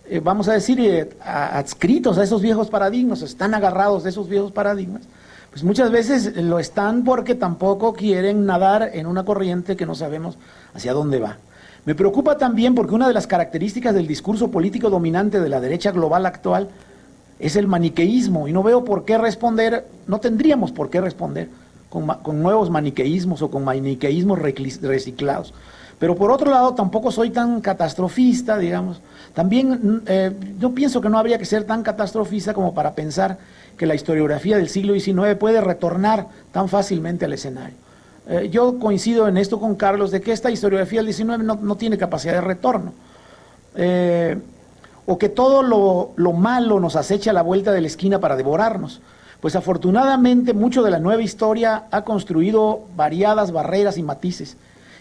eh, vamos a decir, adscritos a esos viejos paradigmas, están agarrados de esos viejos paradigmas, pues muchas veces lo están porque tampoco quieren nadar en una corriente que no sabemos hacia dónde va. Me preocupa también porque una de las características del discurso político dominante de la derecha global actual es el maniqueísmo y no veo por qué responder, no tendríamos por qué responder con, nuevos maniqueísmos o con maniqueísmos reciclados. Pero por otro lado, tampoco soy tan catastrofista, digamos. También eh, yo pienso que no habría que ser tan catastrofista como para pensar que la historiografía del siglo XIX puede retornar tan fácilmente al escenario. Eh, yo coincido en esto con Carlos de que esta historiografía del XIX no, tiene capacidad de retorno. Eh, o que todo lo, lo malo nos acecha a la vuelta de la esquina para devorarnos. Pues afortunadamente mucho de la nueva historia ha construido variadas barreras y matices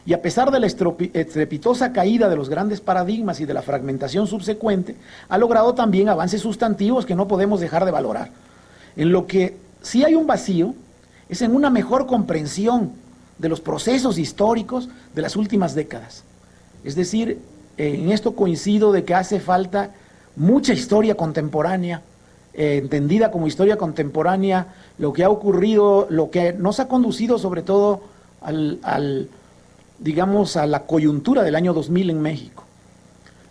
y a pesar de la estrepitosa caída de los grandes paradigmas y de la fragmentación subsecuente, ha logrado también avances sustantivos que no podemos dejar de valorar. En lo que sí hay un vacío es en una mejor comprensión de los procesos históricos de las últimas décadas. Es decir, en esto coincido de que hace falta mucha historia contemporánea, eh, entendida como historia contemporánea, lo que ha ocurrido, lo que nos ha conducido sobre todo al digamos, a la coyuntura del año 2000 en México.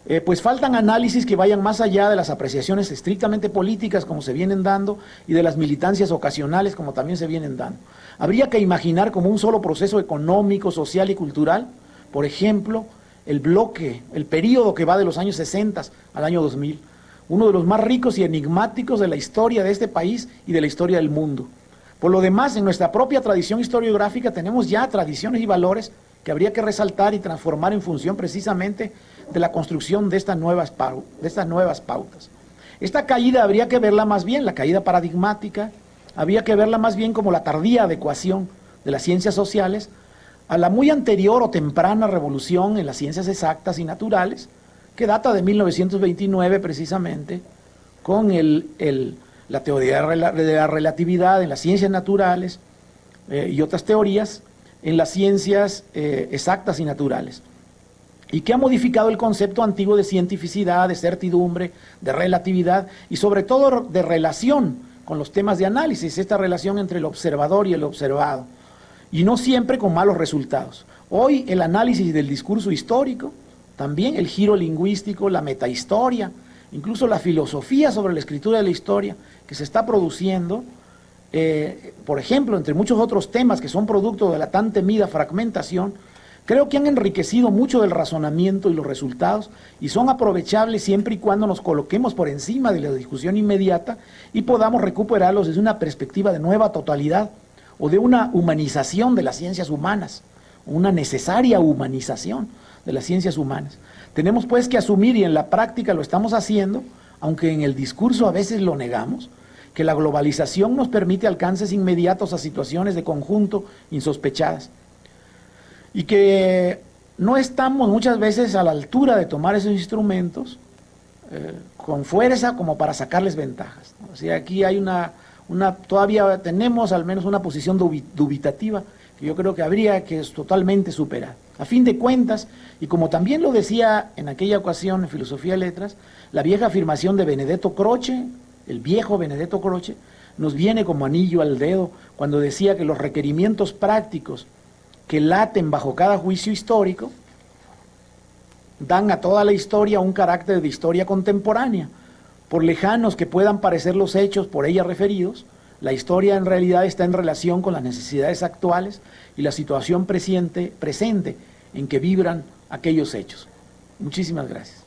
Eh, pues faltan análisis que vayan más allá de las apreciaciones estrictamente políticas como se vienen dando y de las militancias ocasionales como también se vienen dando. Habría que imaginar como un solo proceso económico, social y cultural, por ejemplo, el bloque, el periodo que va de los años 60 al año 2000, uno de los más ricos y enigmáticos de la historia de este país y de la historia del mundo. Por lo demás, en nuestra propia tradición historiográfica tenemos ya tradiciones y valores que habría que resaltar y transformar en función precisamente de la construcción de estas nuevas, de estas nuevas pautas. Esta caída habría que verla más bien, la caída paradigmática, habría que verla más bien como la tardía adecuación de las ciencias sociales a la muy anterior o temprana revolución en las ciencias exactas y naturales, que data de 1929 precisamente, con la teoría de la relatividad en las ciencias naturales eh, y otras teorías, en las ciencias eh, exactas y naturales, y que ha modificado el concepto antiguo de cientificidad, de certidumbre, de relatividad y sobre todo de relación con los temas de análisis, esta relación entre el observador y el observado, y no siempre con malos resultados. Hoy el análisis del discurso histórico, también el giro lingüístico, la metahistoria, incluso la filosofía sobre la escritura de la historia que se está produciendo, eh, por ejemplo, entre muchos otros temas que son producto de la tan temida fragmentación, creo que han enriquecido mucho del razonamiento y los resultados y son aprovechables siempre y cuando nos coloquemos por encima de la discusión inmediata y podamos recuperarlos desde una perspectiva de nueva totalidad o de una humanización de las ciencias humanas, una necesaria humanización de las ciencias humanas. Tenemos pues que asumir, y en la práctica lo estamos haciendo, aunque en el discurso a veces lo negamos, que la globalización nos permite alcances inmediatos a situaciones de conjunto insospechadas y que no estamos muchas veces a la altura de tomar esos instrumentos eh, con fuerza como para sacarles ventajas. O sea, aquí hay una, una, todavía tenemos al menos una posición dubitativa que yo creo que habría que totalmente superar. A fin de cuentas, y como también lo decía en aquella ocasión en Filosofía de Letras, la vieja afirmación de Benedetto Croce, el viejo Benedetto Croce, nos viene como anillo al dedo cuando decía que los requerimientos prácticos que laten bajo cada juicio histórico dan a toda la historia un carácter de historia contemporánea. Por lejanos que puedan parecer los hechos por ella referidos, la historia en realidad está en relación con las necesidades actuales y la situación presente, presente en que vibran aquellos hechos. Muchísimas gracias.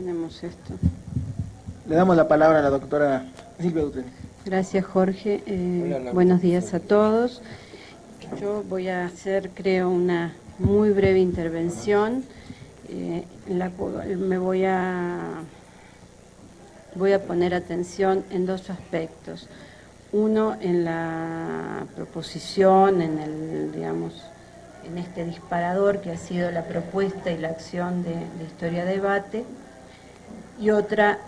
Tenemos esto. Le damos la palabra a la doctora Silvia Dutre. Gracias, Jorge. Eh, buenos días a todos. Yo voy a hacer, creo, una muy breve intervención eh, en la cual me voy a, voy a poner atención en dos aspectos. Uno, en la proposición, en el, digamos, en este disparador que ha sido la propuesta y la acción de, de Historia Debate, y otra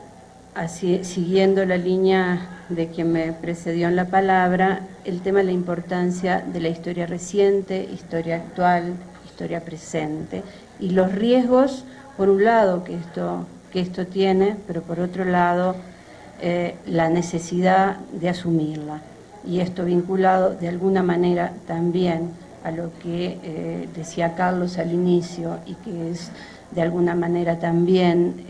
siguiendo la línea de quien me precedió en la palabra, el tema de la importancia de la historia reciente, historia actual, historia presente, y los riesgos, por un lado, que esto, que esto tiene, pero por otro lado, eh, la necesidad de asumirla. Y esto vinculado de alguna manera también a lo que eh, decía Carlos al inicio y que es de alguna manera también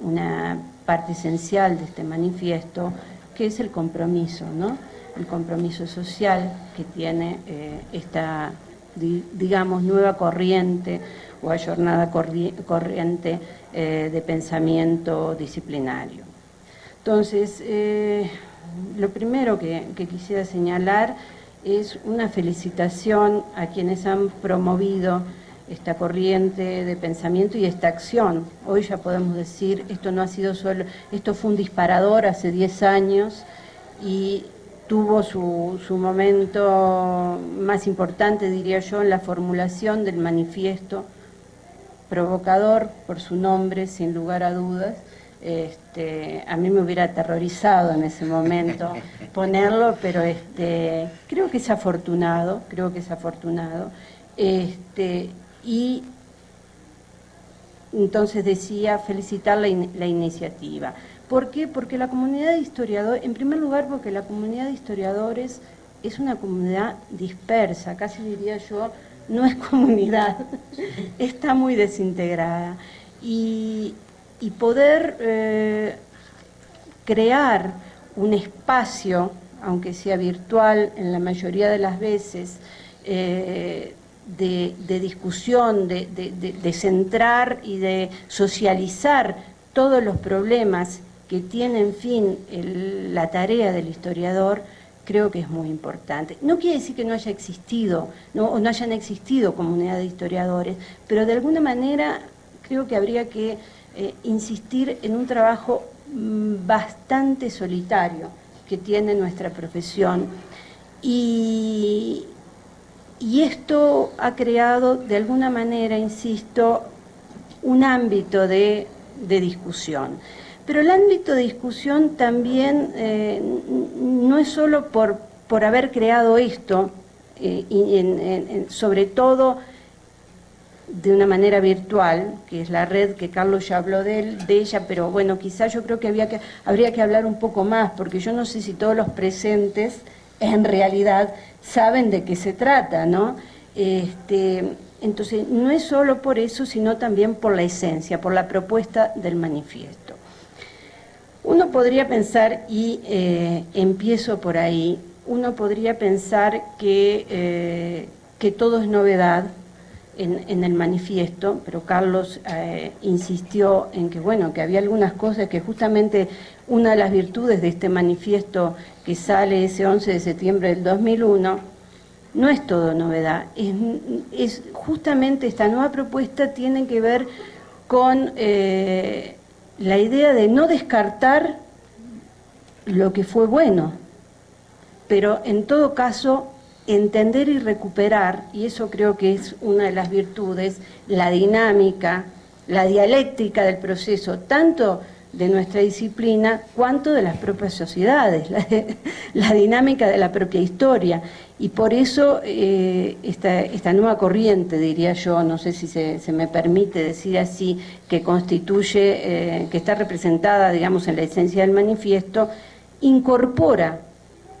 una parte esencial de este manifiesto, que es el compromiso, ¿no? el compromiso social que tiene eh, esta, digamos, nueva corriente o ayornada corriente eh, de pensamiento disciplinario. Entonces, eh, lo primero que, que quisiera señalar es una felicitación a quienes han promovido esta corriente de pensamiento y esta acción. Hoy ya podemos decir, esto no ha sido solo, esto fue un disparador hace 10 años y tuvo su, su, momento más importante, diría yo, en la formulación del manifiesto, provocador por su nombre, sin lugar a dudas. Este, a mí me hubiera aterrorizado en ese momento *laughs* ponerlo, pero este, creo que es afortunado, creo que es afortunado. Este, y entonces decía felicitar la, iniciativa. ¿Por qué? Porque la comunidad de historiadores, en primer lugar porque la comunidad de historiadores es una comunidad dispersa, casi diría yo, no es comunidad, *laughs* está muy desintegrada. Y, y poder eh, crear un espacio, aunque sea virtual en la mayoría de las veces, eh, de, discusión, de, centrar y de socializar todos los problemas que tiene, en fin, la tarea del historiador, creo que es muy importante. No quiere decir que no haya existido, no, o no hayan existido comunidades de historiadores, pero de alguna manera creo que habría que eh, insistir en un trabajo mm, bastante solitario que tiene nuestra profesión. Y, y esto ha creado, de alguna manera, insisto, un ámbito de, discusión. Pero el ámbito de discusión también eh, no es solo por, por haber creado esto, eh, y sobre todo de una manera virtual, que es la red que Carlos ya habló de, de ella, pero bueno, quizás yo creo que, había que habría que hablar un poco más, porque yo no sé si todos los presentes en realidad saben de qué se trata, ¿no? Este, entonces, no es solo por eso, sino también por la esencia, por la propuesta del manifiesto. Uno podría pensar, y eh, empiezo por ahí, uno podría pensar que, eh, que todo es novedad en, el manifiesto, pero Carlos eh, insistió en que, bueno, que había algunas cosas que justamente una de las virtudes de este manifiesto que sale ese 11 de septiembre del 2001, no es todo novedad, es, justamente esta nueva propuesta tiene que ver con eh, la idea de no descartar lo que fue bueno, pero en todo caso entender y recuperar, y eso creo que es una de las virtudes, la dinámica, la dialéctica del proceso, tanto de nuestra disciplina, cuanto de las propias sociedades, *laughs* la, dinámica de la propia historia. Y por eso eh, esta, nueva corriente, diría yo, no sé si se, me permite decir así, que constituye, eh, que está representada, digamos, en la esencia del manifiesto, incorpora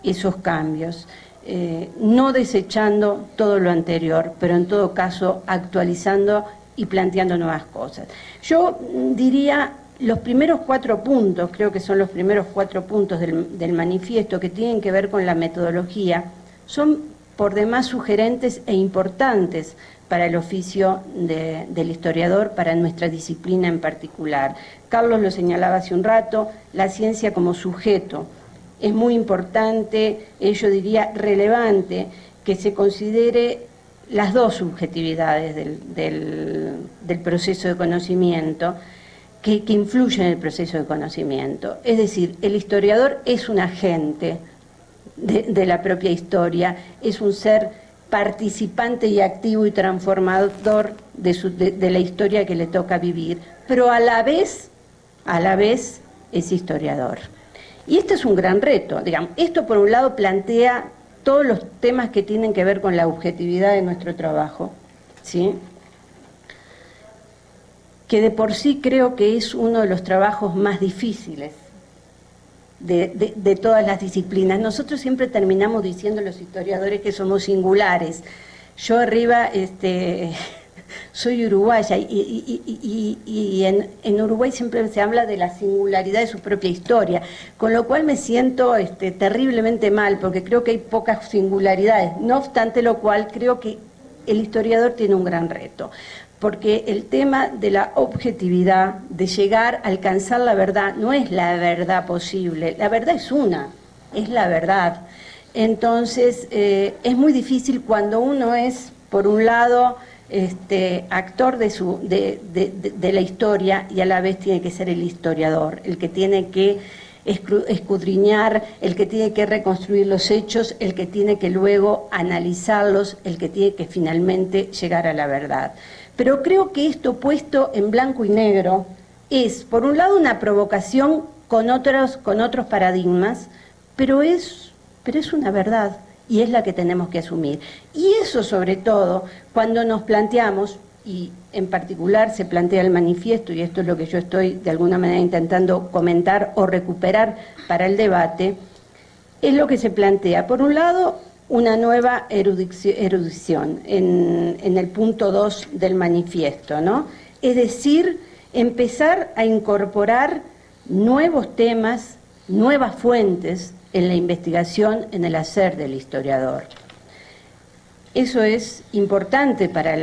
esos cambios. Eh, no desechando todo lo anterior, pero en todo caso actualizando y planteando nuevas cosas. Yo diría los primeros cuatro puntos, creo que son los primeros cuatro puntos del, manifiesto que tienen que ver con la metodología, son por demás sugerentes e importantes para el oficio del historiador, para nuestra disciplina en particular. Carlos lo señalaba hace un rato, la ciencia como sujeto. Es muy importante, eh, yo diría relevante, que se considere las dos subjetividades del proceso de conocimiento, que, influye en el proceso de conocimiento. Es decir, el historiador es un agente de, la propia historia, es un ser participante y activo y transformador de, de, la historia que le toca vivir, pero a la vez, a la vez es historiador. Y este es un gran reto, digamos, esto por un lado plantea todos los temas que tienen que ver con la objetividad de nuestro trabajo, ¿sí? que de por sí creo que es uno de los trabajos más difíciles de, todas las disciplinas. Nosotros siempre terminamos diciendo los historiadores que somos singulares. Yo arriba este, soy uruguaya y, en, Uruguay siempre se habla de la singularidad de su propia historia, con lo cual me siento este, terriblemente mal porque creo que hay pocas singularidades. No obstante lo cual creo que el historiador tiene un gran reto porque el tema de la objetividad, de llegar a alcanzar la verdad, no es la verdad posible, la verdad es una, es la verdad. Entonces, eh, es muy difícil cuando uno es, por un lado, este, actor de, su, de, de, la historia y a la vez tiene que ser el historiador, el que tiene que escudriñar, el que tiene que reconstruir los hechos, el que tiene que luego analizarlos, el que tiene que finalmente llegar a la verdad. Pero creo que esto puesto en blanco y negro es, por un lado, una provocación con otros, con otros paradigmas, pero es, pero es una verdad y es la que tenemos que asumir. Y eso sobre todo, cuando nos planteamos, y en particular se plantea el manifiesto, y esto es lo que yo estoy de alguna manera intentando comentar o recuperar para el debate, es lo que se plantea. Por un lado, una nueva erudición en, el punto 2 del manifiesto, ¿no? Es decir, empezar a incorporar nuevos temas, nuevas fuentes, en la investigación, en el hacer del historiador. Eso es importante para,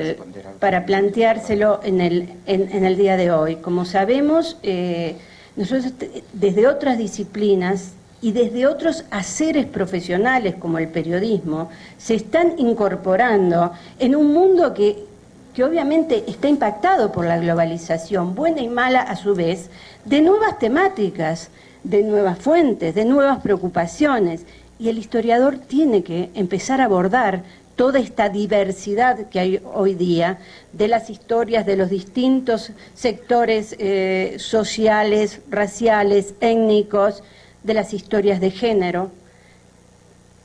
para planteárselo en el, en, el, día de hoy. Como sabemos, eh, nosotros desde otras disciplinas y desde otros haceres profesionales como el periodismo, se están incorporando en un mundo que, que obviamente está impactado por la globalización, buena y mala a su vez, de nuevas temáticas de nuevas fuentes, de nuevas preocupaciones. Y el historiador tiene que empezar a abordar toda esta diversidad que hay hoy día de las historias de los distintos sectores eh, sociales, raciales, étnicos, de las historias de género,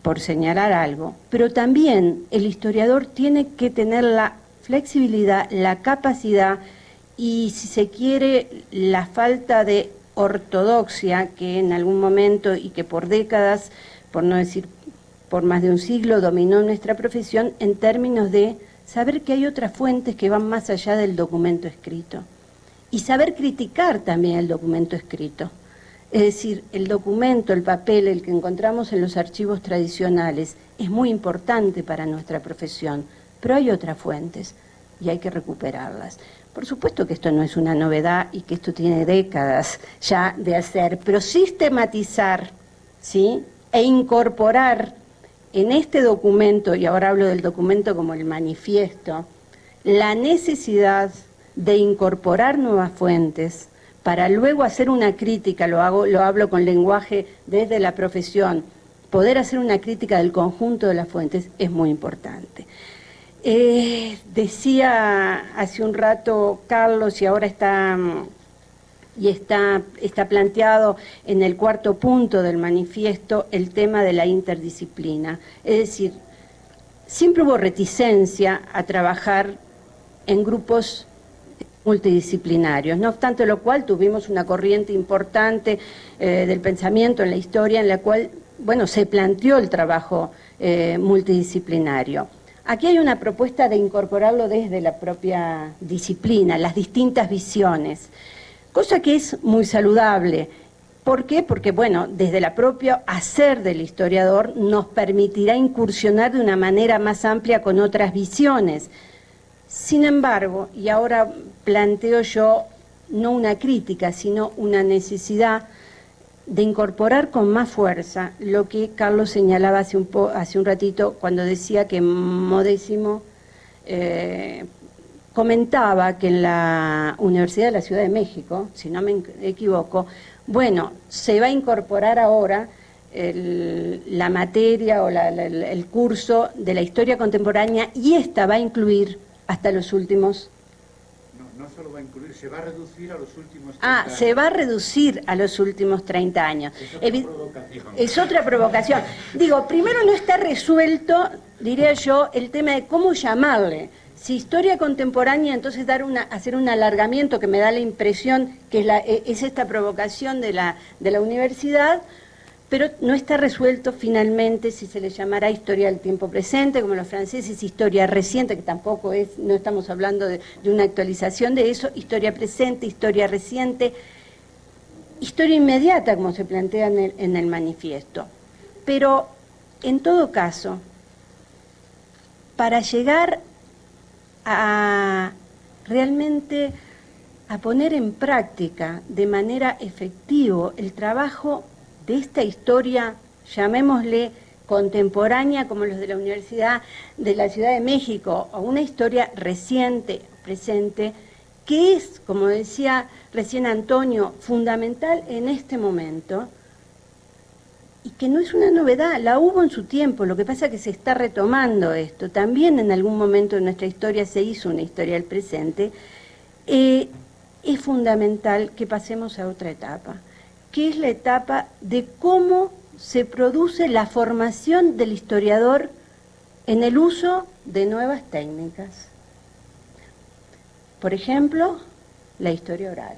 por señalar algo. Pero también el historiador tiene que tener la flexibilidad, la capacidad y, si se quiere, la falta de ortodoxia que en algún momento y que por décadas, por no decir por más de un siglo, dominó nuestra profesión en términos de saber que hay otras fuentes que van más allá del documento escrito y saber criticar también el documento escrito. Es decir, el documento, el papel, el que encontramos en los archivos tradicionales, es muy importante para nuestra profesión, pero hay otras fuentes y hay que recuperarlas. Por supuesto que esto no es una novedad y que esto tiene décadas ya de hacer, pero sistematizar ¿sí? e incorporar en este documento, y ahora hablo del documento como el manifiesto, la necesidad de incorporar nuevas fuentes para luego hacer una crítica, lo, hago, lo hablo con lenguaje desde la profesión, poder hacer una crítica del conjunto de las fuentes es muy importante. Eh, decía hace un rato Carlos y ahora está, y está, está planteado en el cuarto punto del manifiesto el tema de la interdisciplina. Es decir, siempre hubo reticencia a trabajar en grupos multidisciplinarios, no obstante lo cual tuvimos una corriente importante eh, del pensamiento en la historia en la cual, bueno, se planteó el trabajo eh, multidisciplinario. Aquí hay una propuesta de incorporarlo desde la propia disciplina, las distintas visiones, cosa que es muy saludable. ¿Por qué? Porque, bueno, desde la propia hacer del historiador nos permitirá incursionar de una manera más amplia con otras visiones. Sin embargo, y ahora planteo yo no una crítica, sino una necesidad de incorporar con más fuerza lo que Carlos señalaba hace un, hace un ratito cuando decía que Modésimo eh, comentaba que en la Universidad de la Ciudad de México, si no me equivoco, bueno, se va a incorporar ahora la materia o el curso de la historia contemporánea y esta va a incluir hasta los últimos no solo va a incluir, se va a reducir a los últimos 30 Ah, se va a reducir a los últimos 30 años. Es otra provocación. Es otra provocación. Digo, primero no está resuelto, diría yo, el tema de cómo llamarle. Si historia contemporánea, entonces dar una, hacer un alargamiento que me da la impresión que es, la, es esta provocación de la, de la universidad, pero no está resuelto finalmente si se le llamará historia del tiempo presente, como los franceses, historia reciente, que tampoco es, no estamos hablando de, una actualización de eso, historia presente, historia reciente, historia inmediata, como se plantea en el, en el manifiesto. Pero, en todo caso, para llegar a realmente a poner en práctica de manera efectiva el trabajo de esta historia, llamémosle contemporánea como los de la Universidad de la Ciudad de México, o una historia reciente, presente, que es, como decía recién Antonio, fundamental en este momento, y que no es una novedad, la hubo en su tiempo, lo que pasa es que se está retomando esto, también en algún momento de nuestra historia se hizo una historia del presente, eh, es fundamental que pasemos a otra etapa que es la etapa de cómo se produce la formación del historiador en el uso de nuevas técnicas. Por ejemplo, la historia oral.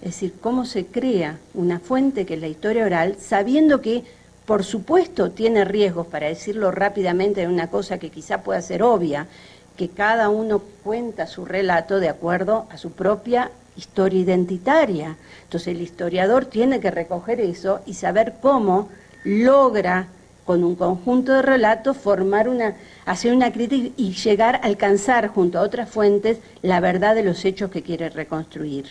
Es decir, cómo se crea una fuente que es la historia oral, sabiendo que, por supuesto, tiene riesgos, para decirlo rápidamente, de una cosa que quizá pueda ser obvia, que cada uno cuenta su relato de acuerdo a su propia historia identitaria. Entonces el historiador tiene que recoger eso y saber cómo logra con un conjunto de relatos formar una, hacer una crítica y llegar a alcanzar junto a otras fuentes la verdad de los hechos que quiere reconstruir.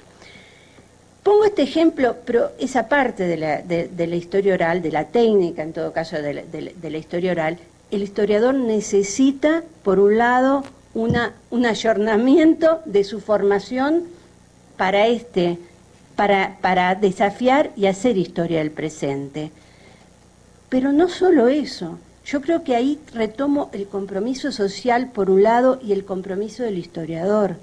Pongo este ejemplo, pero esa parte de la, historia oral, de la técnica en todo caso de la, historia oral, el historiador necesita, por un lado, una, un ayornamiento de su formación para, este, para, para desafiar y hacer historia del presente. Pero no solo eso, yo creo que ahí retomo el compromiso social por un lado y el compromiso del historiador.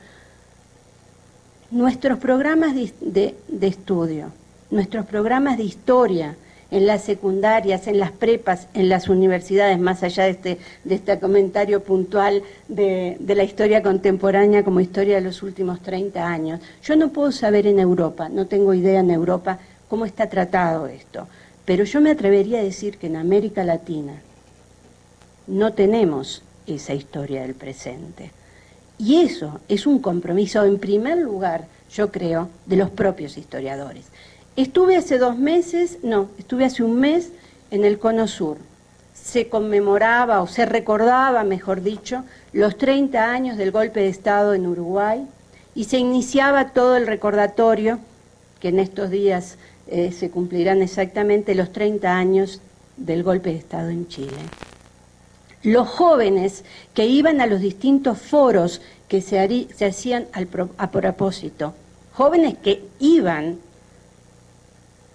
Nuestros programas de, de estudio, nuestros programas de historia, en las secundarias, en las prepas, en las universidades, más allá de este, de este comentario puntual de, de, la historia contemporánea como historia de los últimos 30 años. Yo no puedo saber en Europa, no tengo idea en Europa cómo está tratado esto, pero yo me atrevería a decir que en América Latina no tenemos esa historia del presente. Y eso es un compromiso, en primer lugar, yo creo, de los propios historiadores. Estuve hace dos meses, no, estuve hace un mes en el Cono Sur. Se conmemoraba o se recordaba, mejor dicho, los 30 años del golpe de Estado en Uruguay y se iniciaba todo el recordatorio, que en estos días eh, se cumplirán exactamente los 30 años del golpe de Estado en Chile. Los jóvenes que iban a los distintos foros que se, se hacían a propósito, jóvenes que iban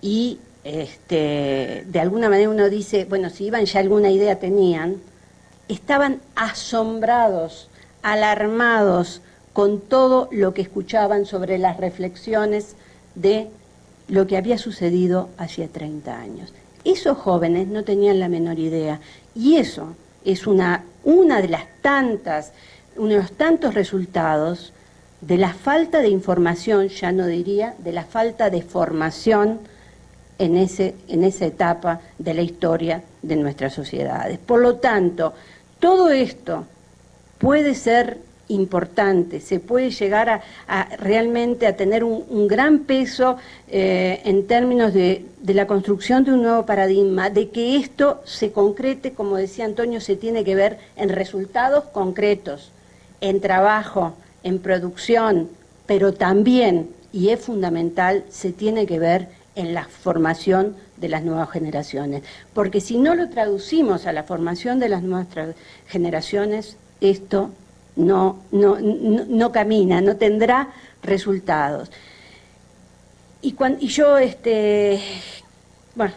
y este, de alguna manera uno dice, bueno, si iban ya alguna idea tenían, estaban asombrados, alarmados con todo lo que escuchaban sobre las reflexiones de lo que había sucedido hacía 30 años. Esos jóvenes no tenían la menor idea y eso es una, una de las tantas, uno de los tantos resultados de la falta de información, ya no diría, de la falta de formación en, ese, en esa etapa de la historia de nuestras sociedades. Por lo tanto, todo esto puede ser importante, se puede llegar a, realmente a tener un, gran peso eh, en términos de, de, la construcción de un nuevo paradigma, de que esto se concrete, como decía Antonio, se tiene que ver en resultados concretos, en trabajo, en producción, pero también, y es fundamental, se tiene que ver en la formación de las nuevas generaciones. Porque si no lo traducimos a la formación de las nuevas generaciones, esto no, no, no, camina, no tendrá resultados. Y, cuando, y yo, este, bueno,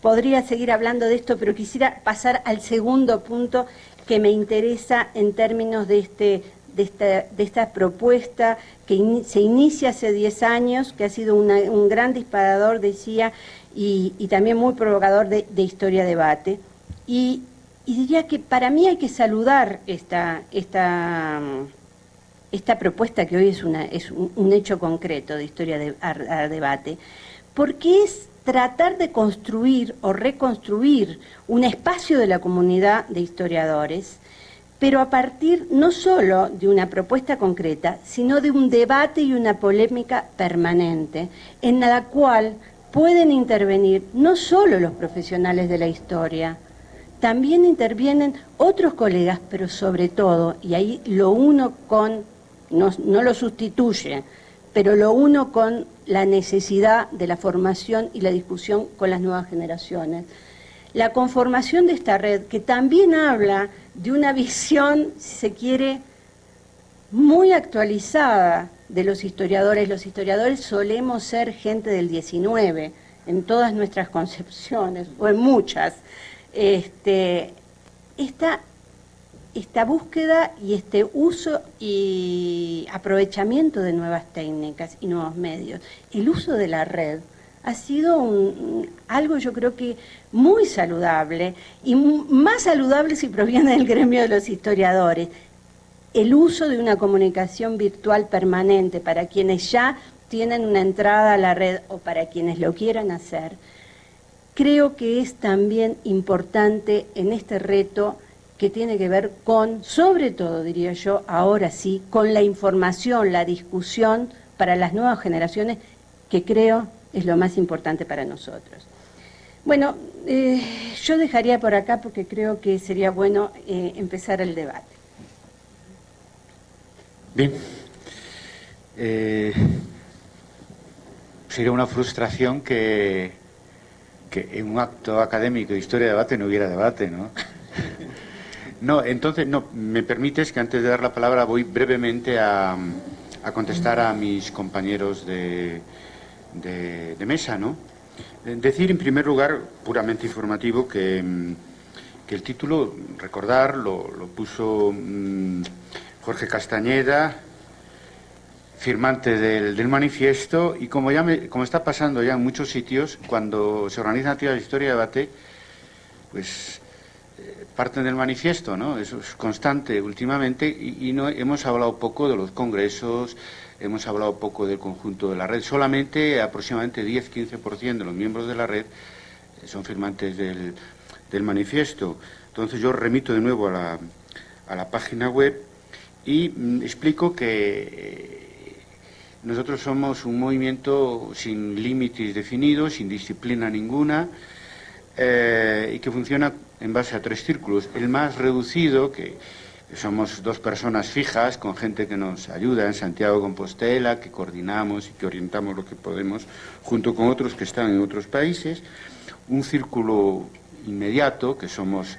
podría seguir hablando de esto, pero quisiera pasar al segundo punto que me interesa en términos de este, de esta, propuesta que se inicia hace 10 años, que ha sido un gran disparador, decía, y, también muy provocador de, historia-debate. Y, diría que para mí hay que saludar esta, esta, esta propuesta que hoy es, una, es un, hecho concreto de historia-debate, porque es tratar de construir o reconstruir un espacio de la comunidad de historiadores pero a partir no solo de una propuesta concreta, sino de un debate y una polémica permanente, en la cual pueden intervenir no solo los profesionales de la historia, también intervienen otros colegas, pero sobre todo, y ahí lo uno con, no, no lo sustituye, pero lo uno con la necesidad de la formación y la discusión con las nuevas generaciones. La conformación de esta red, que también habla de una visión, si se quiere, muy actualizada de los historiadores. Los historiadores solemos ser gente del 19 en todas nuestras concepciones, o en muchas. Este, esta, esta búsqueda y este uso y aprovechamiento de nuevas técnicas y nuevos medios, el uso de la red, ha sido un, algo yo creo que muy saludable y más saludable si proviene del gremio de los historiadores. El uso de una comunicación virtual permanente para quienes ya tienen una entrada a la red o para quienes lo quieran hacer, creo que es también importante en este reto que tiene que ver con, sobre todo diría yo, ahora sí, con la información, la discusión para las nuevas generaciones que creo es lo más importante para nosotros. Bueno, eh, yo dejaría por acá porque creo que sería bueno eh, empezar el debate. Bien. Eh, sería una frustración que, que en un acto académico de historia de debate no hubiera debate, ¿no? *laughs* No, entonces, no, me permites que antes de dar la palabra voy brevemente a, a contestar a mis compañeros de, de, mesa, ¿no? Eh, decir, en primer lugar, puramente informativo, que, mm, el título, recordar, lo, puso mm, Jorge Castañeda, firmante del, manifiesto, y como, ya como está pasando ya en muchos sitios, cuando se organizan actividades de historia y debate, pues eh, parten del manifiesto, ¿no? Eso es constante últimamente, y, no hemos hablado poco de los congresos, hemos hablado poco del conjunto de la red. Solamente aproximadamente 10-15% de los miembros de la red eh, son firmantes del, manifiesto. Entonces yo remito de nuevo a la, a la página web y mm, explico que eh, nosotros somos un movimiento sin límites definidos, sin disciplina ninguna, eh, y que funciona en base a tres círculos. El más reducido, que somos dos personas fijas con gente que nos ayuda en Santiago de Compostela, que coordinamos y que orientamos lo que podemos, junto con otros que están en otros países, un círculo inmediato, que somos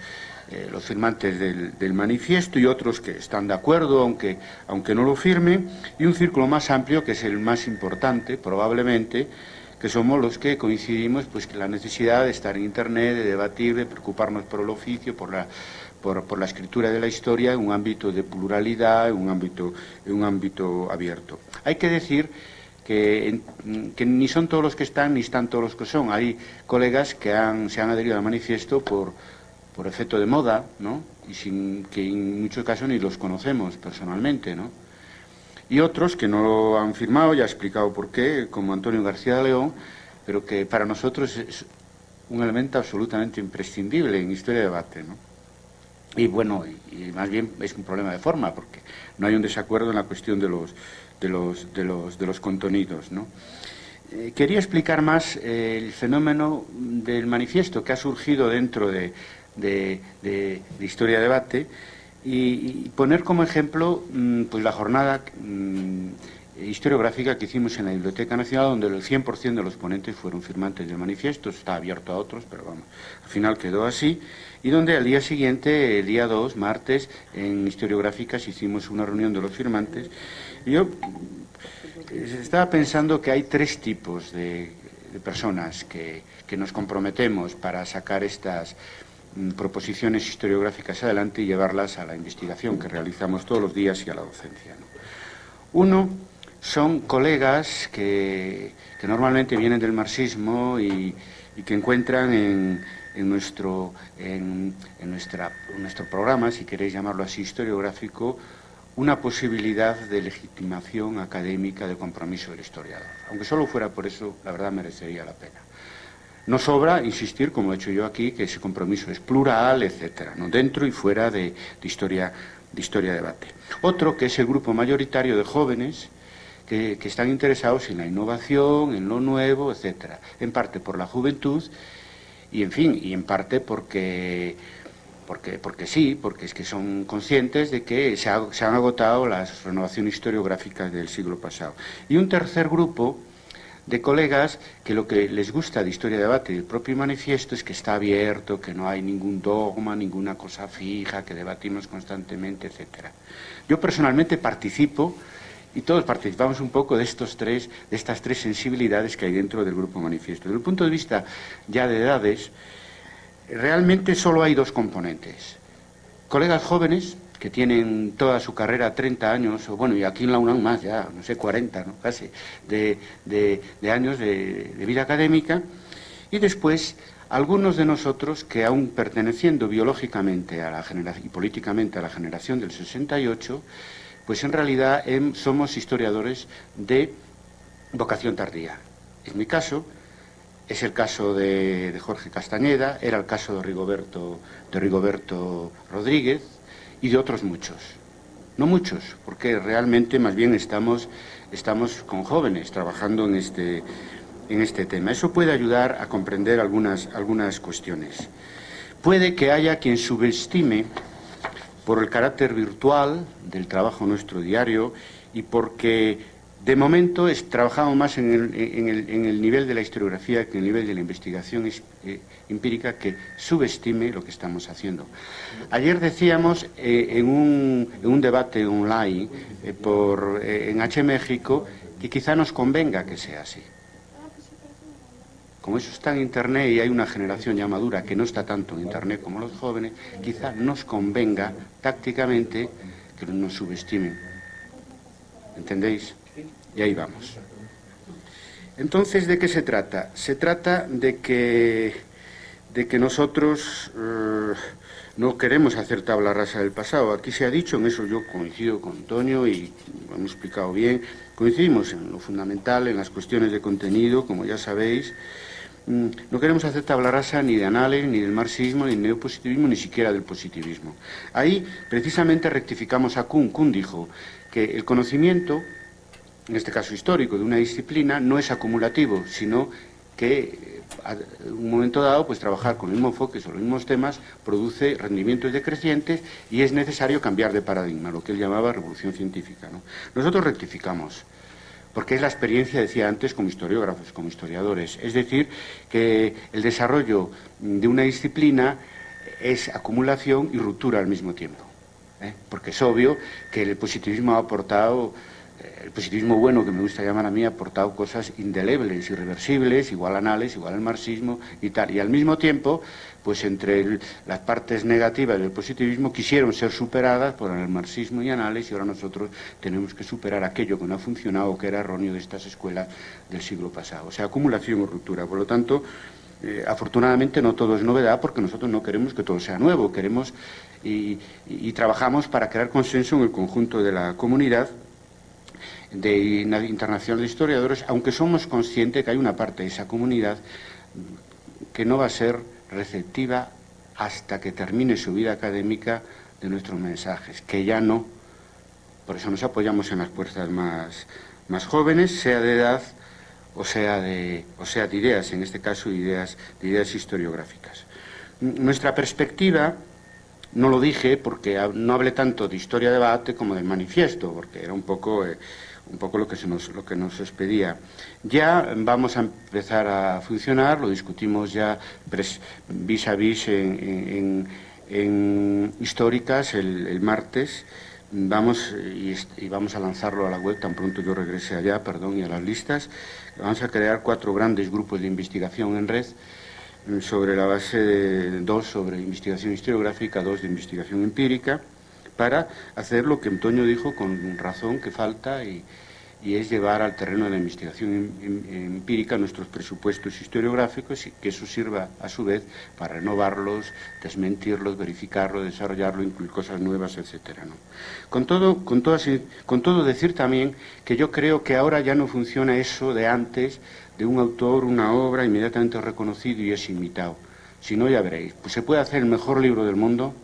eh, los firmantes del, manifiesto y otros que están de acuerdo, aunque, aunque no lo firmen, y un círculo más amplio, que es el más importante, probablemente, que somos los que coincidimos pues que la necesidad de estar en Internet, de debatir, de preocuparnos por el oficio, por la por, la escritura de la historia en un ámbito de pluralidad, en un ámbito, un ámbito abierto. Hay que decir que, ni son todos los que están ni están todos los que son. Hay colegas que se han adherido al manifiesto por, efecto de moda, ¿no? y que en muchos casos ni los conocemos personalmente. ¿no? Y otros que no lo han firmado, ya he explicado por qué, como Antonio García de León, pero que para nosotros es un elemento absolutamente imprescindible en historia de debate. ¿no? Y bueno, y, más bien es un problema de forma, porque no hay un desacuerdo en la cuestión de los, de los, de los, de los contenidos. ¿no? Eh, quería explicar más eh, el fenómeno del manifiesto que ha surgido dentro de, de, de, Historia Debate y, poner como ejemplo mm, pues la jornada mm, historiográfica que hicimos en la Biblioteca Nacional, donde el 100% de los ponentes fueron firmantes del manifiesto, está abierto a otros, pero vamos, al final quedó así y donde al día siguiente, el día 2, martes, en historiográficas hicimos una reunión de los firmantes. Yo eh, estaba pensando que hay tres tipos de, personas que, nos comprometemos para sacar estas, mm, proposiciones historiográficas adelante y llevarlas a la investigación que realizamos todos los días y a la docencia. Uno son colegas que, normalmente vienen del marxismo y, que encuentran en, nuestro, en, nuestra, nuestro programa, si queréis llamarlo así, historiográfico, una posibilidad de legitimación académica del compromiso del historiador. Aunque solo fuera por eso, la verdad merecería la pena. No sobra insistir, como he hecho yo aquí, que ese compromiso es plural, etcétera, ¿no? dentro y fuera de, historia de historia debate. Otro que es el grupo mayoritario de jóvenes que, están interesados en la innovación, en lo nuevo, etcétera. En parte por la juventud y en fin, y en parte porque porque, porque sí, porque es que son conscientes de que se, se, han agotado las renovaciones historiográficas del siglo pasado. Y un tercer grupo de colegas que lo que les gusta de Historia de Debate y el propio manifiesto es que está abierto, que no hay ningún dogma, ninguna cosa fija, que debatimos constantemente, etcétera. Yo personalmente participo y todos participamos un poco de estos tres, de estas tres sensibilidades que hay dentro del grupo manifiesto. Desde el punto de vista ya de edades, realmente solo hay dos componentes. Colegas jóvenes que tienen toda su carrera 30 años, o bueno, y aquí en la UNAM más ya, no sé, 40, ¿no? casi, de, años de, vida académica, y después algunos de nosotros que aún perteneciendo biológicamente a la y políticamente a la generación del 68, pues en realidad somos historiadores de vocación tardía. En mi caso, es el caso de, Jorge Castañeda, era el caso de Rigoberto, de Rigoberto Rodríguez, y de otros muchos. No muchos, porque realmente más bien estamos, estamos con jóvenes trabajando en este, en este tema. Eso puede ayudar a comprender algunas, algunas cuestiones. Puede que haya quien subestime por el carácter virtual del trabajo nuestro diario y porque de momento es, trabajamos más en el, nivel de la historiografía que en el nivel de la investigación eh, empírica que subestime lo que estamos haciendo. Ayer decíamos eh, en, un, debate online eh, por, en H México que quizá nos convenga que sea así. Como eso está en Internet y hay una generación ya madura que no está tanto en Internet como los jóvenes, quizá nos convenga tácticamente que nos subestimen. ¿Entendéis? Y ahí vamos. Entonces, ¿de qué se trata? Se trata de que, de que nosotros eh, no queremos hacer tabla rasa del pasado. Aquí se ha dicho, en eso yo coincido con Antonio y lo hemos explicado bien, coincidimos en lo fundamental, en las cuestiones de contenido, como ya sabéis. Mm, no queremos hacer tabla rasa ni de análisis, ni del marxismo, ni del neopositivismo, ni siquiera del positivismo. Ahí, precisamente, rectificamos a Kuhn. Kuhn dijo que el conocimiento en este caso histórico, de una disciplina, no es acumulativo, sino que en un momento dado, pues trabajar con el mismo enfoque sobre los mismos temas produce rendimientos decrecientes y es necesario cambiar de paradigma, lo que él llamaba revolución científica. Nosotros rectificamos, porque es la experiencia, decía antes, como historiógrafos, como historiadores. Es decir, que el desarrollo de una disciplina es acumulación y ruptura al mismo tiempo. ¿eh? Porque es obvio que el positivismo ha aportado el positivismo bueno, que me gusta llamar a mí, ha aportado cosas indelebles, irreversibles, igual anales, igual al marxismo y tal. Y al mismo tiempo, pues entre las partes negativas del positivismo quisieron ser superadas por el marxismo y anales y ahora nosotros tenemos que superar aquello que no ha funcionado, que era erróneo de estas escuelas del siglo pasado. O sea, acumulación o ruptura. Por lo tanto, eh, afortunadamente no todo es novedad porque nosotros no queremos que todo sea nuevo, queremos y trabajamos para crear consenso en el conjunto de la comunidad de Internacional de Historiadores, aunque somos conscientes que hay una parte de esa comunidad que no va a ser receptiva hasta que termine su vida académica de nuestros mensajes, que ya no. Por eso nos apoyamos en las puertas más, más jóvenes, sea de edad o sea de, o sea de ideas, en este caso ideas, de ideas historiográficas. Nuestra perspectiva, no lo dije porque no hablé tanto de historia de debate como de manifiesto, porque era un poco... Eh, un poco lo que, se nos, lo que nos expedía. Ya vamos a empezar a funcionar, lo discutimos ya vis a vis en, históricas el, martes, vamos y, y, vamos a lanzarlo a la web tan pronto yo regrese allá, perdón, y a las listas. Vamos a crear cuatro grandes grupos de investigación en red sobre la base de dos sobre investigación historiográfica, dos de investigación empírica, para hacer lo que Antonio dijo con razón que falta y, es llevar al terreno de la investigación em, em, empírica nuestros presupuestos historiográficos y que eso sirva a su vez para renovarlos, desmentirlos, verificarlos, desarrollarlo, incluir cosas nuevas, etcétera. Con, todo, con, con todo decir también que yo creo que ahora ya no funciona eso de antes, de un autor, una obra inmediatamente reconocido y es imitado. Si no, ya veréis, pues se puede hacer el mejor libro del mundo,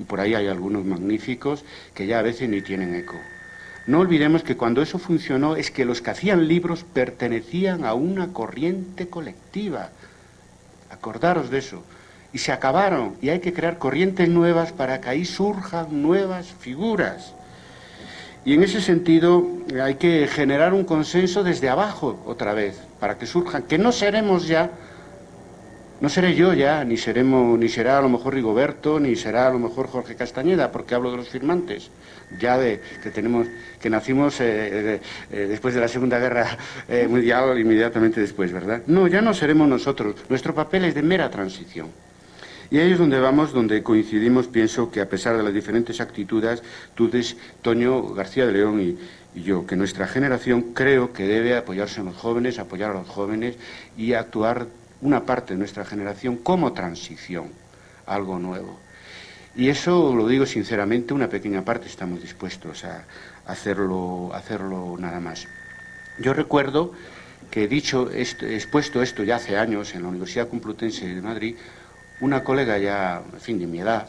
y por ahí hay algunos magníficos que ya a veces ni tienen eco. No olvidemos que cuando eso funcionó es que los que hacían libros pertenecían a una corriente colectiva. Acordaros de eso. Y se acabaron y hay que crear corrientes nuevas para que ahí surjan nuevas figuras. Y en ese sentido hay que generar un consenso desde abajo otra vez, para que surjan, que no seremos ya no seré yo ya, ni, seremos, ni será a lo mejor Rigoberto, ni será a lo mejor Jorge Castañeda, porque hablo de los firmantes, ya de que tenemos, que nacimos eh, eh, eh, después de la Segunda Guerra Mundial, inmediatamente después, ¿verdad? No, ya no seremos nosotros. Nuestro papel es de mera transición. Y ahí es donde vamos, donde coincidimos, pienso que a pesar de las diferentes actitudes, tú, Toño García de León y, y yo, que nuestra generación creo que debe apoyarse en los jóvenes, apoyar a los jóvenes y actuar una parte de nuestra generación como transición algo nuevo. Y eso lo digo sinceramente, una pequeña parte estamos dispuestos a hacerlo, hacerlo nada más. Yo recuerdo que he dicho, expuesto esto ya hace años en la Universidad Complutense de Madrid, una colega ya, en fin, de mi edad,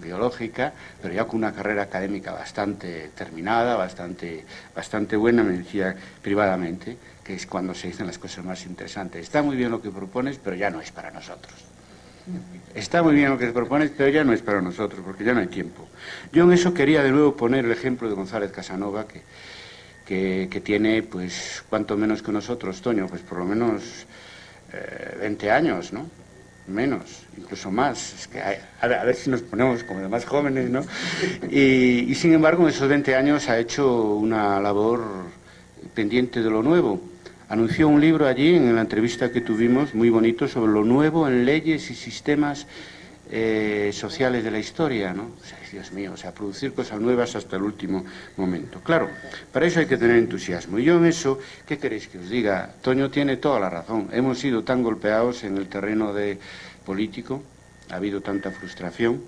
biológica, pero ya con una carrera académica bastante terminada, bastante, bastante buena, me decía privadamente, que es cuando se dicen las cosas más interesantes. Está muy bien lo que propones, pero ya no es para nosotros. Está muy bien lo que propones, pero ya no es para nosotros, porque ya no hay tiempo. Yo en eso quería de nuevo poner el ejemplo de González Casanova, que, que, tiene, pues, cuanto menos que nosotros, Toño, pues por lo menos 20 eh, años, ¿no? Menos, incluso más. Es que a, ver si nos ponemos como de más jóvenes, ¿no? Y, y sin embargo, en esos 20 años ha hecho una labor pendiente de lo nuevo anunció un libro allí en la entrevista que tuvimos, muy bonito, sobre lo nuevo en leyes y sistemas eh, sociales de la historia, ¿no? Dios mío, o sea, producir cosas nuevas hasta el último momento. Claro, para eso hay que tener entusiasmo. Y yo en eso, ¿qué queréis que os diga? Toño tiene toda la razón. Hemos sido tan golpeados en el terreno de político, ha habido tanta frustración,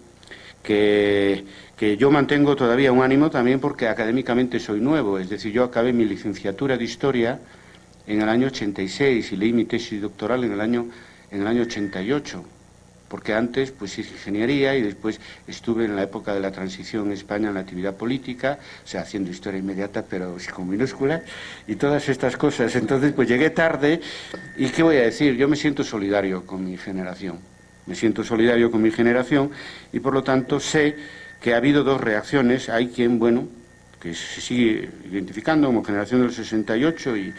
que, que yo mantengo todavía un ánimo también porque académicamente soy nuevo. Es decir, yo acabé mi licenciatura de Historia en el año 86 y leí mi tesis doctoral en el año, en el año 88, porque antes pues hice ingeniería y después estuve en la época de la transición en España en la actividad política, o sea, haciendo historia inmediata, pero con minúsculas, y todas estas cosas. Entonces, pues llegué tarde, y ¿qué voy a decir? Yo me siento solidario con mi generación, me siento solidario con mi generación, y por lo tanto sé que ha habido dos reacciones. Hay quien, bueno, que se sigue identificando como generación del 68 y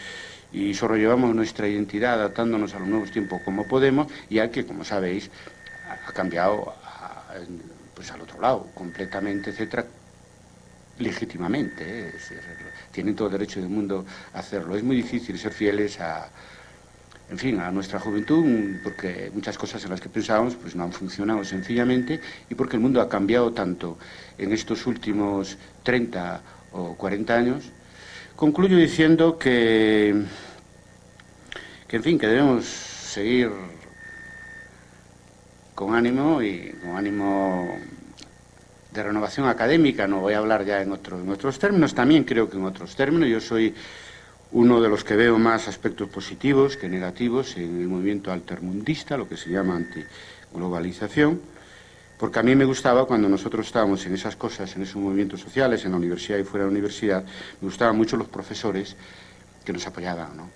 y llevamos nuestra identidad adaptándonos a los nuevos tiempos como podemos y hay que, como sabéis, ha cambiado pues al otro lado completamente, etcétera, legítimamente. ¿eh? tienen todo el derecho del mundo a hacerlo. Es muy difícil ser fieles a, en fin, a nuestra juventud, porque muchas cosas en las que pensábamos pues no han funcionado sencillamente y porque el mundo ha cambiado tanto en estos últimos 30 o 40 años Concluyo diciendo que, que, en fin, que debemos seguir con ánimo y con ánimo de renovación académica, no voy a hablar ya en, en otros términos, también creo que en otros términos, yo soy uno de los que veo más aspectos positivos que negativos en el movimiento altermundista, lo que se llama antiglobalización, porque a mí me gustaba cuando nosotros estábamos en esas cosas, en esos movimientos sociales, en la universidad y fuera de la universidad, me gustaban mucho los profesores que nos apoyaban, ¿no?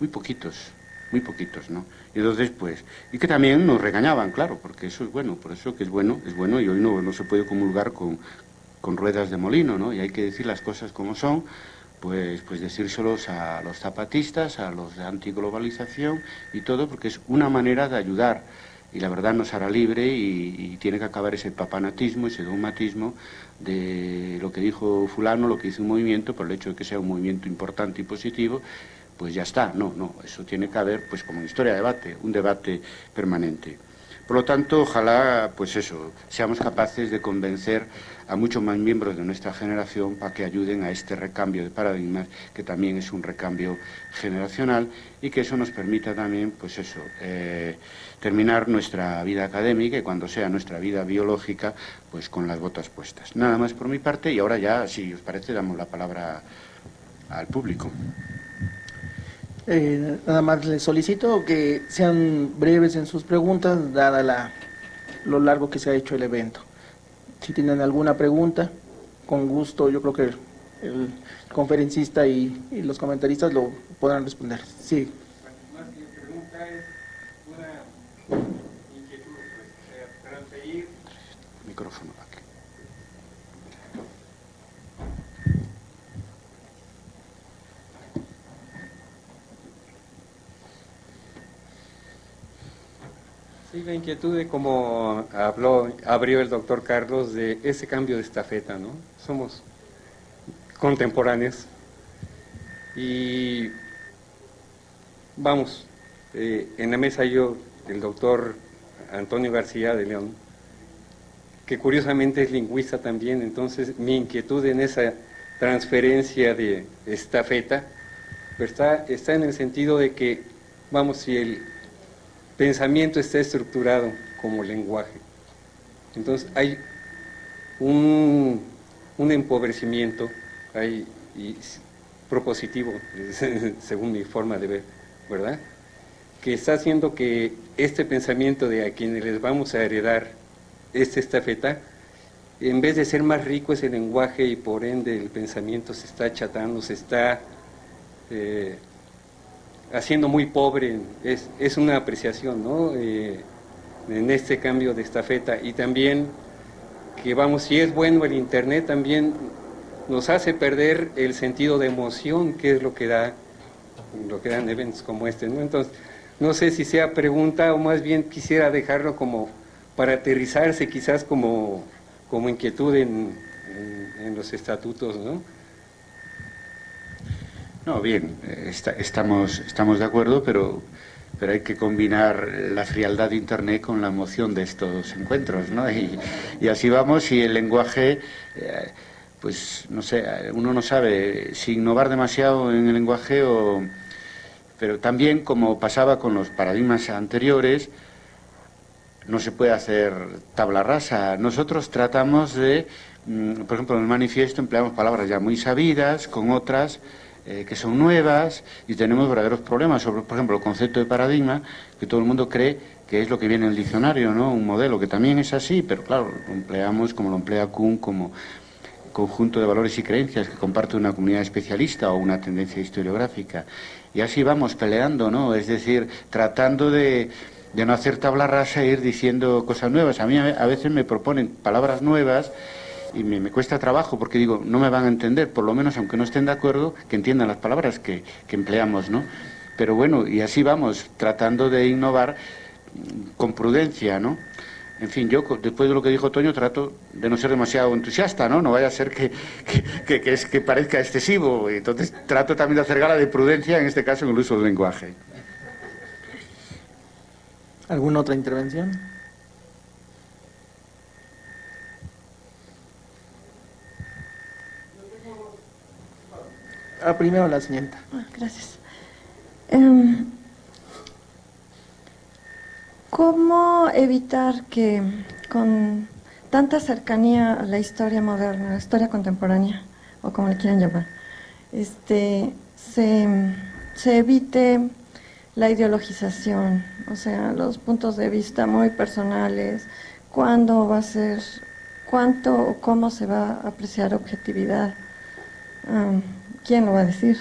Muy poquitos, muy poquitos, ¿no? Y entonces, pues, y que también nos regañaban, claro, porque eso es bueno, por eso que es bueno, es bueno y hoy no, no se puede comulgar con, con ruedas de molino, ¿no? Y hay que decir las cosas como son, pues, pues decírselos a los zapatistas, a los de antiglobalización y todo, porque es una manera de ayudar y la verdad nos hará libre y, tiene que acabar ese papanatismo, ese dogmatismo de lo que dijo fulano, lo que hizo un movimiento, por el hecho de que sea un movimiento importante y positivo, pues ya está. No, no, eso tiene que haber, pues como historia de debate, un debate permanente. Por lo tanto, ojalá, pues eso, seamos capaces de convencer a muchos más miembros de nuestra generación para que ayuden a este recambio de paradigmas, que también es un recambio generacional y que eso nos permita también, pues eso, eh, terminar nuestra vida académica y cuando sea nuestra vida biológica, pues con las botas puestas. Nada más por mi parte y ahora ya, si os parece, damos la palabra al público. Eh, nada más les solicito que sean breves en sus preguntas, dada la, lo largo que se ha hecho el evento. Si tienen alguna pregunta, con gusto, yo creo que el, conferencista y, y, los comentaristas lo podrán responder. Sí. Más que pregunta es una inquietud, pues, transferir. Micrófono aquí. Sí, la inquietud de como habló, abrió el doctor Carlos de ese cambio de estafeta, ¿no? Somos contemporáneos y vamos, eh, en la mesa yo, el doctor Antonio García de León, que curiosamente es lingüista también, entonces mi inquietud en esa transferencia de estafeta pues está, está en el sentido de que, vamos, si el pensamiento está estructurado como lenguaje. Entonces hay un, un empobrecimiento hay, propositivo, *laughs* según mi forma de ver, ¿verdad? Que está haciendo que este pensamiento de a quienes les vamos a heredar esta estafeta, en vez de ser más rico ese lenguaje y por ende el pensamiento se está achatando, se está... Eh, haciendo muy pobre, es, es una apreciación ¿no? Eh, en este cambio de estafeta y también que vamos, si es bueno el Internet también nos hace perder el sentido de emoción que es lo que da lo que dan eventos como este, ¿no? Entonces, no sé si sea pregunta o más bien quisiera dejarlo como para aterrizarse quizás como, como inquietud en, en, en los estatutos, ¿no? No, bien, estamos, estamos de acuerdo, pero, pero hay que combinar la frialdad de Internet con la emoción de estos encuentros, ¿no? Y, y así vamos, y el lenguaje, eh, pues no sé, uno no sabe si innovar demasiado en el lenguaje o... Pero también, como pasaba con los paradigmas anteriores, no se puede hacer tabla rasa. Nosotros tratamos de, mm, por ejemplo, en el manifiesto empleamos palabras ya muy sabidas, con otras eh, que son nuevas y tenemos verdaderos problemas sobre, por ejemplo, el concepto de paradigma, que todo el mundo cree que es lo que viene en el diccionario, ¿no? Un modelo que también es así, pero claro, lo empleamos como lo emplea Kuhn, como conjunto de valores y creencias que comparte una comunidad especialista o una tendencia historiográfica. Y así vamos peleando, ¿no? Es decir, tratando de, de no hacer tabla rasa e ir diciendo cosas nuevas. A mí a veces me proponen palabras nuevas y me, me, cuesta trabajo porque digo, no me van a entender, por lo menos aunque no estén de acuerdo, que entiendan las palabras que, que empleamos, ¿no? Pero bueno, y así vamos, tratando de innovar con prudencia, ¿no? En fin, yo después de lo que dijo Toño trato de no ser demasiado entusiasta, ¿no? No vaya a ser que, que, que, es, que parezca excesivo. Entonces trato también de hacer gala de prudencia, en este caso en el uso del lenguaje. ¿Alguna otra intervención? Ah, primero la señorita. Ah, gracias. Eh, ¿Cómo evitar que con tanta cercanía a la historia moderna, la historia contemporánea, o como le quieran llamar, este, se, se evite la ideologización, o sea, los puntos de vista muy personales, cuándo va a ser, cuánto o cómo se va a apreciar objetividad. ¿Quién lo va a decir?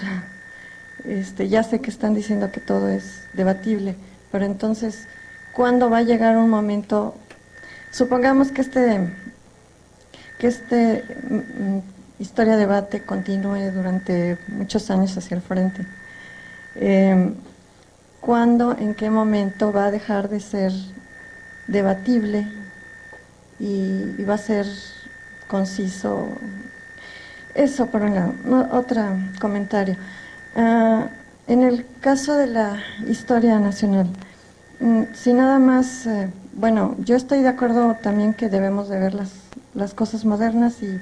Este, ya sé que están diciendo que todo es debatible, pero entonces, ¿cuándo va a llegar un momento? Supongamos que este, que este mm, historia debate continúe durante muchos años hacia el frente. Eh, ¿Cuándo, en qué momento va a dejar de ser debatible y va a ser conciso eso por un lado. No, otro comentario. Uh, en el caso de la historia nacional, mm, si nada más, eh, bueno, yo estoy de acuerdo también que debemos de ver las, las cosas modernas y,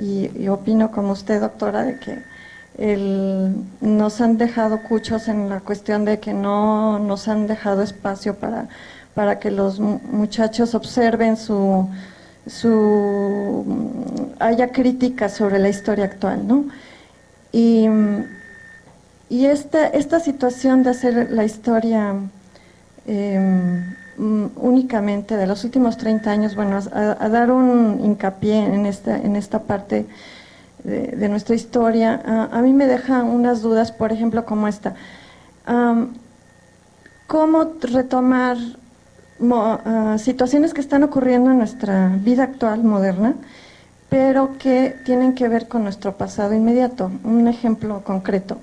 y, opino como usted, doctora, de que el, nos han dejado cuchos en la cuestión de que no nos han dejado espacio para, para que los muchachos observen su, su haya críticas sobre la historia actual, ¿no? Y, y esta, esta situación de hacer la historia em, únicamente de los últimos 30 años, bueno, a, dar un hincapié en esta, en esta parte de, nuestra historia, a, mí me deja unas dudas, por ejemplo, como esta. ¿Cómo retomar Ah, situaciones que están ocurriendo en nuestra vida actual, moderna, pero que tienen que ver con nuestro pasado inmediato. Un ejemplo concreto.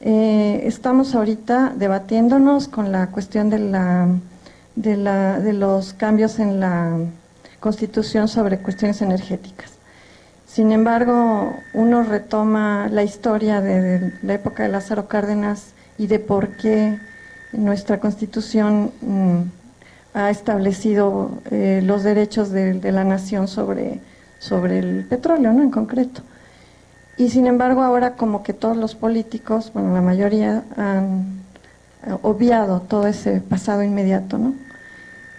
Eh, estamos ahorita debatiéndonos con la cuestión de, la, de, la, de los cambios en la Constitución sobre cuestiones energéticas. Sin embargo, uno retoma la historia de, la época de Lázaro Cárdenas y de por qué nuestra Constitución mm, ha establecido eh, los derechos de, la nación sobre, sobre el petróleo, ¿no? En concreto. Y sin embargo ahora como que todos los políticos, bueno, la mayoría han obviado todo ese pasado inmediato, ¿no?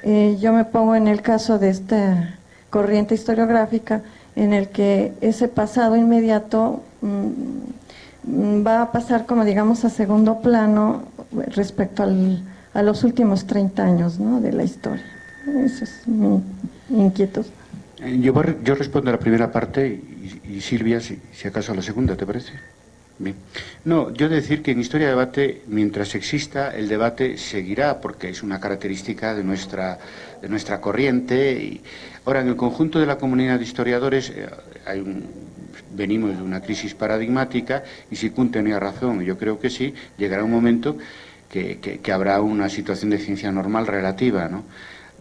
Eh, yo me pongo en el caso de esta corriente historiográfica en el que ese pasado inmediato mm, va a pasar como digamos a segundo plano respecto al, a los últimos 30 años ¿no? de la historia. Eso es mi, inquietud. Eh, yo, yo, respondo a la primera parte y, Silvia, si, acaso a la segunda, ¿te parece? Bien. No, yo decir que en Historia de Debate, mientras exista, el debate seguirá, porque es una característica de nuestra, de nuestra corriente. Y, ahora, en el conjunto de la comunidad de historiadores, eh, venimos de una crisis paradigmática, y si Kuhn tenía razón, yo creo que sí, llegará un momento que, habrá una situación de ciencia normal relativa, ¿no?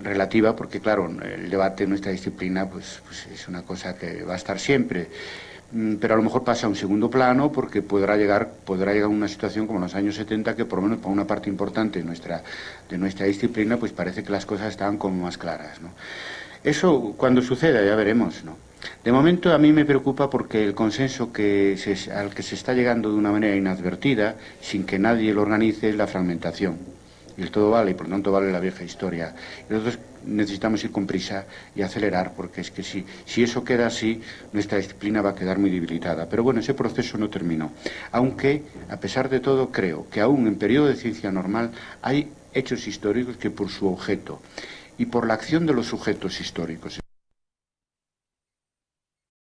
Relativa porque, claro, el debate en nuestra disciplina pues, pues, es una cosa que va a estar siempre mm, pero a lo mejor pasa a un segundo plano porque podrá llegar podrá llegar una situación como en los años 70 que por lo menos para una parte importante de nuestra de nuestra disciplina pues parece que las cosas estaban como más claras ¿no? eso cuando suceda ya veremos ¿no? De momento a mí me preocupa porque el consenso que al que se está llegando de una manera inadvertida, sin que nadie lo organice, es la fragmentación. Y el todo vale, y por lo tanto vale la vieja historia. Y nosotros necesitamos ir con prisa y acelerar, porque es que si, si eso queda así, nuestra disciplina va a quedar muy debilitada. Pero bueno, ese proceso no terminó. Aunque, a pesar de todo, creo que aún en periodo de ciencia normal hay hechos históricos que por su objeto y por la acción de los sujetos históricos